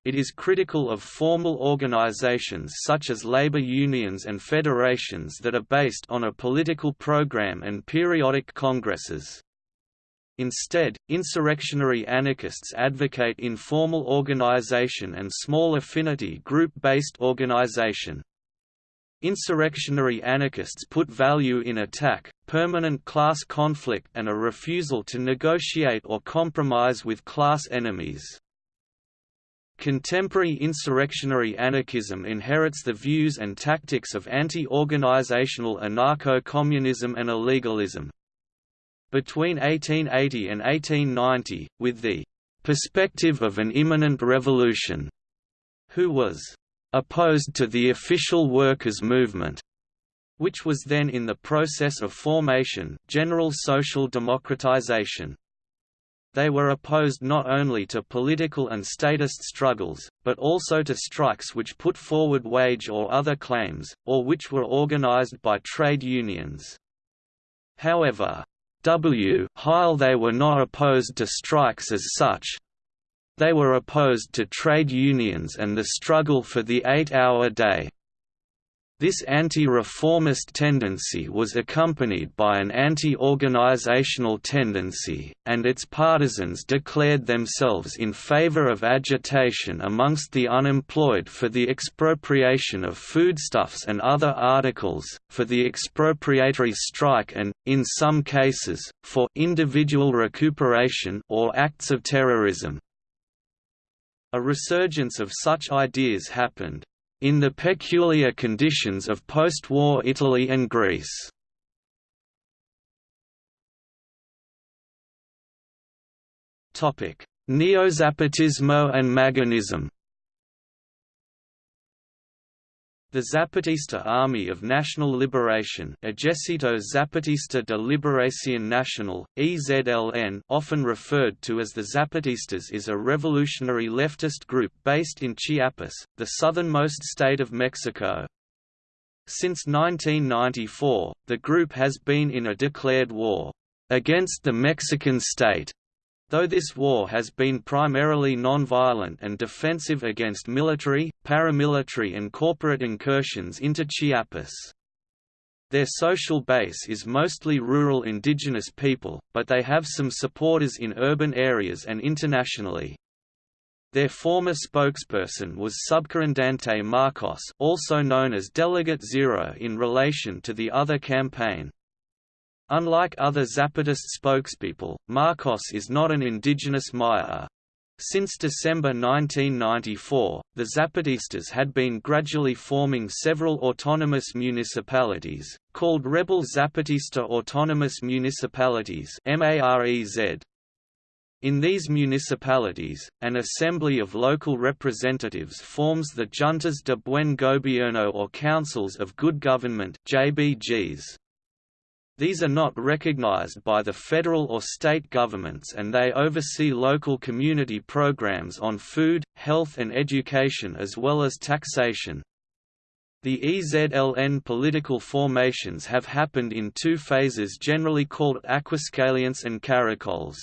It is critical of formal organizations such as labor unions and federations that are based on a political program and periodic congresses. Instead, insurrectionary anarchists advocate informal organization and small affinity group-based organization. Insurrectionary anarchists put value in attack, permanent class conflict and a refusal to negotiate or compromise with class enemies. Contemporary insurrectionary anarchism inherits the views and tactics of anti-organizational anarcho-communism and illegalism. Between 1880 and 1890, with the perspective of an imminent revolution, who was opposed to the official workers' movement, which was then in the process of formation, general social democratization. They were opposed not only to political and statist struggles, but also to strikes which put forward wage or other claims, or which were organized by trade unions. However, W while they were not opposed to strikes as such, they were opposed to trade unions and the struggle for the eight-hour day. This anti-reformist tendency was accompanied by an anti-organizational tendency, and its partisans declared themselves in favor of agitation amongst the unemployed for the expropriation of foodstuffs and other articles, for the expropriatory strike and, in some cases, for individual recuperation or acts of terrorism. A resurgence of such ideas happened, in the peculiar conditions of post-war Italy and Greece. Neo-Zapatismo and Magonism The Zapatista Army of National Liberation Ejército Zapatista de Liberación Nacional, EZLN often referred to as the Zapatistas is a revolutionary leftist group based in Chiapas, the southernmost state of Mexico. Since 1994, the group has been in a declared war against the Mexican state Though this war has been primarily non-violent and defensive against military, paramilitary and corporate incursions into Chiapas. Their social base is mostly rural indigenous people, but they have some supporters in urban areas and internationally. Their former spokesperson was Subcomandante Marcos also known as Delegate Zero in relation to the other campaign. Unlike other Zapatist spokespeople, Marcos is not an indigenous Maya. Since December 1994, the Zapatistas had been gradually forming several autonomous municipalities, called Rebel Zapatista Autonomous Municipalities In these municipalities, an assembly of local representatives forms the Juntas de Buen Gobierno or Councils of Good Government JBGs. These are not recognized by the federal or state governments and they oversee local community programs on food, health and education as well as taxation. The EZLN political formations have happened in two phases generally called Aguascalientes and Caracoles.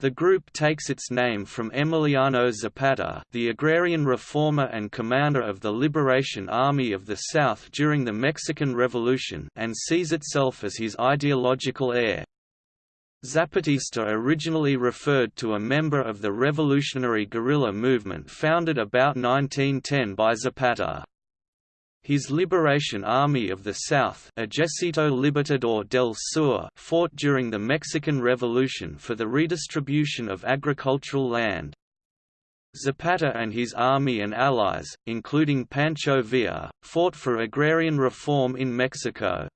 The group takes its name from Emiliano Zapata the agrarian reformer and commander of the Liberation Army of the South during the Mexican Revolution and sees itself as his ideological heir. Zapatista originally referred to a member of the revolutionary guerrilla movement founded about 1910 by Zapata. His Liberation Army of the South Ejército Libertador del Sur fought during the Mexican Revolution for the redistribution of agricultural land. Zapata and his army and allies, including Pancho Villa, fought for agrarian reform in Mexico.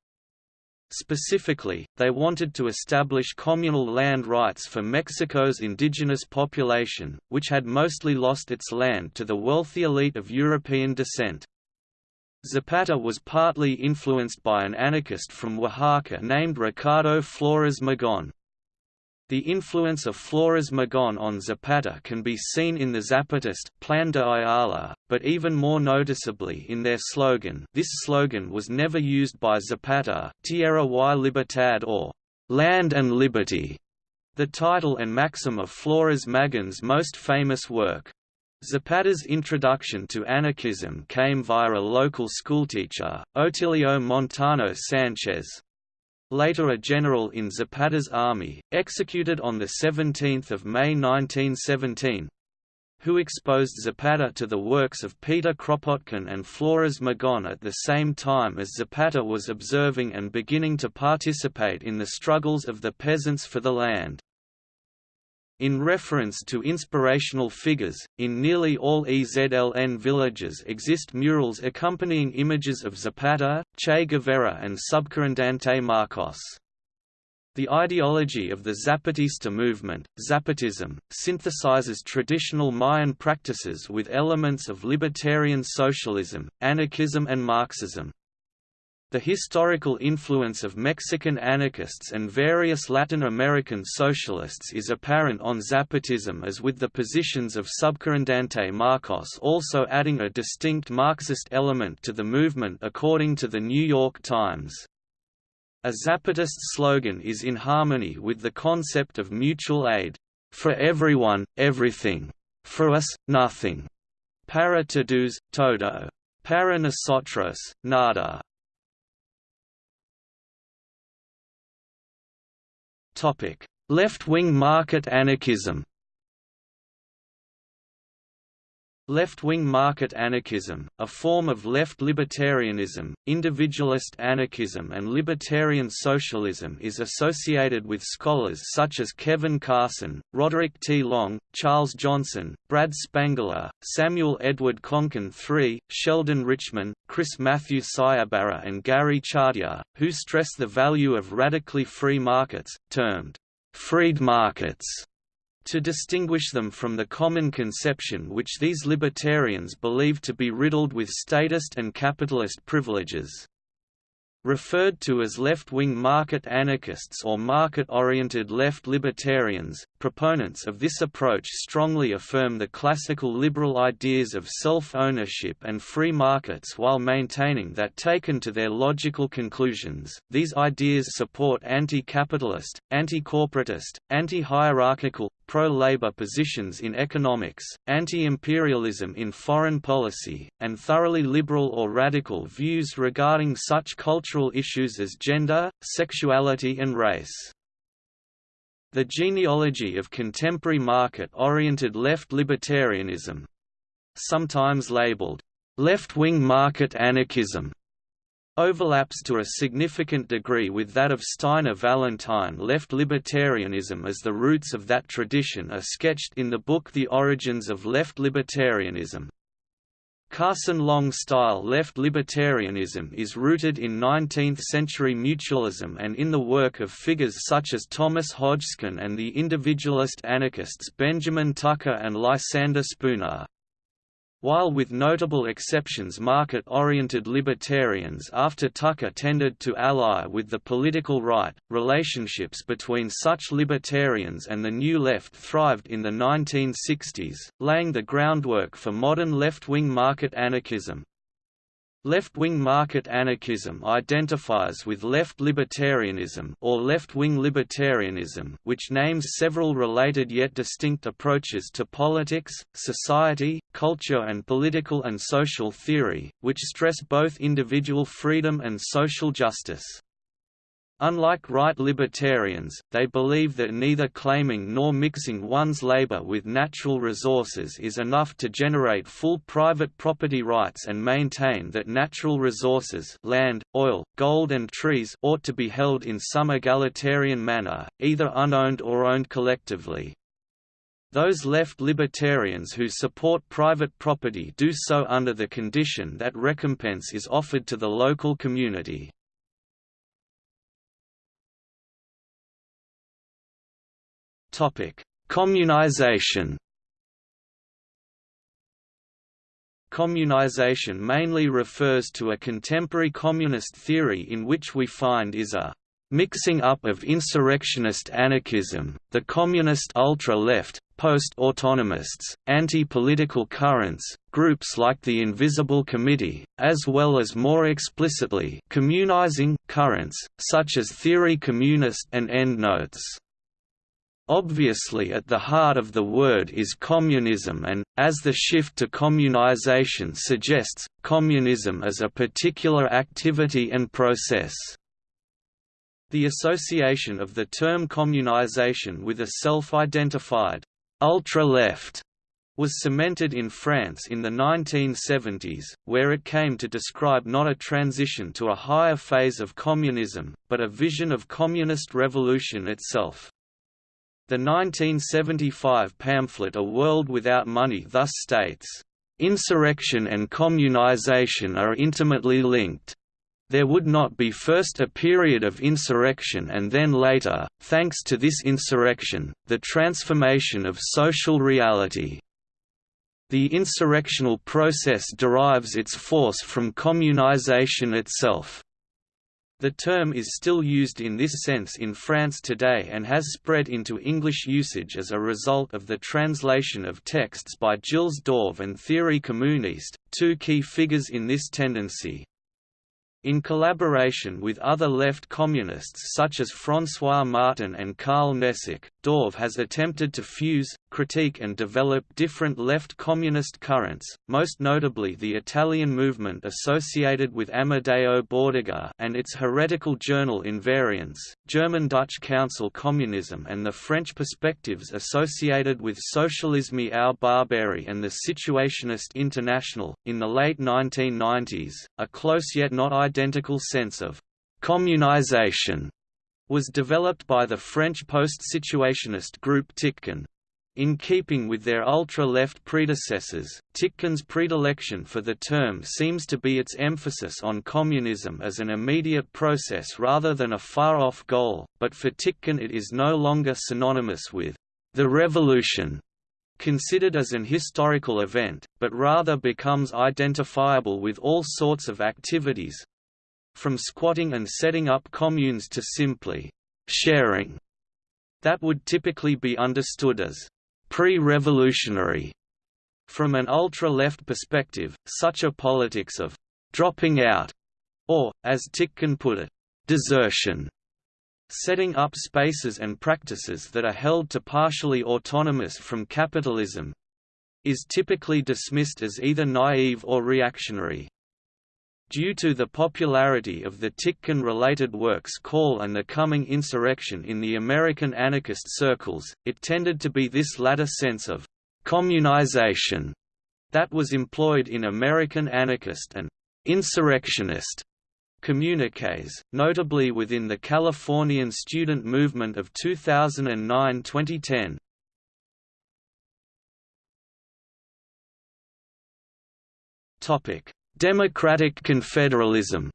Specifically, they wanted to establish communal land rights for Mexico's indigenous population, which had mostly lost its land to the wealthy elite of European descent. Zapata was partly influenced by an anarchist from Oaxaca named Ricardo Flores Magón. The influence of Flores Magón on Zapata can be seen in the Zapatist Plan de Ayala, but even more noticeably in their slogan this slogan was never used by Zapata Tierra y Libertad or «Land and Liberty», the title and maxim of Flores Magón's most famous work. Zapata's introduction to anarchism came via a local schoolteacher, Otilio Montaño Sánchez. Later a general in Zapata's army, executed on 17 May 1917, who exposed Zapata to the works of Peter Kropotkin and Flores Magón at the same time as Zapata was observing and beginning to participate in the struggles of the peasants for the land. In reference to inspirational figures, in nearly all EZLN villages exist murals accompanying images of Zapata, Che Guevara and Subcomandante Marcos. The ideology of the Zapatista movement, Zapatism, synthesizes traditional Mayan practices with elements of libertarian socialism, anarchism and Marxism. The historical influence of Mexican anarchists and various Latin American socialists is apparent on Zapatism as with the positions of Subcomandante Marcos also adding a distinct Marxist element to the movement according to the New York Times. A Zapatist slogan is in harmony with the concept of mutual aid, "...for everyone, everything. For us, nothing. Para todos, todo. Para nosotros, nada." Left-wing market anarchism Left-wing market anarchism, a form of left libertarianism, individualist anarchism and libertarian socialism is associated with scholars such as Kevin Carson, Roderick T. Long, Charles Johnson, Brad Spangler, Samuel Edward Konkin III, Sheldon Richman, Chris Matthew Sciabarra and Gary Chartier, who stress the value of radically free markets, termed freed markets to distinguish them from the common conception which these libertarians believe to be riddled with statist and capitalist privileges. Referred to as left-wing market anarchists or market-oriented left libertarians, proponents of this approach strongly affirm the classical liberal ideas of self-ownership and free markets while maintaining that taken to their logical conclusions, these ideas support anti-capitalist, anti-corporatist, anti-hierarchical, pro-labor positions in economics, anti-imperialism in foreign policy, and thoroughly liberal or radical views regarding such cultural issues as gender, sexuality and race. The genealogy of contemporary market-oriented left libertarianism sometimes labeled left-wing market anarchism overlaps to a significant degree with that of Steiner Vallentyne left libertarianism as the roots of that tradition are sketched in the book The Origins of Left Libertarianism. Carson Long-style left libertarianism is rooted in 19th-century mutualism and in the work of figures such as Thomas Hodgskin and the individualist anarchists Benjamin Tucker and Lysander Spooner. While with notable exceptions market-oriented libertarians after Tucker tended to ally with the political right, relationships between such libertarians and the New Left thrived in the 1960s, laying the groundwork for modern left-wing market anarchism. Left-wing market anarchism identifies with left libertarianism or left-wing libertarianism which names several related yet distinct approaches to politics, society, culture and political and social theory, which stress both individual freedom and social justice. Unlike right libertarians, they believe that neither claiming nor mixing one's labor with natural resources is enough to generate full private property rights and maintain that natural resources land, oil, gold and trees ought to be held in some egalitarian manner, either unowned or owned collectively. Those left libertarians who support private property do so under the condition that recompense is offered to the local community. Communization Communization mainly refers to a contemporary communist theory in which we find is a mixing up of insurrectionist anarchism, the communist ultra-left, post-autonomists, anti-political currents, groups like the Invisible Committee, as well as more explicitly communizing currents, such as Théorie Communiste and endnotes. Obviously at the heart of the word is communism and, as the shift to communization suggests, communism as a particular activity and process. The association of the term communization with a self-identified ultra-left was cemented in France in the 1970s, where it came to describe not a transition to a higher phase of communism, but a vision of communist revolution itself. The 1975 pamphlet A World Without Money thus states, "...insurrection and communization are intimately linked. There would not be first a period of insurrection and then later, thanks to this insurrection, the transformation of social reality." The insurrectional process derives its force from communization itself. The term is still used in this sense in France today and has spread into English usage as a result of the translation of texts by Gilles Dauvé and Théorie Communiste, two key figures in this tendency. In collaboration with other left communists such as François Martin and Karl Nesic, Dauvé has attempted to fuse, critique and develop different left communist currents, most notably the Italian movement associated with Amadeo Bordiga and its heretical journal Invariance, German-Dutch Council Communism and the French perspectives associated with Socialisme ou Barbarie and the Situationist International. In the late 1990s, a close yet not identical sense of communization was developed by the French post-situationist group Tiqqun. In keeping with their ultra-left predecessors, Tiqqun's predilection for the term seems to be its emphasis on communism as an immediate process rather than a far-off goal, but for Tiqqun it is no longer synonymous with the revolution, considered as an historical event, but rather becomes identifiable with all sorts of activities from squatting and setting up communes to simply sharing that would typically be understood as pre-revolutionary. From an ultra-left perspective, such a politics of «dropping out» or, as Tiqqun put it, «desertion» setting up spaces and practices that are held to partially autonomous from capitalism, is typically dismissed as either naive or reactionary. Due to the popularity of the Tiqqun-related works Call and the Coming Insurrection in the American anarchist circles, it tended to be this latter sense of «communization» that was employed in American anarchist and «insurrectionist» communiques, notably within the Californian student movement of 2009–2010. Topic Democratic confederalism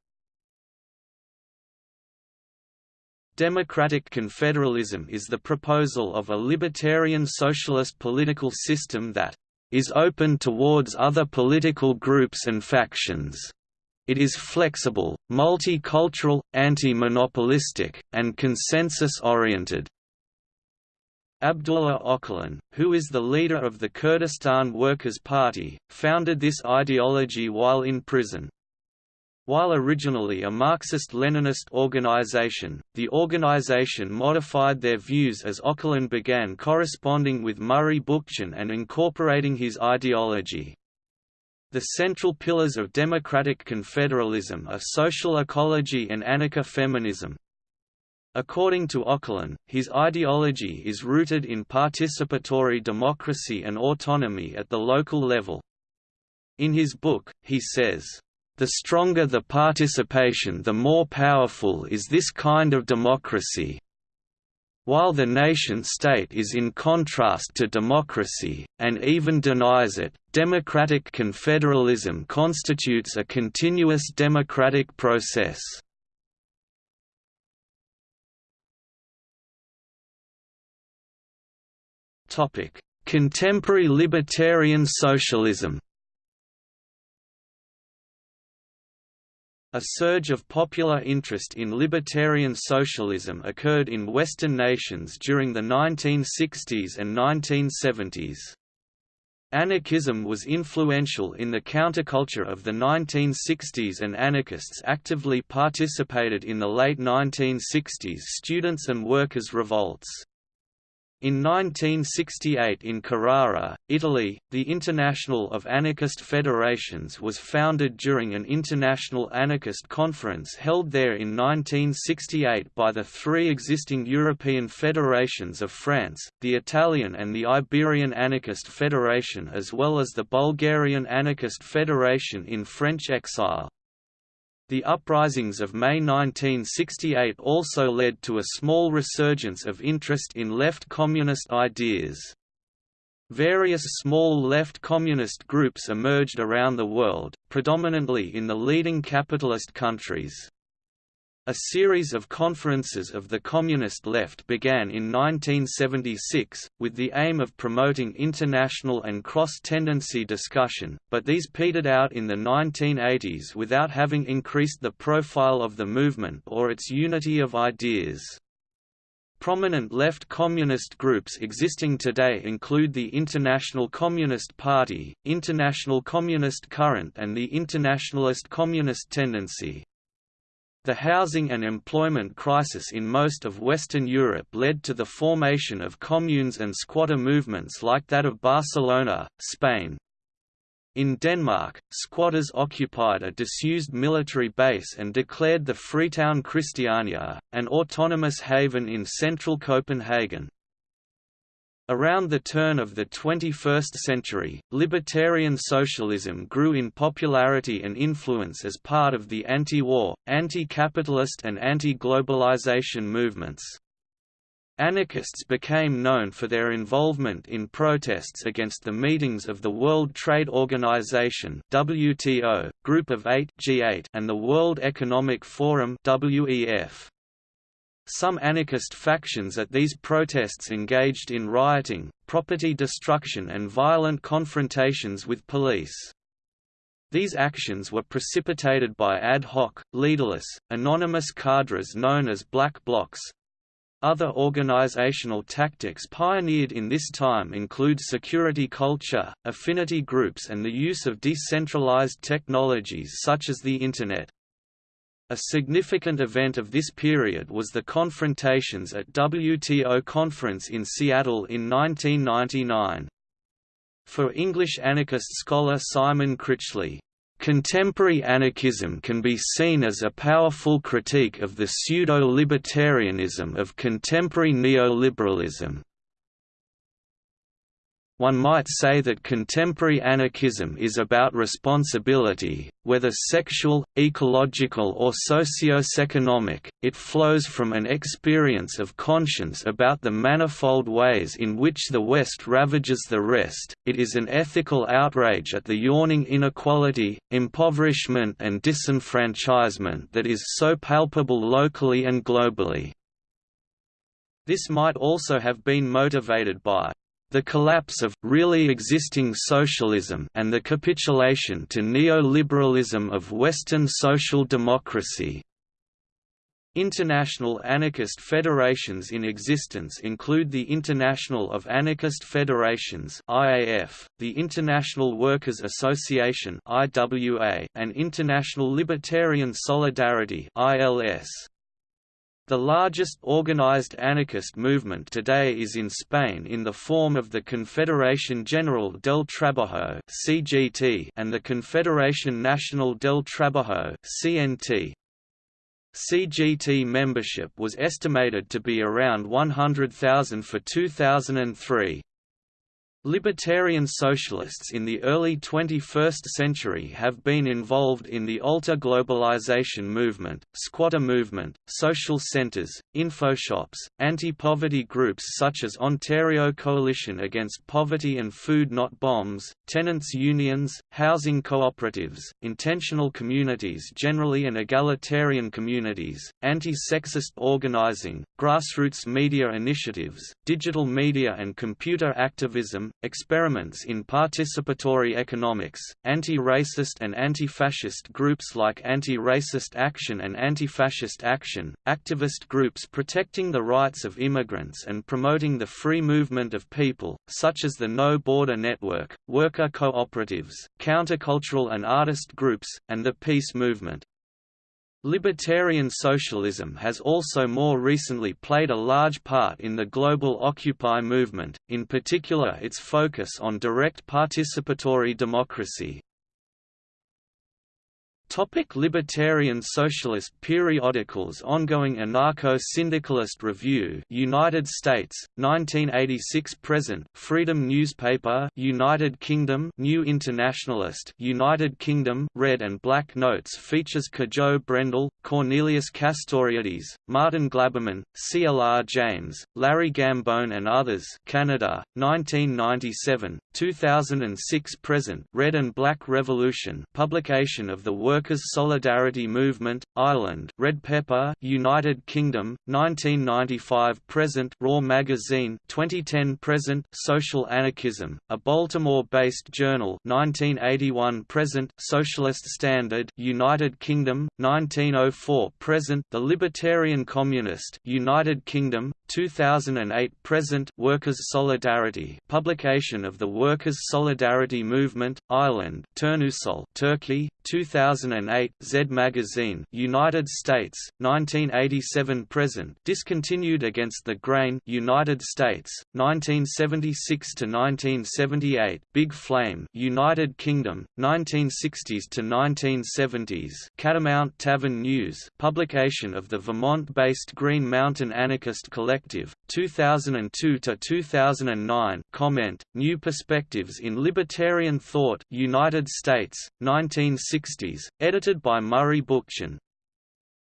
Democratic confederalism is the proposal of a libertarian socialist political system that is open towards other political groups and factions. It is flexible, multicultural, anti-monopolistic, and consensus-oriented. Abdullah Öcalan, who is the leader of the Kurdistan Workers' Party, founded this ideology while in prison. While originally a Marxist-Leninist organization, the organization modified their views as Öcalan began corresponding with Murray Bookchin and incorporating his ideology. The central pillars of democratic confederalism are social ecology and anarcha-feminism, According to Öcalan, his ideology is rooted in participatory democracy and autonomy at the local level. In his book, he says, "...the stronger the participation the more powerful is this kind of democracy. While the nation-state is in contrast to democracy, and even denies it, democratic confederalism constitutes a continuous democratic process." Topic: Contemporary libertarian socialism. A surge of popular interest in libertarian socialism occurred in Western nations during the 1960s and 1970s. Anarchism was influential in the counterculture of the 1960s and anarchists actively participated in the late 1960s students' and workers' revolts. In 1968 in Carrara, Italy, the International of Anarchist Federations was founded during an international anarchist conference held there in 1968 by the three existing European federations of France, the Italian and the Iberian Anarchist Federation as well as the Bulgarian Anarchist Federation in French exile. The uprisings of May 1968 also led to a small resurgence of interest in left communist ideas. Various small left communist groups emerged around the world, predominantly in the leading capitalist countries. A series of conferences of the Communist left began in 1976, with the aim of promoting international and cross-tendency discussion, but these petered out in the 1980s without having increased the profile of the movement or its unity of ideas. Prominent left communist groups existing today include the International Communist Party, International Communist Current and the Internationalist Communist Tendency. The housing and employment crisis in most of Western Europe led to the formation of communes and squatter movements like that of Barcelona, Spain. In Denmark, squatters occupied a disused military base and declared the Freetown Christiania, an autonomous haven in central Copenhagen. Around the turn of the 21st century, libertarian socialism grew in popularity and influence as part of the anti-war, anti-capitalist and anti-globalization movements. Anarchists became known for their involvement in protests against the meetings of the World Trade Organization (WTO), Group of 8 (G8) and the World Economic Forum (WEF). Some anarchist factions at these protests engaged in rioting, property destruction and violent confrontations with police. These actions were precipitated by ad hoc, leaderless, anonymous cadres known as black blocs. Other organizational tactics pioneered in this time include security culture, affinity groups and the use of decentralized technologies such as the Internet. A significant event of this period was the confrontations at WTO conference in Seattle in 1999. For English anarchist scholar Simon Critchley, Contemporary anarchism can be seen as a powerful critique of the pseudo-libertarianism of contemporary neoliberalism. One might say that contemporary anarchism is about responsibility, whether sexual, ecological or socio-economic, it flows from an experience of conscience about the manifold ways in which the West ravages the rest, it is an ethical outrage at the yawning inequality, impoverishment and disenfranchisement that is so palpable locally and globally. This might also have been motivated by the collapse of really existing socialism and the capitulation to neoliberalism of Western social democracy. International anarchist federations in existence include the International of Anarchist Federations (IAF), the International Workers' Association (IWA), and International Libertarian Solidarity (ILS). The largest organized anarchist movement today is in Spain in the form of the Confederación General del Trabajo (CGT) and the Confederación Nacional del Trabajo (CNT). CGT membership was estimated to be around 100,000 for 2003. Libertarian socialists in the early 21st century have been involved in the alter-globalization movement, squatter movement, social centers, infoshops, anti-poverty groups such as Ontario Coalition Against Poverty and Food Not Bombs, tenants unions, housing cooperatives, intentional communities generally and egalitarian communities, anti-sexist organizing, grassroots media initiatives, digital media and computer activism, experiments in participatory economics, anti-racist and anti-fascist groups like Anti-Racist Action and Anti-Fascist Action, activist groups protecting the rights of immigrants and promoting the free movement of people, such as the No Border Network, worker cooperatives, countercultural and artist groups, and the peace movement. Libertarian socialism has also more recently played a large part in the global Occupy movement, in particular its focus on direct participatory democracy. Topic Libertarian Socialist periodicals Ongoing Anarcho-Syndicalist Review United States 1986 present Freedom Newspaper United Kingdom New Internationalist United Kingdom Red and Black Notes features Cajo Brendel Cornelius Castoriadis Martin Glaberman CLR James Larry Gambone and others Canada 1997 2006 present Red and Black Revolution publication of the work Workers' Solidarity Movement, Ireland Red Pepper, United Kingdom, 1995–present Raw Magazine 2010–present Social Anarchism, a Baltimore-based journal 1981–present Socialist Standard United Kingdom, 1904–present The Libertarian Communist United Kingdom, 2008–present Workers' Solidarity publication of the Workers' Solidarity Movement, Ireland Turnusol, Turkey, 2008 Z Magazine United States 1987 present discontinued against the grain United States 1976 to 1978 Big Flame United Kingdom 1960s to 1970s Catamount Tavern News publication of the Vermont-based Green Mountain Anarchist Collective 2002 to 2009 comment New Perspectives in Libertarian Thought United States 1960s, edited by Murray Bookchin.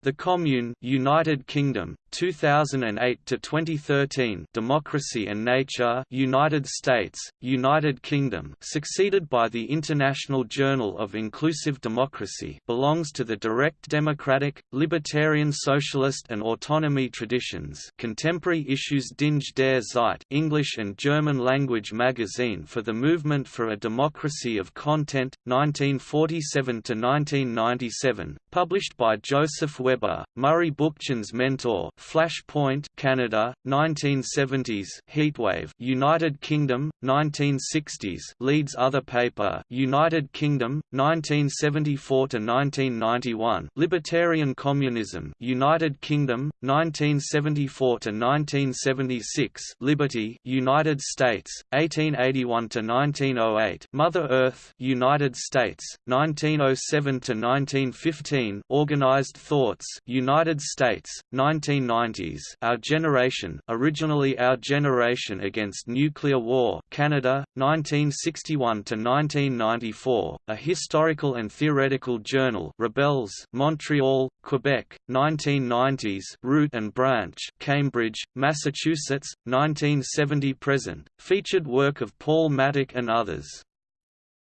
The Commune United Kingdom 2008 to 2013 Democracy and Nature United States United Kingdom succeeded by the International Journal of Inclusive Democracy belongs to the direct democratic libertarian socialist and autonomy traditions. Contemporary Issues Dinge der Zeit English and German language magazine for the movement for a democracy of content 1947 to 1997 published by Joseph Webb Weber, Murray Bookchin's mentor, Flashpoint, Canada, 1970s, Heatwave, United Kingdom, 1960s, Leeds other paper, United Kingdom, 1974 to 1991, Libertarian Communism, United Kingdom, 1974 to 1976, Liberty, United States, 1881 to 1908, Mother Earth, United States, 1907 to 1915, United States, 1990s, Our Generation, originally Our Generation Against Nuclear War, Canada, 1961 to 1994, a historical and theoretical journal, Rebels, Montreal, Quebec, 1990s, Root and Branch, Cambridge, Massachusetts, 1970-present, featured work of Paul Mattick and others.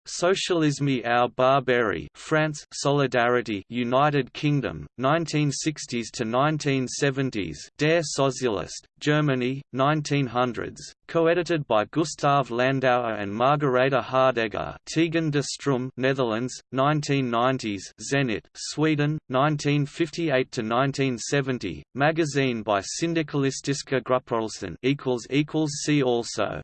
Socialisme ou Barbarie France Solidarity United Kingdom 1960s to 1970s Der Sozialist Germany 1900s co-edited by Gustav Landauer and Margareta Hardegger Tegen de Stroom Netherlands 1990s Zenit Sweden 1958 to 1970 magazine by Syndikalistiska Grupprörelsen equals equals see also